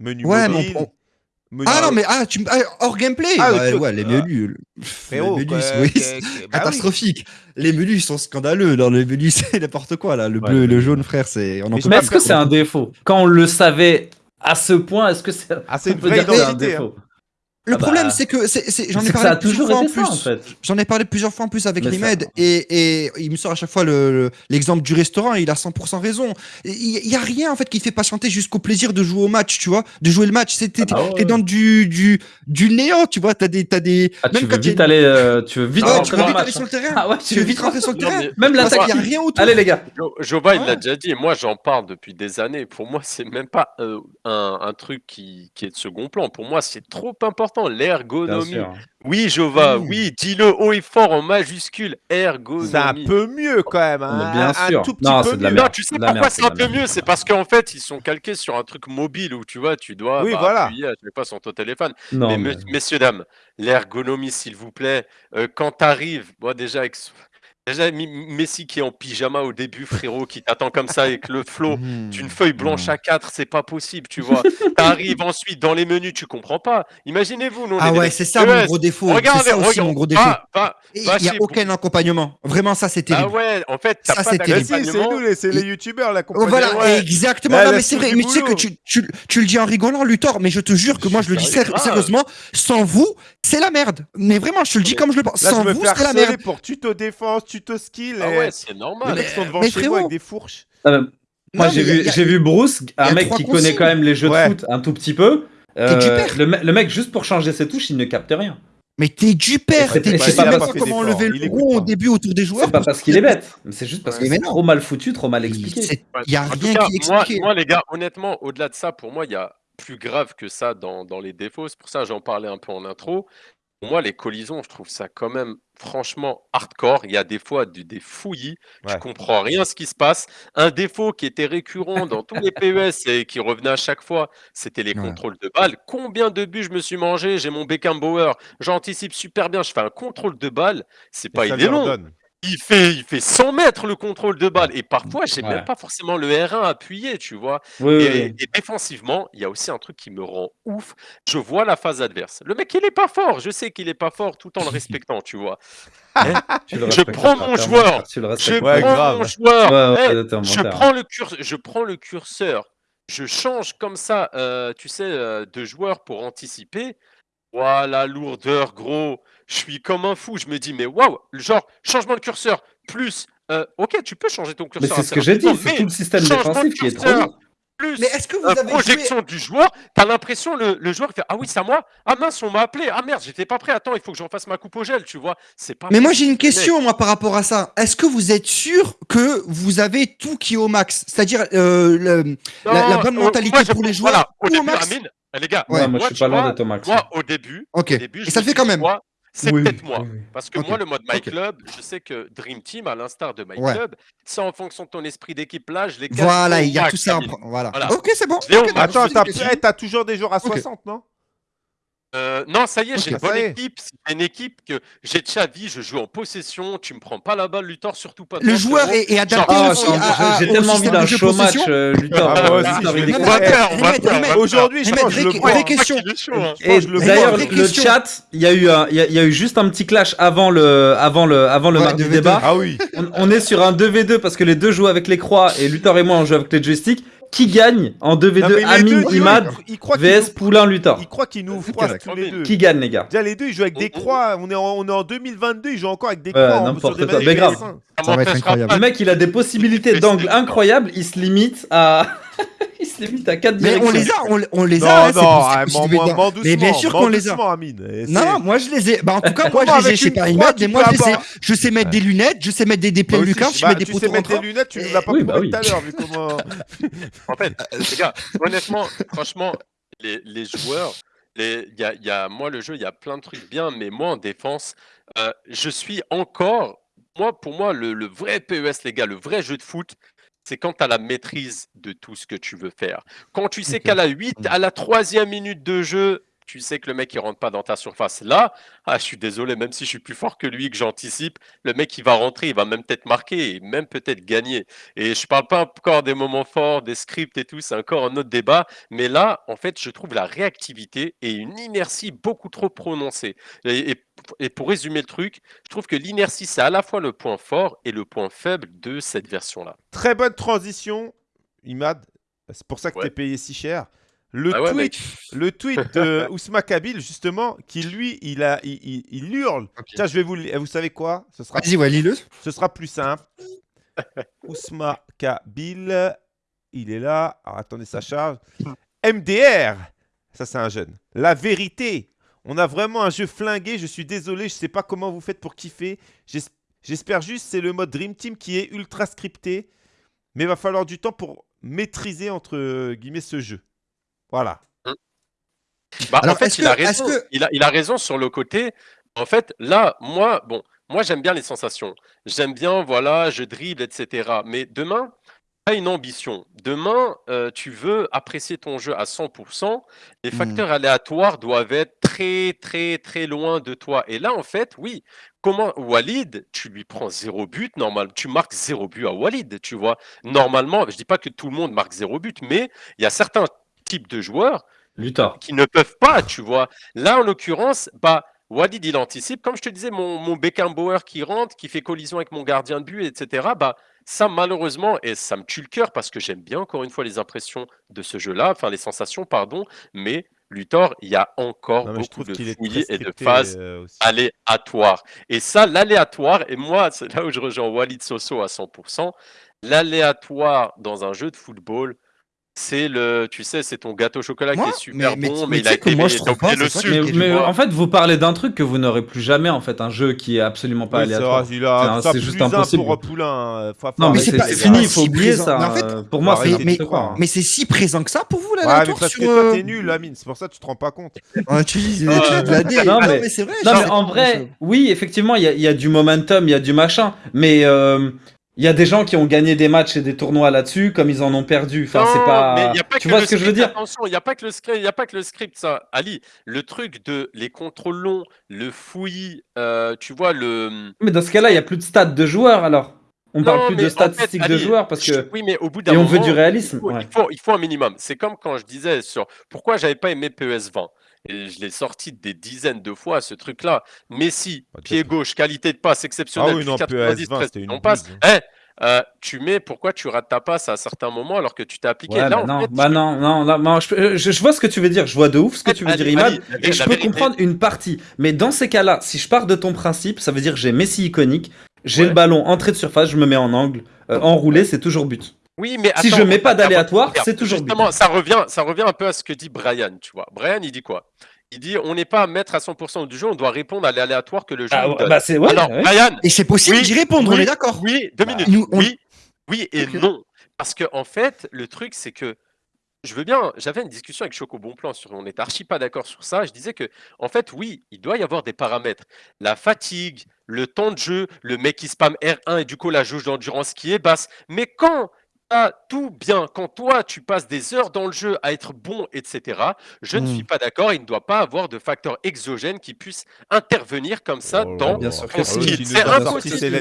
S1: Menu
S4: Ouais, mais on-
S1: mobile.
S4: on-
S1: menu-
S4: Ah non, mais ah, tu... me- ah, hors gameplay
S1: Ah,
S4: Bah. Ouais, les
S1: Ah.
S4: menus.
S1: Frérot,
S4: les menus,
S1: quoi,
S4: oui,
S1: bah oui.
S4: catastrophique. Les menus sont scandaleux. Dans les menus, c'est n'importe quoi là. Le
S3: Ouais,
S4: bleu,
S3: les
S4: le jaune, frère, c'est. On en
S1: Mais
S3: est-ce que c'est un défaut Quand on le savait à ce point, est-ce que c'est
S1: Ah, c'est une vraie
S3: c'est un
S1: identité. hein.
S4: Le
S3: Ah bah,
S4: problème, c'est que j'en ai parlé
S3: ça a
S4: plusieurs
S3: toujours
S4: fois en
S3: été
S4: plus.
S3: en fait.
S4: J'en ai parlé plusieurs fois en plus avec Rimed et, et il me sort à chaque fois le- le- l'exemple du restaurant et il a 100% raison. Il n'y a rien en fait qui fait patienter jusqu'au plaisir de jouer au match, tu vois, de jouer le match. C'est- T'es
S3: Ah bah ouais.
S4: dans du, du, du néant, tu vois. T'as des, t'as des.
S3: Ah, tu
S4: même
S3: veux
S4: quand il y a
S3: vite
S4: une-
S3: aller, euh, tu veux vite
S2: Ah,
S4: tu veux aller
S3: match.
S4: sur le terrain.
S3: Ah ouais,
S4: Tu veux vite rentrer sur le terrain.
S3: Même l'attaque.
S4: n'y a rien autour.
S3: Allez les gars.
S2: Jo- Jova, il l'a déjà dit, et moi j'en parle depuis des années. Pour moi, c'est même pas euh, un, truc qui est de second plan. Pour moi, c'est trop important. L'ergonomie. Oui, Jova,
S4: Mmh.
S2: oui, dis-le haut et fort en majuscule. Ergonomie.
S1: C'est un peu mieux quand même. hein.
S3: Bien
S1: un,
S3: sûr.
S1: tout petit
S3: Non,
S1: peu mieux.
S2: Non, tu sais
S3: La
S2: pourquoi c'est un peu mieux. C'est parce qu'en fait, ils sont calqués sur un truc mobile où tu vois, tu dois
S1: Oui,
S2: bah,
S1: voilà.
S2: appuyer à chaque fois sur ton téléphone.
S3: Non,
S2: mais,
S3: mais-
S2: me- messieurs, dames, l'ergonomie, s'il vous plaît, euh, quand t'arrives, moi déjà, avec... déjà Messi qui est en pyjama au début, frérot, qui t'attend comme ça avec le flow,
S4: Mmh.
S2: une feuille blanche à 4, c'est pas possible, tu vois. T'arrives ensuite dans les menus, tu comprends pas. Imaginez-vous, nous, on
S4: Ah
S2: est
S4: ouais, c'est ça mon gros défaut. C'est
S2: Regardez,
S4: ça aussi
S2: regarde,
S4: mon gros défaut. Il n'y a aucun accompagnement. Vraiment, ça, c'est
S2: Ah
S4: terrible.
S2: ouais, en fait,
S4: Ça, c'est terrible.
S1: si, c'est nous, les- c'est les youtubeurs, la
S4: Oh,
S1: compagnie.
S4: voilà,
S2: ouais.
S4: exactement.
S1: Là,
S4: non,
S1: elle
S4: mais c'est vrai. Mais tu sais que
S1: boulot.
S4: tu, tu, tu le dis en rigolant, Luthor, mais je te jure que moi, je le dis sérieusement, sans vous, c'est la merde. Mais vraiment, je te le dis comme je le pense. Sans vous, c'est la merde.
S1: pour tuto défense, tuto skill.
S2: Ah
S1: et
S2: ouais, c'est
S1: les
S2: normal.
S1: mecs sont devant
S4: mais
S1: chez moi
S4: frérot.
S1: avec des fourches.
S3: Euh, moi, j'ai vu,
S4: y a-
S3: j'ai vu Bruce, un mec qui connaît quand même les jeux
S1: Ouais.
S3: de foot un tout petit peu.
S4: T'es du
S3: Euh, le, me- le mec, juste pour changer ses touches, il ne capte rien.
S4: Mais t'es du père. T'es tu sais
S3: pas
S4: même
S3: parce
S4: pas
S1: qu'il
S4: comment
S1: est
S4: lever
S1: il
S4: le rond au début autour des joueurs.
S3: C'est pas parce qu'il est bête, c'est juste parce c'est
S4: non.
S3: trop mal foutu, trop mal expliqué.
S2: Ouais.
S4: Y a rien qui est
S2: moi,
S4: expliqué.
S2: moi, les gars, honnêtement, au-delà de ça, pour moi, il y a plus grave que ça dans, dans les défauts. C'est pour ça que j'en parlais un peu en intro. Pour moi, les collisions, je trouve ça quand même franchement hardcore. Il y a des fois du- des fouillis, tu
S1: Ouais.
S2: comprends rien ce qui se passe. Un défaut qui était récurrent dans tous les PES et qui revenait à chaque fois, c'était les
S4: Ouais.
S2: contrôles de balles. Combien de buts je me suis mangé? J'ai mon Beckenbauer, j'anticipe super bien, je fais un contrôle de balle. C'est pas,
S1: ça
S2: il fait, il fait 100 mètres le contrôle de balle. Et parfois, j'ai
S3: Ouais.
S2: même pas forcément le R1 appuyé, tu vois.
S3: Oui,
S2: Et,
S3: oui.
S2: et défensivement, il y a aussi un truc qui me rend ouf. Je vois la phase adverse. Le mec, il est pas fort. Je sais qu'il est pas fort tout en le respectant, tu vois.
S3: Le
S2: Je prends mon joueur. Je prends mon joueur. Le je prends le curseur. Je change comme ça, euh, tu sais, euh, de joueur pour anticiper. Voilà, lourdeur, gros. Je suis comme un fou. Je me dis, mais waouh, genre, changement de curseur, plus. euh, ok, tu peux changer ton
S3: Mais
S2: curseur.
S3: c'est ce que j'ai dit, c'est
S2: mais
S3: tout le système
S2: changement
S3: défensif
S2: de
S3: qui est trop
S2: plus
S4: Mais est-ce que vous
S2: euh,
S4: avez joué
S2: projection du joueur, t'as l'impression le, le joueur fait ah oui c'est à moi ah mince on m'a appelé ah merde j'étais pas prêt attends il faut que j'en fasse ma coupe au gel tu vois c'est pas
S4: Mais moi j'ai une question moi par rapport à ça. Est-ce que vous êtes sûr que vous avez tout qui est au max? C'est-à-dire euh, le- la- bonne mentalité
S2: moi, je
S4: pour les joueurs
S2: voilà, au début
S4: max?
S2: Amine les gars
S4: Ouais,
S3: moi,
S2: moi,
S3: je suis pas loin d'être au max.
S2: moi au début
S4: Ok.
S2: au début
S4: Et
S2: je
S4: ça le fait quand même.
S2: moi, c'est
S3: Oui,
S2: peut-être moi
S3: oui, oui.
S2: parce que moi le mode My. Club je sais que Dream Team à l'instar de My
S4: Ouais.
S2: Club c'est en fonction de ton esprit d'équipe là je les
S4: Voilà, il y a tout ça. en Voilà.
S2: Voilà.
S4: Ok, c'est bon.
S2: Max.
S1: Attends, t'as eh, t'as toujours des joueurs à
S4: Ok.
S1: 60, non?
S2: Euh, non, ça y est, j'ai une bonne équipe. C'est une équipe que j'ai Xavi, je joue en possession. Tu me prends pas la balle, Luthor, surtout pas.
S4: Le joueur est, est adapté
S3: Ah,
S4: aussi à- à-
S3: j'ai tellement envie d'un show match,
S4: possession.
S3: euh, Luthor.
S1: Ah,
S3: euh.
S1: Aujourd'hui, je
S4: Remède,
S1: pense que je le
S4: vraie-
S1: prends.
S4: vraie question.
S2: Il est chaud.
S1: Je pense que je le
S4: Et
S1: prends.
S3: D'ailleurs, le chat, il y a eu il y a, juste un petit clash avant le, avant le, avant le
S4: Ouais,
S3: mardi
S4: 2v2.
S3: débat.
S1: Ah oui.
S3: On, on est sur un 2v2 parce que les deux jouent avec les croix et Luthor et moi on joue avec les joysticks. Qui gagne en 2v2
S1: Non, mais les
S3: Amine,
S1: deux, tu vois,
S3: Imad, VS Poulain, Luthor.
S1: Ils croient qu'ils nous
S4: d'accord.
S1: tous les deux.
S3: Qui gagne, les gars
S1: Déjà, les deux, ils jouent avec des
S2: Oh, oh.
S1: croix. On est en, on est en 2022, ils jouent encore avec des croix.
S3: n'importe quoi. Mais grave.
S1: PS1.
S2: Ça
S4: va être incroyable.
S3: Le mec, il a des possibilités d'angle incroyables. Il se limite à, il se limite à 4
S4: Mais on les a, on, on les
S1: Non,
S4: a. hein, c'est
S1: non,
S4: c'est
S1: ah, m'en doucement.
S4: Mais bien sûr qu'on les a.
S1: Amine.
S4: Non, moi je les ai. Bah en tout cas, moi je les ai chez Paris mais moi je je sais mettre des lunettes, je sais mettre des
S1: Moi
S4: déplais
S1: aussi,
S4: Lucas,
S1: je- bah,
S4: mets des
S1: tu sais mettre des lunettes, tu nous l'as pas prouvé
S3: bah oui.
S1: tout à l'heure, vu comment.
S2: En fait, les gars, honnêtement, franchement, les, les joueurs, les, y a, y a, moi, le jeu, il y a plein de trucs bien, mais moi, en défense, euh, je suis encore. Moi, pour moi, le, le vrai PES, les gars, le vrai jeu de foot, c'est quand tu as la maîtrise de tout ce que tu veux faire. Quand tu sais qu'à la 8, à la troisième minute de jeu, tu sais que le mec il rentre pas dans ta surface. Là, ah, je suis désolé, même si je suis plus fort que lui, que j'anticipe, le mec il va rentrer, il va même peut-être marquer et même peut-être gagner. Et je parle pas encore des moments forts, des scripts et tout, c'est encore un autre débat. Mais là, en fait, je trouve la réactivité et une inertie beaucoup trop prononcée. Et, et- et pour résumer le truc, je trouve que l'inertie c'est à la fois le point fort et le point faible de cette version-là.
S1: Très bonne transition, Imad. C'est pour ça que
S2: Ouais.
S1: t'es payé si cher. Le
S2: Ah ouais,
S1: tweet,
S2: mec.
S1: le tweet de Ousma Kabil, justement, qui lui, il, a, il, il- il hurle.
S4: Ok.
S1: Tiens, je vais vous le- Vous savez quoi? Ce sera,
S4: Vas-y, ouais, lis-le.
S1: ce sera plus simple. Ousma Kabil, il est là. Alors, attendez, ça charge. MDR, ça c'est un jeune. La vérité. On a vraiment un jeu flingué. Je suis désolé, je sais pas comment vous faites pour kiffer. J'es- J'espère juste c'est le mode Dream Team qui est ultra scripté. Mais il va falloir du temps pour maîtriser entre guillemets ce jeu. Voilà.
S2: Bah,
S4: Alors,
S2: en fait, il a
S4: que-
S2: raison.
S4: que-
S2: Il, a, il a raison sur le côté. En fait, là, moi, bon, moi, j'aime bien les sensations. J'aime bien, voilà, je dribble, etc. Mais demain, tu as une ambition. Demain, euh, tu veux apprécier ton jeu à 100%. Les
S4: Mhm.
S2: facteurs aléatoires doivent être très, très, très loin de toi. Et là, en fait, oui. Comment Walid, tu lui prends zéro but, normal, tu marques zéro but à Walid, tu vois. Normalement, je dis pas que tout le monde marque zéro but, mais il y a certains de joueurs
S3: Luthor.
S2: qui ne peuvent pas, tu vois. Là, en l'occurrence, bah, Walid, il anticipe. Comme je te disais, mon, mon Beckenbauer qui rentre, qui fait collision avec mon gardien de but, etc. Bah, ça, malheureusement, et ça me tue le cœur parce que j'aime bien, encore une fois, les impressions de ce jeu-là, enfin, les sensations, pardon. Mais Luthor, il y a encore
S1: Non,
S2: beaucoup de fouillis et de phases
S1: euh,
S2: aléatoires. Et ça, l'aléatoire, et moi, c'est là où je rejoins Walid Soso à 100%, l'aléatoire dans un jeu de football, c'est le, tu sais, c'est ton gâteau au chocolat
S4: Moi,
S2: qui est super
S4: mais-
S2: bon, mais,
S4: mais
S2: il
S4: tu
S2: a
S4: sais que
S2: été
S4: moi, je trouve pas,
S2: le sucre.
S3: Mais, mais en fait, vous parlez d'un truc que vous n'aurez plus jamais, en fait, un jeu qui est absolument pas
S1: Oui,
S3: aléatoire. C'est juste
S1: un
S3: impossible.
S1: pour Poulain. euh, faut-
S3: Non, mais
S4: c'est
S3: fini, il faut
S4: si
S3: oublier
S4: présent.
S3: ça.
S4: Mais en fait-
S3: euh, pour moi, c'est
S4: mais, c'est si présent que ça pour vous, l'aléatoire,
S1: parce que toi,
S4: euh,
S1: t'es nul, Amine. C'est pour ça que tu te rends pas compte.
S4: Ouais, tu dis,
S2: Ah,
S4: tu as de la dé.
S3: non, mais-
S4: c'est vrai.
S3: Non, mais en vrai, oui, effectivement, il y, a- du momentum, il y a du machin, mais il y a des gens qui ont gagné des matchs et des tournois là-dessus, comme ils en ont perdu. Enfin, c'est
S2: Non,
S3: pas.
S2: mais il y a pas
S3: tu
S2: que
S3: vois ce que je veux dire?
S2: Attention, il n'y a pas que le script, il y a pas que le script, ça. Ali, le truc de les contrôles longs, le fouillis, euh, tu vois le.
S3: Mais dans ce cas-là, il y a plus de stats de joueurs alors. On parle
S2: Non,
S3: plus
S2: mais
S3: de
S2: en
S3: statistiques de joueurs parce que.
S2: Oui, mais au bout d'un
S3: Et on veut du réalisme.
S2: il faut,
S3: ouais.
S2: il faut, il faut un minimum. C'est comme quand je disais sur pourquoi j'avais pas aimé PES 20. Et je l'ai sorti des dizaines de fois, ce truc-là. Messi,
S1: Bah,
S2: pied gauche, qualité de passe exceptionnelle.
S1: Ah oui, non,
S2: 90,
S1: PES 20, c'était une
S2: on passe.
S1: bouse.
S2: Eh, euh, tu mets, pourquoi tu rates ta passe à certains moments alors que tu t'es appliqué?
S3: Ouais,
S2: Là,
S3: bah
S2: en
S3: non,
S2: fait,
S3: bah non, non, non, non, je, je- je vois ce que tu veux dire, je vois de ouf ce que tu veux dire, Imad, et je peux
S2: vérité-
S3: comprendre une partie. Mais dans ces cas-là, si je pars de ton principe, ça veut dire que j'ai Messi iconique, j'ai
S2: Ouais.
S3: le ballon entrée de surface, je me mets en angle, euh, enroulé, c'est toujours but.
S2: Oui, mais
S3: Si je mets pas d'aléatoire, c'est toujours
S2: Justement, ça revient, ça revient un peu à ce que dit Brian, tu vois. Brian, il dit quoi? Il dit on n'est pas à mettre à 100% du jeu, on doit répondre à l'aléatoire que le jeu
S3: Ah,
S2: nous donne.
S3: bah c'est ouais,
S2: Alors,
S3: ouais.
S2: Brian,
S4: Et c'est possible
S2: Oui,
S4: d'y répondre, on
S2: oui,
S4: est d'accord.
S2: oui, deux
S3: Bah,
S2: minutes.
S4: nous, on-
S2: Oui, oui et non. Parce que en fait, le truc, c'est que je veux bien. J'avais une discussion avec Choco Bonplan sur. On est archi pas d'accord sur ça. Je disais que, en fait, oui, il doit y avoir des paramètres. La fatigue, le temps de jeu, le mec qui spam R1 et du coup la jauge d'endurance qui est basse. Mais quand t'as tout bien, quand toi tu passes des heures dans le jeu à être bon, etc. Je ne
S4: Hmm.
S2: suis pas d'accord. Il ne doit pas avoir de facteurs exogènes qui puissent intervenir comme ça
S1: Oh
S2: dans
S3: bien sûr
S2: ton skill. C'est
S1: as
S2: impossible.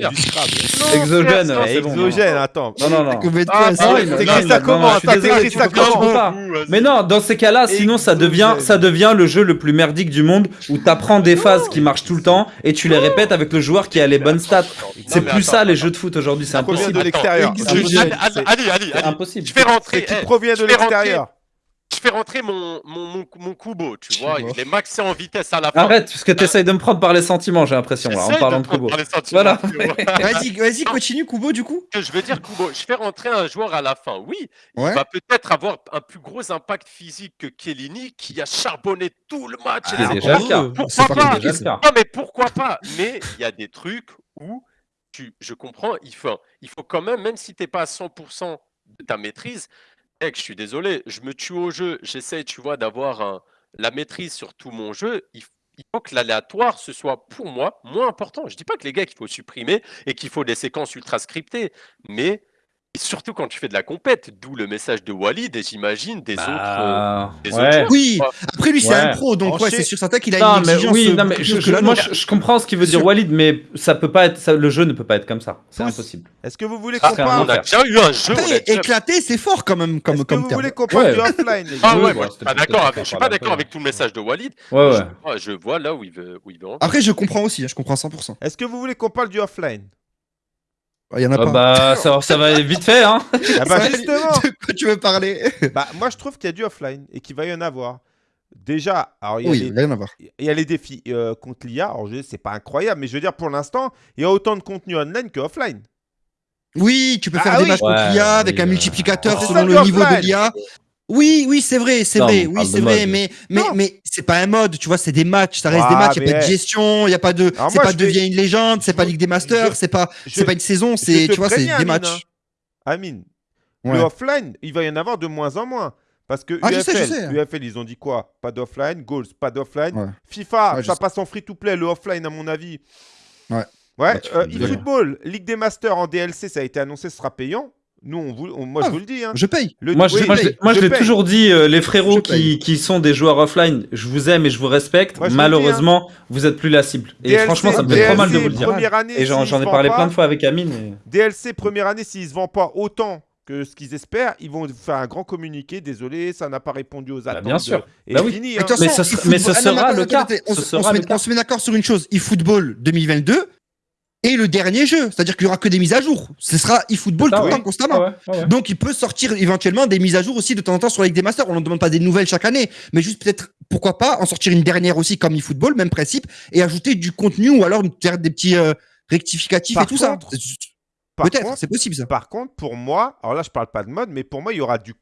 S3: Exogène, bon,
S1: Exogène, attends.
S3: Non, non, non.
S2: Ah,
S1: T'écris ça comment? ça comment?
S3: Mais non, dans ces cas-là, sinon ça devient, ça devient le jeu le plus merdique du monde où t'apprends des phases qui marchent tout le temps et tu les répètes avec le joueur qui a les bonnes stats. C'est plus ça les jeux de foot aujourd'hui, c'est impossible.
S1: de l'extérieur.
S2: Allez, allez, allez,
S3: impossible.
S2: Je fais rentrer,
S1: qui
S2: eh,
S1: provient de l'extérieur.
S2: je fais rentrer mon, mon, mon, mon Kubo, tu vois. Il est maxé en vitesse à la fin.
S3: Arrête, parce que t'essayes de me prendre par les sentiments, j'ai l'impression, là, en
S2: de
S3: parlant de
S2: prendre
S3: Kubo.
S2: par les sentiments,
S3: Voilà.
S2: tu.
S4: Vas-y, vas-y, continue, Kubo, du coup.
S2: je veux dire, Kubo, je fais rentrer un joueur à la fin. Oui,
S4: Ouais.
S2: il va peut-être avoir un plus gros impact physique que Chiellini, qui a charbonné tout le match.
S3: C'est
S2: etc.
S3: déjà le cas.
S4: Euh,
S2: Pourquoi pas
S3: cas.
S2: Non, mais pourquoi pas Mais il y a des trucs où je comprends, il faut, quand même, même si tu n'es pas à 100% de ta maîtrise, mec, je suis désolé, je me tue au jeu, j'essaie, tu vois, d'avoir la maîtrise sur tout mon jeu. Il, faut que l'aléatoire, ce soit pour moi moins important. Je dis pas que les gars qu'il faut supprimer et qu'il faut des séquences ultra scriptées, mais et surtout quand tu fais de la compète, d'où le message de Walid et j'imagine des autres. euh,
S3: Bah,
S2: des
S3: ouais.
S2: autres joueurs.
S4: Oui, après lui, c'est
S3: Ouais.
S4: un pro, donc ouais, c'est sûr certain qu'il a
S3: Non,
S4: une
S3: mais
S4: exigence.
S3: oui,
S4: euh,
S3: non, mais
S4: beaucoup
S3: je,
S4: plus
S3: je-
S4: que la
S3: moi
S4: nôtre.
S3: je, je comprends ce qu'il veut dire. Walid, mais ça peut pas être, ça- le jeu ne peut pas être comme ça. C'est impossible.
S1: Est-ce que vous voulez
S3: Ah,
S1: qu'on
S3: c'est un
S1: parle
S2: On a déjà eu un jeu. on a
S4: Après,
S2: déjà-
S4: éclaté, c'est fort quand même
S1: Est-ce
S4: comme,
S1: que
S4: comme
S1: vous
S4: terme.
S1: voulez qu'on parle
S3: Ouais.
S1: du offline les gars
S2: Ah ouais,
S3: bah,
S2: moi, je suis
S3: c'était
S2: pas d'accord avec, je suis pas d'accord avec tout le message de Walid.
S3: Ouais,
S2: Je,
S3: ouais.
S2: vois- je vois là où il veut, où il veut en
S4: Après, je comprends aussi, hein, je comprends à 100%.
S1: Est-ce que vous voulez qu'on parle du offline?
S4: Il y en a
S3: Ah
S4: pas.
S3: bah, ça, ça va vite fait, hein.
S1: Ah bah justement
S4: De quoi tu veux parler
S1: bah, Moi je trouve qu'il y a du offline et qu'il va y en avoir. Déjà, alors il y a
S4: Oui,
S1: les-
S4: rien à voir.
S1: il y a les défis euh, contre l'IA. Alors, je c'est pas incroyable, mais je veux dire, pour l'instant, il y a autant de contenu online que offline.
S4: Oui, tu peux
S1: Ah
S4: faire des
S1: oui.
S4: matchs contre
S3: Ouais,
S4: l'IA avec un
S3: euh,
S4: multiplicateur selon le niveau de l'IA. Oui, oui, c'est vrai, c'est vrai, oui, c'est vrai,
S3: mode.
S4: mais, mais,
S1: Non.
S4: mais c'est pas un mode, tu vois, c'est des matchs, ça reste
S1: Ah,
S4: des matchs, il n'y a pas de gestion, il n'y a pas de, c'est pas
S1: je
S4: devient
S1: vais-
S4: une légende, c'est
S1: je
S4: pas Ligue des Masters,
S1: je-
S4: c'est pas,
S1: je-
S4: c'est pas une saison,
S1: Je
S4: c'est, tu vois, c'est des
S1: Amine,
S4: matchs.
S1: hein. Amine,
S4: Ouais.
S1: le offline, il va y en avoir de moins en moins. Parce que
S4: Ah, je
S1: UFL,
S4: sais, je sais.
S1: UFL, ils ont dit quoi? Pas d'offline. Goals, pas d'offline.
S4: Ouais.
S1: FIFA,
S4: Ouais, je
S1: ça
S4: sais.
S1: passe en free-to-play. Le offline, à mon avis.
S4: Ouais.
S1: Ouais.
S3: Bah, tu
S1: euh, eFootball, Ligue des Masters en DLC, ça a été annoncé, ce sera payant. Nous, on vous, on- moi,
S4: Ah,
S1: je vous le dis. Hein.
S4: Je paye.
S1: Le-
S3: Moi, je, moi, l'ai- moi, je l'ai
S1: paye.
S3: toujours dit, euh, les frérots qui, sont des joueurs offline, je vous aime et je vous respecte.
S1: Moi, dis,
S3: Malheureusement, vous êtes plus la cible. Et
S1: DLC,
S3: franchement, ça me fait trop mal de
S1: DLC,
S3: vous le dire.
S1: Première année,
S3: Et j'en ai parlé
S1: pas,
S3: plein de fois avec Amine. et-
S1: DLC, première année, s'ils ne se vendent pas autant que ce qu'ils espèrent, ils vont faire un grand communiqué. Désolé, ça n'a pas répondu aux attentes.
S3: bien sûr.
S1: Et
S3: Bah oui.
S1: fini.
S4: Mais
S1: hein.
S3: Mais ce mais
S4: Ah,
S3: sera le cas.
S4: on se met d'accord sur une chose. eFootball 2022 et le dernier jeu. C'est-à-dire qu'il y aura que des mises à jour. Ce sera eFootball tout le
S3: oui.
S4: temps, constamment.
S3: Ouais, ouais, ouais.
S4: Donc il peut sortir éventuellement des mises à jour aussi de temps en temps sur la Ligue des Masters. On ne demande pas des nouvelles chaque année, mais juste peut-être, pourquoi pas, en sortir une dernière aussi comme eFootball, même principe, et ajouter du contenu ou alors faire des petits euh, rectificatifs
S1: Par
S4: et tout
S1: contre-
S4: ça. Peut-être, c'est possible ça.
S1: Par contre, pour moi, alors là, je parle pas de mode, mais pour moi, il y aura du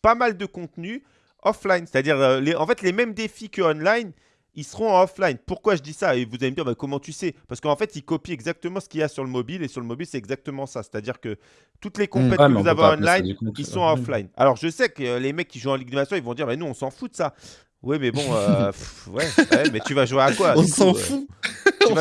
S1: pas mal de contenu offline. C'est-à-dire, euh, les, en fait, les mêmes défis que online, ils seront en offline. Pourquoi je dis ça Et vous allez me dire, bah, comment tu sais? Parce qu'en fait, ils copient exactement ce qu'il y a sur le mobile. Et sur le mobile, c'est exactement ça. C'est-à-dire que toutes les compètes
S3: Ouais,
S1: que vous avez online, ils sont offline. Alors, je sais que euh, les mecs qui jouent en Ligue des Nations, ils vont dire, mais nous, on s'en fout de ça. Oui, mais bon, euh, pff, ouais, ouais, mais tu vas jouer à quoi
S4: On s'en
S1: euh,
S4: fout.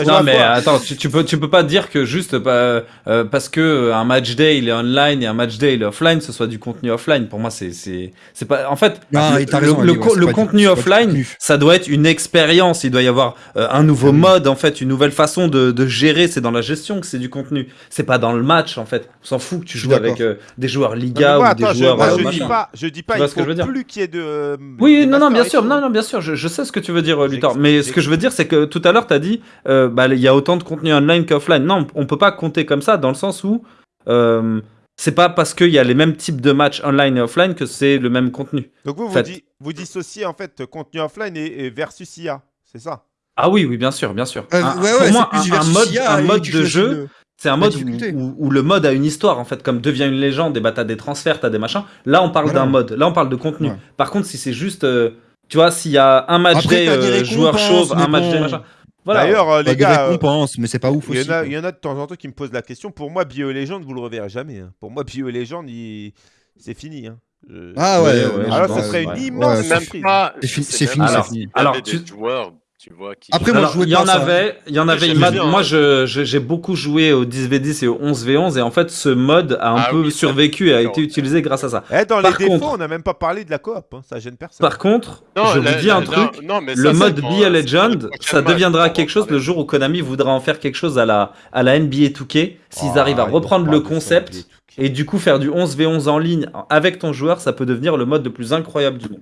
S3: Non mais attends, tu, tu peux tu peux pas dire que juste pas, euh, parce que euh, un match day il est online et un match day il est offline, ce soit du contenu offline. Pour moi c'est c'est c'est pas en fait
S4: Non,
S3: le,
S4: il t'a
S3: le-
S4: raison,
S3: le co- contenu
S4: du
S3: offline
S4: contenu.
S3: ça doit être une expérience. Il doit y avoir euh, un nouveau
S4: Ah oui.
S3: mode en fait, une nouvelle façon de, de gérer. C'est dans la gestion que c'est du contenu. C'est pas dans le match en fait. On s'en fout que tu
S4: Je
S3: joues avec euh, des joueurs
S1: Non,
S3: Liga
S1: moi,
S3: ou
S1: attends,
S3: des
S1: je,
S3: joueurs euh,
S1: je
S3: machin.
S1: dis pas, je dis pas, il
S3: ce que
S1: faut
S3: je veux dire
S1: plus qu'il y ait de. euh,
S3: Oui, non, non, bien sûr, non, non, bien sûr, je, je sais ce que tu veux dire, euh, Luthor. Mais ce que je veux dire, c'est que tout à l'heure, tu as dit, euh, bah, il y a autant de contenu online qu'offline. Non, on peut pas compter comme ça, dans le sens où euh, c'est pas parce qu'il y a les mêmes types de matchs online et offline que c'est le même contenu.
S1: Donc vous, vous, di- vous dissociez en fait contenu offline et, et versus IA, c'est ça?
S3: Ah oui, oui, bien sûr, bien sûr.
S4: Euh,
S3: Un-
S4: ouais,
S3: pour
S4: ouais,
S3: moi, un, mode,
S4: IA
S3: un mode de jeu, c'est un mode où,
S4: difficulté.
S3: où- où le mode a une histoire, en fait, comme devient une légende, et bah t'as des transferts, t'as des machins. Là, on parle
S4: Voilà.
S3: d'un mode, là, on parle de contenu.
S4: Ouais.
S3: Par contre, si c'est juste, euh, tu vois, s'il y a un match
S4: Après, des
S3: euh, joueur
S4: récompenses,
S3: chauve, un match
S4: bon.
S3: day, machin. Voilà.
S1: D'ailleurs, euh, les
S4: des
S1: gars,
S4: récompenses, mais c'est pas ouf
S1: il y,
S4: aussi.
S1: en a, il y en a de temps en temps qui me posent la question. Pour moi, Bio Legend, vous le reverrez jamais. hein. Pour moi, Bio Legend, il- c'est fini. hein. Je-
S4: Ah ouais,
S3: Ouais,
S4: ouais,
S1: Alors,
S3: je
S4: pense,
S1: serait une
S3: ouais.
S1: immense
S4: Ouais,
S2: C'est
S1: surprise.
S4: C'est fini- c'est fini,
S3: c'est Alors,
S2: des
S3: tu-
S2: joueurs, tu vois, qui.
S4: Après, moi,
S3: Alors,
S4: je jouais
S3: il y en avait, il y en avait. moi,
S2: hein.
S3: je- j'ai beaucoup joué au 10v10 et au 11v11 et en fait, ce mode a un
S2: Ah
S3: peu
S2: oui,
S3: survécu et a été utilisé grâce à ça.
S1: Eh, dans
S3: Par
S1: les défauts,
S3: contre-
S1: on n'a même pas parlé de la coop. hein. Ça gêne personne.
S3: Par contre,
S2: Non,
S3: je
S2: la-
S3: vous dis
S2: la-
S3: un truc.
S2: non, mais
S3: Le
S2: ça,
S3: mode Be a
S2: euh,
S3: Legend, ça deviendra quelque chose le jour où Konami voudra en faire quelque chose à la, à la NBA 2K. S'ils
S1: Ah,
S3: arrivent à reprendre le concept
S1: NBA 2K.
S3: et du coup faire du 11v11 en ligne avec ton joueur, ça peut devenir le mode le plus incroyable du monde.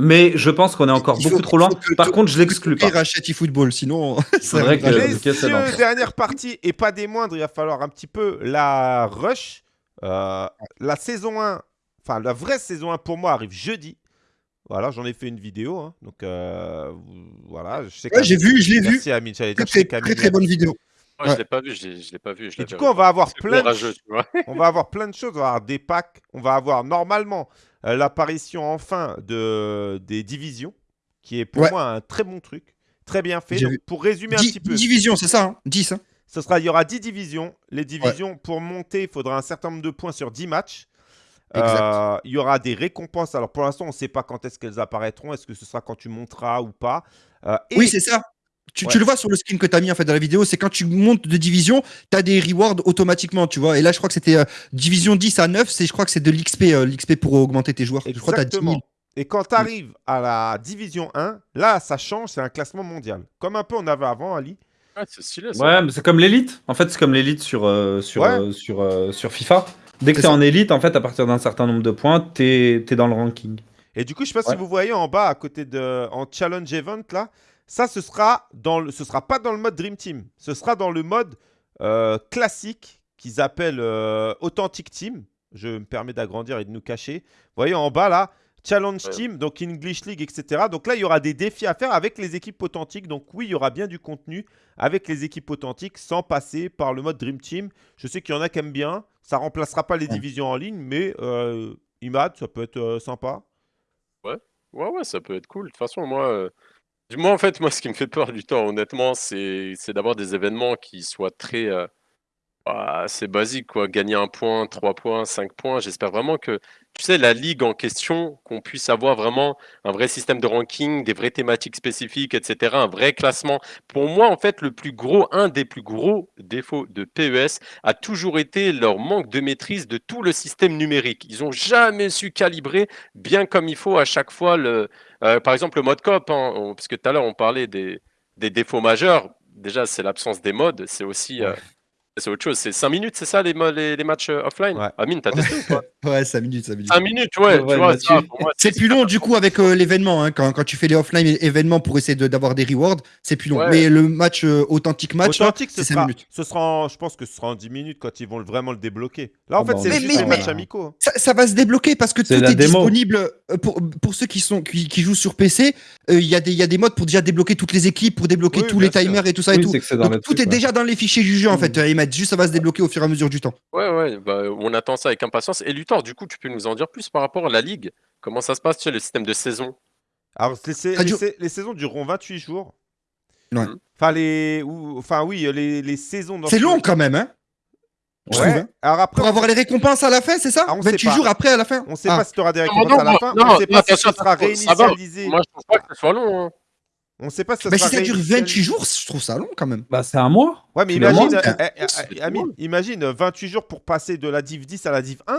S3: Mais je pense qu'on est encore
S4: Il faut-
S3: beaucoup trop loin. Par contre, je l'exclus pas.
S4: Et rachète eFootball, sinon. ça
S3: Faudrait
S4: arrivera
S3: que- c'est.
S1: Messieurs, dernière partie, et pas des moindres, il va falloir un petit peu la rush. Euh, la saison 1, enfin la vraie saison 1 pour moi arrive jeudi. Voilà, j'en ai fait une vidéo. hein. Donc euh, voilà, je sais
S4: Ouais, j'ai vu, je l'ai vu.
S1: Merci Amine, j'allais dire,
S4: Très, très,
S1: qu'Amine
S4: très, très bonne vidéo.
S2: Moi,
S4: Ouais.
S2: je l'ai pas vu, je l'ai pas vu. Je
S1: Et du coup, on va avoir
S2: C'est
S1: plein de on va avoir plein de choses. On va avoir des packs. On va avoir normalement l'apparition enfin de, des divisions, qui est pour
S4: Ouais.
S1: moi un très bon truc, très bien fait. Donc, pour résumer un petit peu,
S4: dix divisions, c'est ça hein 10. Hein
S1: ce sera, il y aura 10 divisions. Les divisions, pour monter, il faudra un certain nombre de points sur 10 matchs.
S4: Exact.
S1: Euh, il y aura des récompenses. Alors pour l'instant, on ne sait pas quand est-ce qu'elles apparaîtront. Est-ce que ce sera quand tu monteras ou pas Euh, et-
S4: Oui, c'est ça. Tu, tu le vois sur le skin que tu as mis en fait dans la vidéo, c'est quand tu montes de division, tu as des rewards automatiquement, tu vois. Et là, je crois que c'était euh, division 10 à 9, c'est je crois que c'est de l'XP euh, l'XP pour augmenter tes joueurs. Je crois que tu as 10 000.
S1: Exactement. Et quand tu arrives à la division 1, là, ça change, c'est un classement mondial. Comme un peu on avait avant, Ali.
S2: Ouais, c'est stylé, ça.
S3: Ouais, mais c'est comme l'élite. En fait, c'est comme l'élite sur, euh, sur,
S1: Ouais.
S3: euh, sur, euh, sur FIFA. Dès que
S4: C'est
S3: t'es
S4: ça.
S3: en élite, en fait, à partir d'un certain nombre de points, t'es es dans le ranking.
S1: Et du coup, je sais pas
S3: Ouais.
S1: si vous voyez en bas, à côté de en challenge event là, ça ce sera dans le, ce sera pas dans le mode Dream Team, ce sera dans le mode euh, classique qu'ils appellent euh, Authentic Team. Je me permets d'agrandir et de nous cacher. Vous voyez en bas là, challenge
S2: Ouais.
S1: team, donc English League, etc. Donc là, il y aura des défis à faire avec les équipes authentiques. Donc oui, il y aura bien du contenu avec les équipes authentiques sans passer par le mode Dream Team. Je sais qu'il y en a qui aiment bien. Ça remplacera pas les
S4: Ouais.
S1: divisions en ligne, mais euh, IMAD, ça peut être euh, sympa.
S2: Ouais, ouais, ça peut être cool. De toute façon, moi, euh, moi, en fait, moi, ce qui me fait peur du temps, honnêtement, c'est d'avoir des événements qui soient très. euh, ah, c'est basique, quoi. Gagner un point, trois points, cinq points. J'espère vraiment que, tu sais, la ligue en question, qu'on puisse avoir vraiment un vrai système de ranking, des vraies thématiques spécifiques, etc., un vrai classement. Pour moi, en fait, le plus gros, un des plus gros défauts de PES a toujours été leur manque de maîtrise de tout le système numérique. Ils n'ont jamais su calibrer bien comme il faut à chaque fois le, euh, par exemple, le mode coop, hein, parce que tout à l'heure on parlait des, des défauts majeurs. Déjà, c'est l'absence des modes, c'est aussi euh, c'est autre chose. C'est 5 minutes, c'est ça les, les, matchs euh, offline?
S1: Ouais.
S2: Ah, Amine, t'as testé ou pas?
S4: Ouais, 5 minutes, 5 minutes.
S2: 5 minutes, ouais.
S4: c'est plus long du coup avec euh, l'événement. Hein. Quand, quand, tu fais les offline événements pour essayer d'avoir des rewards, c'est plus long. Mais le match euh, authentique match,
S1: authentique,
S4: c'est 5 minutes.
S1: Ce sera en, je pense que ce sera en 10 minutes quand ils vont vraiment le débloquer. Là, en
S3: oh,
S1: fait, c'est juste
S4: mais,
S1: un
S4: match
S1: amico. Hein.
S4: Ça, va se débloquer parce que tout est disponible pour, pour ceux qui, sont, qui, qui jouent sur PC. Il euh, y, y, a des modes pour déjà débloquer toutes les équipes, pour débloquer tous les timers et tout ça. et tout. tout est déjà dans les fichiers du en fait. Juste, ça va se débloquer au fur et à mesure du temps.
S2: Ouais, ouais, bah, on attend ça avec impatience. Et Luthor, du coup, tu peux nous en dire plus par rapport à la Ligue? Comment ça se passe, tu sais, le système de saison?
S1: Alors, les, les, saisons dureront 28 jours.
S4: Ouais. Mmh.
S1: Enfin, les... Enfin, oui, les, les saisons...
S4: C'est long, quand même, hein?
S1: Ouais.
S4: trouve. Hein.
S1: Alors après,
S4: Pour avoir les récompenses à la fin, c'est ça?
S1: Ah, on
S4: 28
S1: sait
S4: jours après à la fin?
S1: On ne sait
S4: ah.
S1: pas si tu auras des
S2: ah,
S1: récompenses
S2: non, non,
S1: à la fin,
S2: non,
S1: on ne sait pas si réinitialisé.
S2: Moi, je ne pense pas que ce soit long. Hein.
S1: On ne sait pas si ça
S4: bah,
S1: sera
S4: Si ça dure 28 jours, je trouve ça long quand même.
S3: Bah, c'est un mois.
S1: Ouais, mais imagine, euh, euh, Amine, imagine 28 jours pour passer de la Div 10 à la Div 1.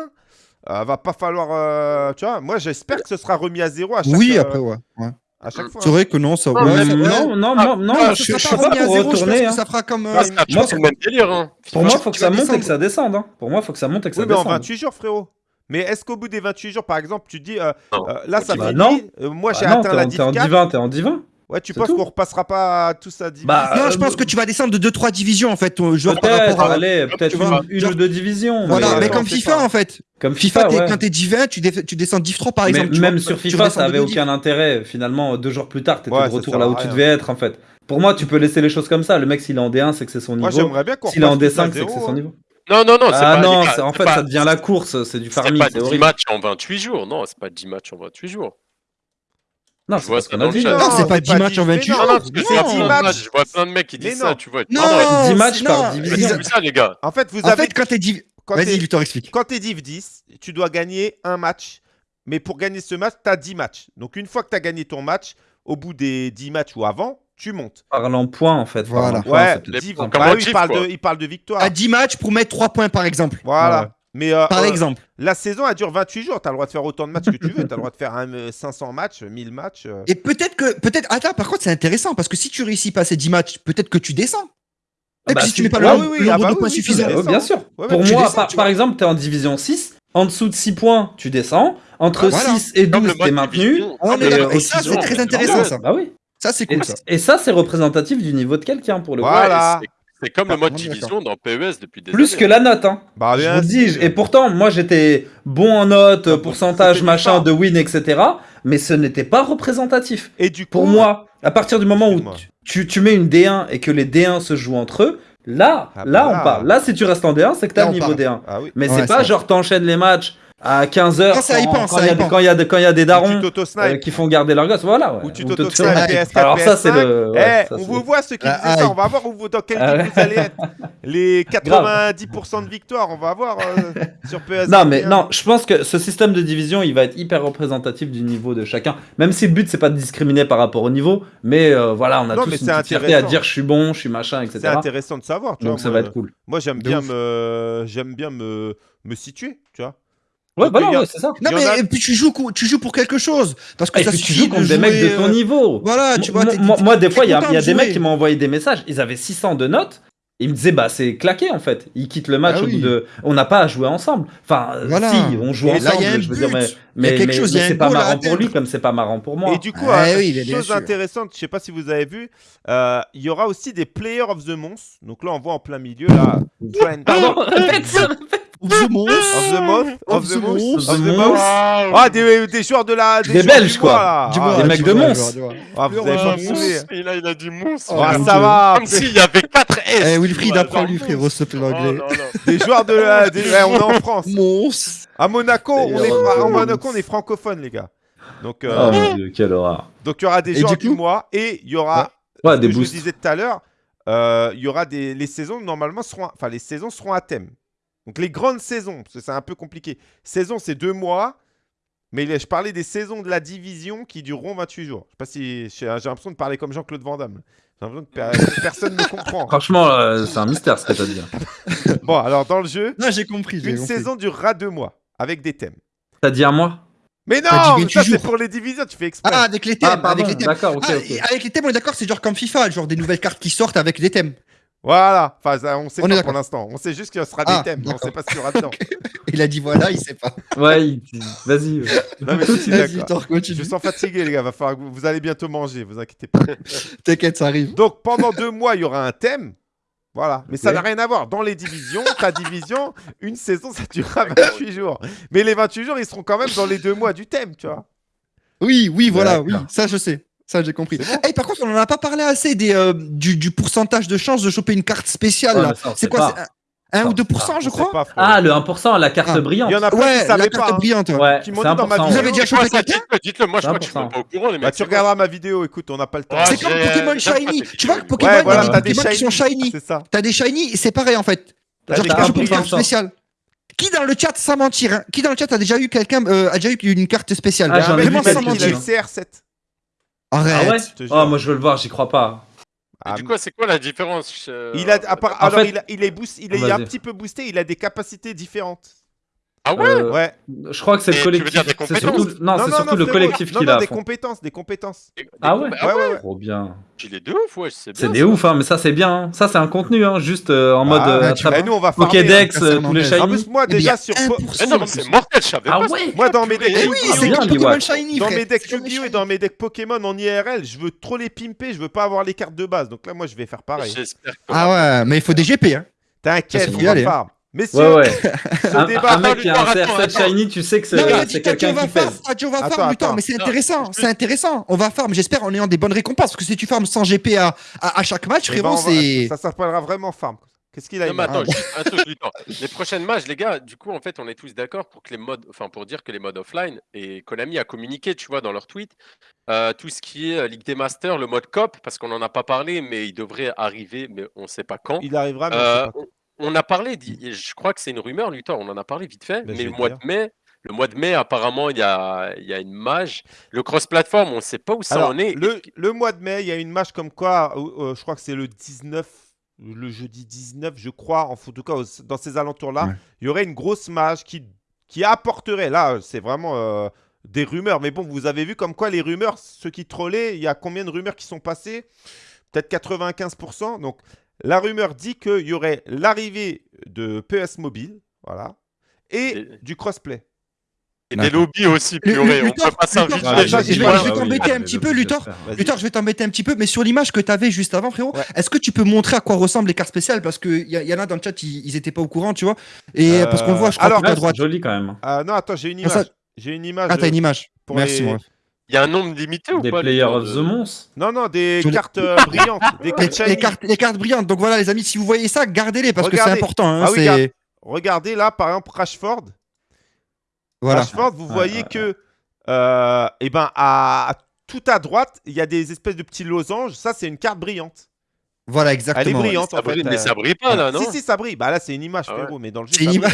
S1: Euh, va pas falloir. Euh, tu vois, moi j'espère que ce sera remis à zéro à chaque
S4: Oui,
S1: euh,
S4: après, ouais. ouais.
S1: À chaque fois. Hein.
S4: C'est vrai que non, ça.
S2: Ah, non,
S4: ouais,
S3: non, non,
S2: ah,
S3: non, non,
S2: ah,
S3: je, je, sais
S4: pas
S3: pour retourner. Hein.
S4: Ça fera comme. Euh,
S2: ah,
S3: moi,
S2: hein. c'est le délire. Hein.
S3: Pour moi, faut que ça monte et que ça descende. Pour moi, faut que ça monte et que ça
S1: descende. Mais en 28 jours, frérot. Mais est-ce qu'au bout des 28 jours, par exemple, tu dis euh, euh, là, ça
S3: bah,
S1: finit.
S3: Non.
S1: Euh, moi,
S3: bah
S1: j'ai atteint la 10
S3: T'es en divin, t'es en divin.
S1: Ouais, tu penses qu'on repassera pas tout ça
S3: bah,
S4: Non, je euh, pense que tu vas descendre de 2-3 divisions en fait.
S3: Peut-être une, ou deux divisions.
S4: Voilà,
S1: mais,
S4: mais
S1: euh,
S4: comme FIFA en fait.
S3: Comme
S4: FIFA,
S3: FIFA
S4: quand t'es divin, tu, dé... tu descends 10 francs par exemple.
S3: Même sur FIFA, ça avait aucun intérêt. Finalement, deux jours plus tard, t'étais
S1: ouais,
S3: de retour là où tu devais être en fait. Pour moi, tu peux laisser les choses comme ça. Le mec, s'il est en D1, c'est que c'est son niveau. S'il est en D5, c'est que c'est son
S1: hein.
S3: niveau.
S2: Non, non, non, ah c'est
S3: ah non, en fait, ça devient la course, c'est du farming. C'est
S2: pas
S3: 10
S2: matchs en 28 jours, non, c'est pas 10 matchs en 28 jours.
S3: Non,
S2: je vois.
S4: Non, c'est pas 10 matchs en 28 jours.
S2: Non, parce que
S1: c'est 10 matchs.
S2: Je vois plein de mecs qui disent ça, tu vois.
S4: Non,
S3: 10 matchs par division.
S2: ça, les gars.
S1: En fait, vous avez.
S4: quand t'es div. Vas-y, Victor, explique.
S1: Quand t'es div 10, tu dois gagner un match. Mais pour gagner ce match, t'as 10 matchs. Donc, une fois que t'as gagné ton match, au bout des 10 matchs ou avant, tu montes.
S3: Parlant point, en fait.
S4: Voilà.
S1: Ouais, il, parle de, il, parle de, victoire.
S4: À 10 matchs pour mettre 3 points, par exemple.
S1: Voilà. Mais, euh,
S4: Par
S1: euh,
S4: exemple.
S1: Euh, la saison, elle dure 28 jours. Tu as le droit de faire autant de matchs que tu veux. Tu as le droit de faire 500 euh, matchs, 1000 matchs. Euh...
S4: Et peut-être que. Peut Attends, ah, par contre, c'est intéressant parce que si tu réussis pas ces 10 matchs, peut-être que tu descends. Ah peut-être
S3: bah,
S4: que si tu mets pas
S3: ah
S4: le nombre de
S1: bah
S4: points suffisant.
S3: bien sûr.
S1: Ouais,
S3: Pour moi,
S4: descends,
S3: par, par, exemple, tu es en division 6. En dessous de 6 points, tu descends. Entre bah,
S4: voilà.
S3: 6 et 12, tu
S2: es
S3: maintenu.
S4: Ah,
S3: et,
S4: et,
S3: euh,
S4: et ça, c'est très intéressant.
S2: Bah
S4: ça,
S3: bah, oui.
S4: ça c'est cool.
S3: Et ça, c'est représentatif du niveau de quelqu'un pour le coup.
S1: Voilà.
S2: C'est comme le mode division dans PES depuis des
S3: Plus que la note, hein.
S1: Bah,
S3: je vous dis, et pourtant, moi j'étais bon en
S1: note,
S3: pourcentage, machin, de win, etc. Mais ce n'était pas représentatif.
S1: Et du coup,
S3: Pour moi, à partir du moment où tu, tu, mets une D1 et que les D1 se jouent entre eux, là, là, on parle. Là, si tu restes en D1, c'est que t'as le niveau. D1.
S1: Ah oui.
S3: Mais c'est pas genre t'enchaînes les matchs à 15h quand, il y,
S4: y,
S3: y a des darons euh, qui font garder leur gosse voilà ouais.
S1: ou tu t'auto-snipes
S4: alors
S1: PS4.
S3: ça c'est le
S1: eh,
S3: ouais,
S1: on vous voit ceux qui
S4: ah,
S1: disent ah,
S4: ça
S1: on va voir où vous, dans quel
S3: ah,
S1: vous allez être. Les 90% de victoire on va voir euh, sur PS4
S3: non mais hein. non je pense que ce système de division il va être hyper représentatif du niveau de chacun. Même si le but c'est pas de discriminer par rapport au niveau mais euh, voilà on a
S1: non,
S3: tous une petite fierté à dire je suis bon je suis machin etc c'est
S1: intéressant de savoir tu
S3: donc
S1: vois,
S3: ça va être cool.
S1: moi j'aime bien j'aime bien me me situer.
S3: Bah
S4: non, mais et puis tu joues, pour quelque chose. Parce que
S3: tu joues contre des mecs de ton niveau.
S4: Voilà.
S3: Moi, des fois, il y a, des mecs qui m'ont envoyé des messages. Ils avaient 600 de notes. Ils me disaient, bah, c'est claqué en fait. Ils quittent le match au bout de. On n'a pas à jouer ensemble. Enfin, si, on joue ensemble. Je veux dire, mais, c'est pas marrant pour lui comme c'est pas marrant pour moi.
S1: Et du coup,
S4: ah,
S1: chose intéressante, je sais pas si vous avez vu, euh, il y aura aussi des Players of the Month. Donc là, on voit en plein milieu, là. Ah,
S3: pardon, répète, répète.
S4: Of the Mouse.
S1: Of the Mouse. Of the
S4: Mouse.
S1: Of the
S3: Mouse.
S1: Ah, des, euh, des joueurs de la.
S3: Des,
S1: des
S3: Belges, quoi.
S1: Ah,
S3: des mecs de
S4: ah,
S3: Mons.
S1: Ah, vous avez pas
S2: Et là, il a dit
S4: Mons.
S1: Ah, ça va.
S2: Comme s'il y avait 4 S.
S4: Eh, Wilfried, apprends-lui, frérot, s'il te plaît, l'anglais.
S1: Des joueurs de la. On est en France.
S4: Mons.
S1: À Monaco, on est euh, francophone, les gars. Donc, euh,
S3: oh mon Dieu, quelle horreur.
S1: Donc il y aura des gens
S4: du,
S1: mois et il y aura,
S3: ouais, des
S1: que boosts. je vous disais tout à l'heure, euh, il euh, y aura des les saisons normalement seront, enfin les saisons seront à thème. Donc les grandes saisons, parce que c'est un peu compliqué. Saison, c'est deux mois, mais je parlais des saisons de la division qui dureront 28 jours. Je sais pas si j'ai l'impression de parler comme Jean-Claude Van Damme. J'ai l'impression que personne ne comprend.
S3: Franchement, euh, c'est un mystère ce que tu dit. Hein.
S1: bon, alors dans le jeu,
S4: non, j'ai compris.
S1: Une
S4: compris.
S1: saison durera deux mois avec des thèmes.
S3: T'as dit un mois?
S1: Mais non, mais ça c'est pour les divisions, tu fais exprès.
S4: Ah, avec les thèmes,
S3: ah,
S4: avec les thèmes. Ah, avec les thèmes, on est d'accord, c'est genre comme FIFA, genre des nouvelles cartes qui sortent avec des thèmes.
S1: Voilà, enfin, on sait pas pour l'instant. On sait juste qu'il y aura des ah, thèmes, mais on sait pas ce qu'il y aura dedans.
S4: Il a dit voilà, il sait pas.
S3: Ouais, vas-y. ouais.
S1: Non, mais
S4: Vas-y,
S1: Je
S4: continue.
S1: sens fatigué, les gars. Va falloir que vous, allez bientôt manger, vous inquiétez pas.
S4: T'inquiète, ça arrive.
S1: Donc pendant deux mois, il y aura un thème. Voilà, mais ça n'a rien à voir. Dans les divisions, ta division, une saison, ça durera 28 jours. Mais les 28 jours, ils seront quand même dans les deux mois du thème, tu vois.
S4: Oui, oui, voilà, oui, ça je sais. Ça j'ai compris.
S1: Bon.
S4: Eh, par contre, on en a pas parlé assez des, euh, du, du pourcentage de chance de choper une carte spéciale.
S3: Ouais,
S4: C'est quoi
S3: pas.
S4: c'est un, un
S3: Ça,
S4: ou
S3: on sait
S4: 2%,
S3: pas.
S4: je crois
S1: pas.
S3: Ah, le 1%, la carte
S4: Ah.
S3: brillante.
S1: Il y en a plein
S4: Ouais,
S1: qui
S4: la carte
S1: pas. hein.
S4: brillante. ouais.
S3: Ouais,
S1: Qui m'ont
S3: c'est
S1: dit dans ma
S3: 1%.
S4: Vous avez déjà chopé
S2: ça
S4: quelqu'un
S2: Dites-le. Moi, je crois que je suis
S3: 1%.
S2: pas au courant, les mecs.
S1: Bah, tu regarderas ma vidéo, écoute, on n'a pas le temps.
S4: C'est comme
S2: j'ai-
S4: Pokémon Shiny. Tu vois,
S2: vidéo.
S4: Pokémon,
S1: Ouais,
S4: il y
S1: voilà,
S4: a
S1: t'as
S4: des Pokémon qui sont shiny. T'as des shiny, c'est pareil en fait. Genre,
S1: des
S4: t'as une carte spéciale. Qui dans le chat, sans mentir, hein, qui dans le chat a déjà eu quelqu'un, euh, a déjà eu une carte spéciale?
S3: Ah, vu
S4: Vraiment sans mentir.
S1: CR7.
S4: Arrête.
S3: Ah ouais
S1: je te jure.
S3: Oh, moi je veux le voir, j'y crois pas.
S1: Ah,
S2: du coup, c'est quoi la différence euh,
S1: il a, à part- alors,
S3: fait-
S1: il, a- il est, boost, il est
S3: Vas-y.
S1: un petit peu boosté, il a des capacités différentes.
S2: Ah ouais
S3: Euh,
S1: Ouais.
S3: Je crois que c'est le
S2: tu veux
S3: collectif.
S2: dire des
S3: c'est surtout- Non, c'est surtout le collectif qui l'a.
S1: des compétences, des compétences.
S2: Des- des
S3: Ah ouais
S2: Ah ouais
S3: Trop bien.
S2: Il est de ouf, ouais, c'est
S3: des
S2: ça.
S3: ouf, hein, mais ça c'est bien. hein. Ça c'est un contenu, hein, juste euh, en mode
S1: Ah,
S3: euh,
S4: tu
S1: nous, on va
S3: Pokédex,
S4: hein,
S3: euh, tous les
S4: Fernandez.
S1: En
S3: shiny.
S1: plus, moi,
S4: Eh bien,
S1: déjà, sur, po-
S4: 1%.
S2: Eh non, mais c'est mortel, je savais
S3: Ah
S2: pas.
S1: moi, dans mes decks
S4: Eh oui,
S3: Ah,
S4: c'est Pokémon. Shiny,
S1: dans mes decks Yu-Gi-Oh et
S4: shiny.
S1: dans mes decks Pokémon en IRL, je veux trop les pimper, je veux pas avoir les cartes de base. Donc là, moi, je vais faire pareil.
S4: Ah ouais, mais il faut des GP. Hein.
S1: T'inquiète, on va. Messieurs,
S3: Ouais, ouais.
S1: ce
S3: Un,
S1: débat.
S3: un mec qui a un
S2: Attends,
S3: CR7
S2: attends.
S3: shiny, tu sais que c'est quelqu'un
S4: on va
S3: qui
S4: farm,
S3: pèse.
S4: t'as dit, on va
S1: Attends,
S4: farm, mais c'est intéressant, c'est intéressant. On va farm, j'espère en ayant des bonnes récompenses, parce que si tu farmes sans GP à, à, à chaque match,
S1: Eh ben, on va-
S4: c'est...
S1: Ça s'appellera vraiment farm. Qu'est-ce qu'il a
S2: Non, mais attends, un truc du temps. Les prochaines matchs, les gars, du coup, en fait, on est tous d'accord pour que les modes, enfin, pour dire que les modes offline et Konami a communiqué, tu vois, dans leur tweet, euh, tout ce qui est euh, Ligue des Masters, le mode COP, parce qu'on en a pas parlé, mais il devrait arriver, mais on sait pas quand.
S1: Il arrivera, mais on
S2: Euh,
S1: sait pas.
S2: on, on a parlé, je crois que c'est une rumeur, Luthor, on en a parlé vite fait,
S1: Ben,
S2: mais le mois
S1: dire.
S2: de mai, le mois de mai, apparemment, il y a, il y a une mage. Le cross-platform, on sait pas où ça
S1: Alors,
S2: en est.
S1: le, le mois de mai, il y a une match comme quoi, euh, euh, je crois que c'est le 19, le jeudi 19, je crois, en tout cas dans ces alentours-là,
S4: Ouais.
S1: il y aurait une grosse match qui, qui apporterait, là, c'est vraiment euh, des rumeurs, mais bon, vous avez vu comme quoi les rumeurs, ceux qui trollaient, il y a combien de rumeurs qui sont passées? Peut-être 95%. Donc, la rumeur dit qu'il y aurait l'arrivée de PS Mobile, voilà, et du crossplay.
S2: Et des lobbies aussi, purée. On
S4: Luthor,
S2: peut pas
S4: Luthor,
S2: s'inviter.
S4: Ah,
S1: Ouais,
S4: je vais- je je t'embêter un petit peu, Luthor. Luthor, je vais t'embêter un petit peu, mais sur l'image que tu avais juste avant, frérot,
S1: Ouais.
S4: est-ce que tu peux montrer à quoi ressemblent les cartes spéciales? Parce qu'il y, en a dans le chat, ils, ils étaient pas au courant, tu vois. Et
S1: Euh,
S4: parce qu'on le voit, je crois,
S1: alors,
S4: tout à droite.
S3: c'est joli quand même.
S1: Ah non, attends, j'ai une
S4: Ah, ça-.
S1: J'ai une image.
S4: Ah, t'as
S1: euh,
S4: une image.
S1: pour
S4: Merci,
S1: les-
S4: moi.
S2: Il y a un nombre limité ou
S3: Des
S2: pas
S3: players of
S2: de-
S3: the Mons.
S1: Non, non, des cartes euh, brillantes. Des
S4: Les,
S1: cartes
S4: les cartes, les cartes brillantes. Donc voilà, les amis, si vous voyez ça, gardez-les parce que c'est important. hein,
S1: Ah oui, regarde. Regardez là, par exemple, Rashford.
S4: Voilà.
S1: Rashford, vous voyez que, euh, eh ben, à, à- tout à droite, il y a des espèces de petits losanges. Ça, c'est une carte brillante.
S4: Voilà,
S1: Elle est
S4: exactement. ouais.
S1: brillante,
S2: Ça
S1: en fait.
S2: brille, mais
S1: euh.
S2: ça brille pas là, non?
S1: Si, si, ça brille. Bah là, c'est une image,
S2: Ah ouais.
S1: frérot, mais dans le jeu,
S4: C'est une image.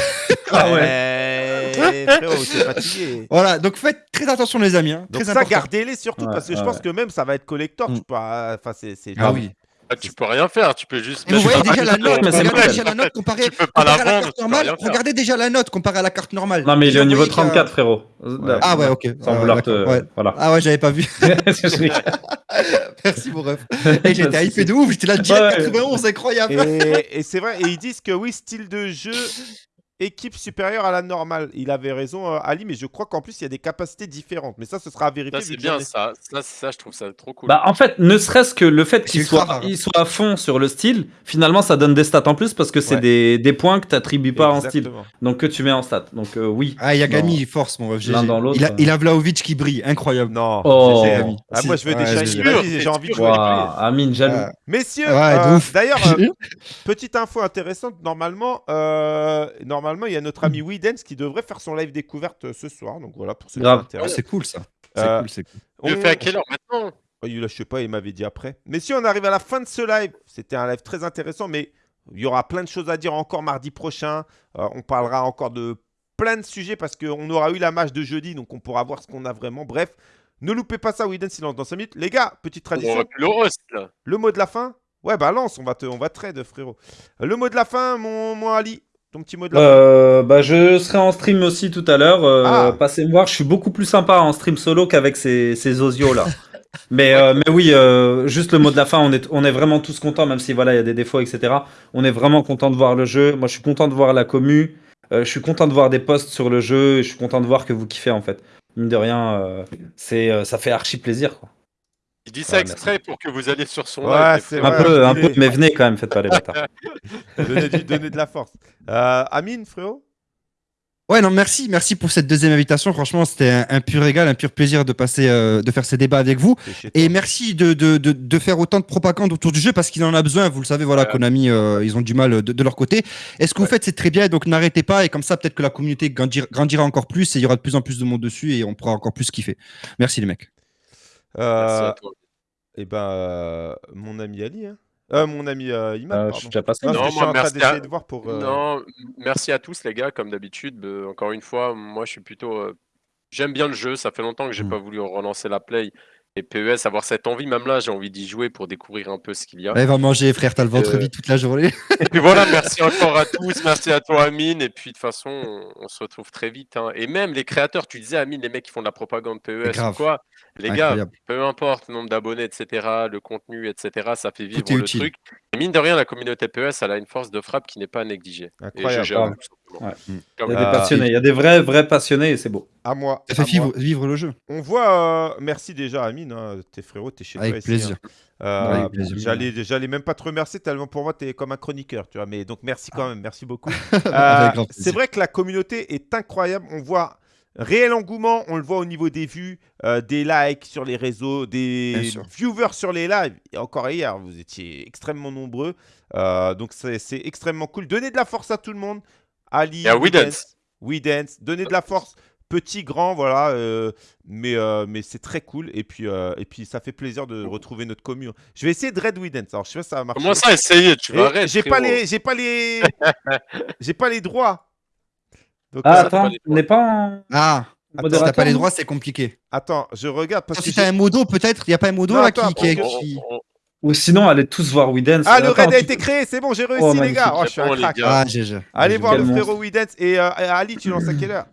S3: Ah ouais.
S1: Frérot, c'est fatigué.
S4: Voilà, donc faites très attention, les amis. hein,
S1: Donc
S4: Très
S1: ça, gardez-les surtout,
S3: Ouais,
S1: parce que je pense que même ça va être collector.
S4: Mm.
S1: Tu peux, pas- enfin, c'est, c'est
S4: Ah oui.
S2: Ah, Tu peux rien faire, tu peux juste.
S4: Vous
S2: mettre
S4: voyez déjà la note, regardez déjà la note comparée, à la carte normale. Regardez déjà la note comparée à la carte normale.
S3: Non, mais il est au niveau
S4: vous voyez qu'il y a-
S3: 34, frérot.
S4: Ah ouais, ok.
S3: Sans
S4: Ah,
S3: vouloir te. Voilà.
S4: Ah ouais, j'avais pas vu. Merci, mon ref. Et j'étais hypé de ouf, j'étais là direct
S3: Ouais.
S4: 91, incroyable.
S1: Et c'est vrai, et ils disent que oui, style de jeu, équipe supérieure à la normale. Il avait raison, euh, Ali, mais je crois qu'en plus, il y a des capacités différentes. Mais ça, ce sera à vérifier.
S2: C'est bien ça. ça. Ça, je trouve ça trop cool.
S3: Bah, en fait, ne serait-ce que le fait qu'il soit, il soit à fond sur le style, finalement, ça donne des stats en plus parce que c'est
S1: Ouais.
S3: des, des points que tu n'attribues pas en style. Donc, que tu mets en stat. Donc, euh, oui.
S4: Ah, Yagami, force, mon ref.
S3: Dans l'autre,
S4: Il a,
S3: euh.
S4: il a Vlaovic qui brille, incroyable.
S1: Non,
S3: Oh.
S1: Ah, moi, je veux des
S4: Ouais.
S1: Vas-y, j'ai envie de jouer.
S3: Waouh, Amine, jaloux.
S1: Messieurs, euh, d'ailleurs, petite info intéressante. Normalement, euh, normalement, il y a notre ami Widens qui devrait faire son live découverte euh, ce soir. Donc voilà, pour ceux qui
S3: Grave.
S1: s'intéressent.
S4: c'est cool, ça. C'est
S1: Euh,
S4: cool, c'est cool.
S2: Tu le
S1: On-
S2: fais à quelle heure maintenant
S1: Oh, je sais pas, il m'avait dit après. Mais si on arrive à la fin de ce live, c'était un live très intéressant, mais il y aura plein de choses à dire encore mardi prochain. Euh, on parlera encore de plein de sujets parce qu'on aura eu la match de jeudi, donc on pourra voir ce qu'on a vraiment. Bref, ne loupez pas ça, Widen Silence dans 5 minutes. Les gars, petite
S2: On
S1: tradition,
S2: le host là.
S1: le mot de la fin? Ouais, bah lance, on va te, on va trade, frérot. Le mot de la fin, mon, mon Ali, ton petit mot de la
S3: Euh, bah, je serai en stream aussi tout à l'heure. euh,
S1: Ah.
S3: Passez me voir. Je suis beaucoup plus sympa en stream solo qu'avec ces, ces osios là. mais, euh, mais oui, euh, juste le mot de la fin. On est, on est vraiment tous contents, même si voilà, il y a des défauts, etc. On est vraiment content de voir le jeu. Moi, je suis content de voir la commu. Je suis content de voir des posts sur le jeu. Et je suis content de voir que vous kiffez en fait. Mine de rien, c'est, ça fait archi plaisir. Quoi.
S2: Il dit ça
S3: Ouais,
S2: exprès pour que vous alliez sur son
S1: Ouais, c'est
S3: Un peu, un peu, mais venez quand même, faites pas les bâtards.
S1: Donnez, du- donnez de la force. Euh, Amine, frérot?
S4: Ouais, non, merci, merci pour cette deuxième invitation. Franchement, c'était un, un pur régal, un pur plaisir de passer, euh, de faire ces débats avec vous. Et merci de, de, de, de faire autant de propagande autour du jeu parce qu'il en a besoin. Vous le savez, voilà,
S2: Ouais.
S4: Konami, euh, ils ont du mal de, de leur côté. Et ce que vous faites, c'est très bien. Donc n'arrêtez pas. Et comme ça, peut-être que la communauté grandira, grandira encore plus et il y aura de plus en plus de monde dessus et on pourra encore plus kiffer. Merci les mecs.
S2: Merci
S1: Euh,
S2: à toi.
S1: et ben, euh, mon ami Ali, hein. Euh, mon ami euh, Imad,
S3: Euh, je
S1: pardon.
S3: suis déjà passé.
S1: Non,
S2: Non,
S1: parce que je suis
S2: moi,
S1: en train
S2: merci
S1: d'essayer
S2: à-
S1: de voir pour. euh,
S2: Non, m- merci à tous les gars, comme d'habitude. Euh, encore une fois, moi je suis plutôt. euh, J'aime bien le jeu, ça fait longtemps que j'ai
S4: Mm.
S2: pas voulu relancer la play et PES, avoir cette envie, même là j'ai envie d'y jouer pour découvrir un peu ce qu'il y a.
S4: Allez, va manger, frère. T'as le ventre
S2: Euh,
S4: vide toute la journée.
S2: Et puis voilà, merci encore à tous, merci à toi Amine, et puis de toute façon on, on se retrouve très vite. hein. Et même les créateurs, tu disais Amine, les mecs qui font de la propagande PES ou
S4: grave.
S2: quoi, les gars, peu importe le nombre d'abonnés, etc., le contenu, etc., ça fait vivre le
S4: utile.
S2: truc. Et mine de rien, la communauté PES, elle a une force de frappe qui n'est pas à négliger. Et
S1: Incroyable.
S3: Ouais.
S2: Comme-
S3: Il y a des
S1: Euh,
S3: passionnés, il y a des vrais, vrais passionnés et c'est beau.
S1: À moi.
S4: Ça fait vivre, vivre le jeu.
S1: On voit. euh, merci déjà, Amine. hein, Tes frérots, t'es chez
S4: Avec
S1: toi ici,
S4: plaisir.
S1: hein. Euh,
S4: Avec plaisir.
S1: J'allais, j'allais même pas te remercier tellement pour moi, t'es comme un chroniqueur, tu vois. Mais donc merci quand même, merci beaucoup. Euh, c'est vrai que la communauté est incroyable. On voit réel engouement, on le voit au niveau des vues, euh, des likes sur les réseaux, des viewers sur les lives. Et encore hier, vous étiez extrêmement nombreux. Euh, donc c'est, c'est extrêmement cool. Donnez de la force à tout le monde. Ali,
S2: à We
S1: Widens,
S2: Dance.
S1: We Dance. Donnez de la force. Petit, grand, voilà. euh, mais euh, mais c'est très cool. Et puis, euh, et puis ça fait plaisir de retrouver notre commune. Je vais essayer de Red We Dance. Alors je sais pas si ça va marcher.
S2: Comment ça, essayer Tu vas arrêter.
S1: j'ai pas les, j'ai pas les, j'ai pas les droits. Donc,
S3: Ah, attends, on n'est pas en
S4: Ah, si t'as pas les droits, c'est compliqué.
S1: attends, je regarde parce que
S4: Si
S1: j'ai-
S4: t'as un modo, peut-être. Il y a pas un modo
S1: Non,
S4: là
S1: attends,
S4: qui, qui,
S2: On-
S4: qui-
S2: on- on-
S3: Ou sinon, allez tous voir Dance.
S1: ah le raid a été créé, c'est bon, j'ai réussi
S3: Oh,
S1: les gars. Oh, je suis un
S2: les
S1: crack.
S2: gars.
S4: Ah.
S1: Allez voir le frérot Dance et euh, Ali, tu lances à quelle heure?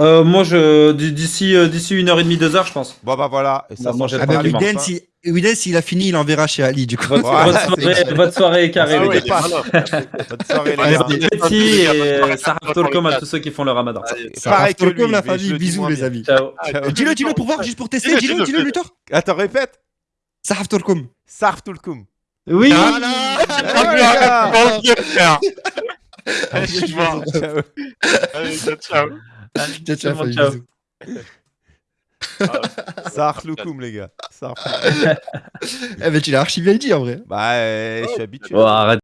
S3: Euh, moi, je d'ici euh, d'ici une heure et demie, deux heures, je pense.
S1: Bon bah voilà. Et ça
S3: Bah, moi,
S4: Ah. Widen, si Widen, s'il a fini, il enverra chez Ali du coup.
S3: Votre,
S1: Voilà,
S3: votre soirée, votre est carrée,
S1: Ah
S3: les gars.
S1: Bonne soirée les gars.
S3: Petit et
S2: ça
S3: Sarah Tolcom à tous ceux qui font le ramadan.
S1: Pareil que lui,
S4: comme la famille, bisous les amis. Dis-le, dis-le pour voir, juste pour tester.
S2: Dis-le,
S4: Dis-le,
S2: dis-le,
S4: dis-le, Luthor.
S1: Attends, répète.
S4: Sahaf Tolkom.
S1: Sarf Tulkum.
S3: Oui.
S1: Ah, les gars. Ciao.
S2: Ciao, ciao.
S4: Ciao,
S1: les.
S4: Eh ben tu l'as archi bien dit en vrai.
S1: Bah, je suis habitué.
S3: Bon, arrête.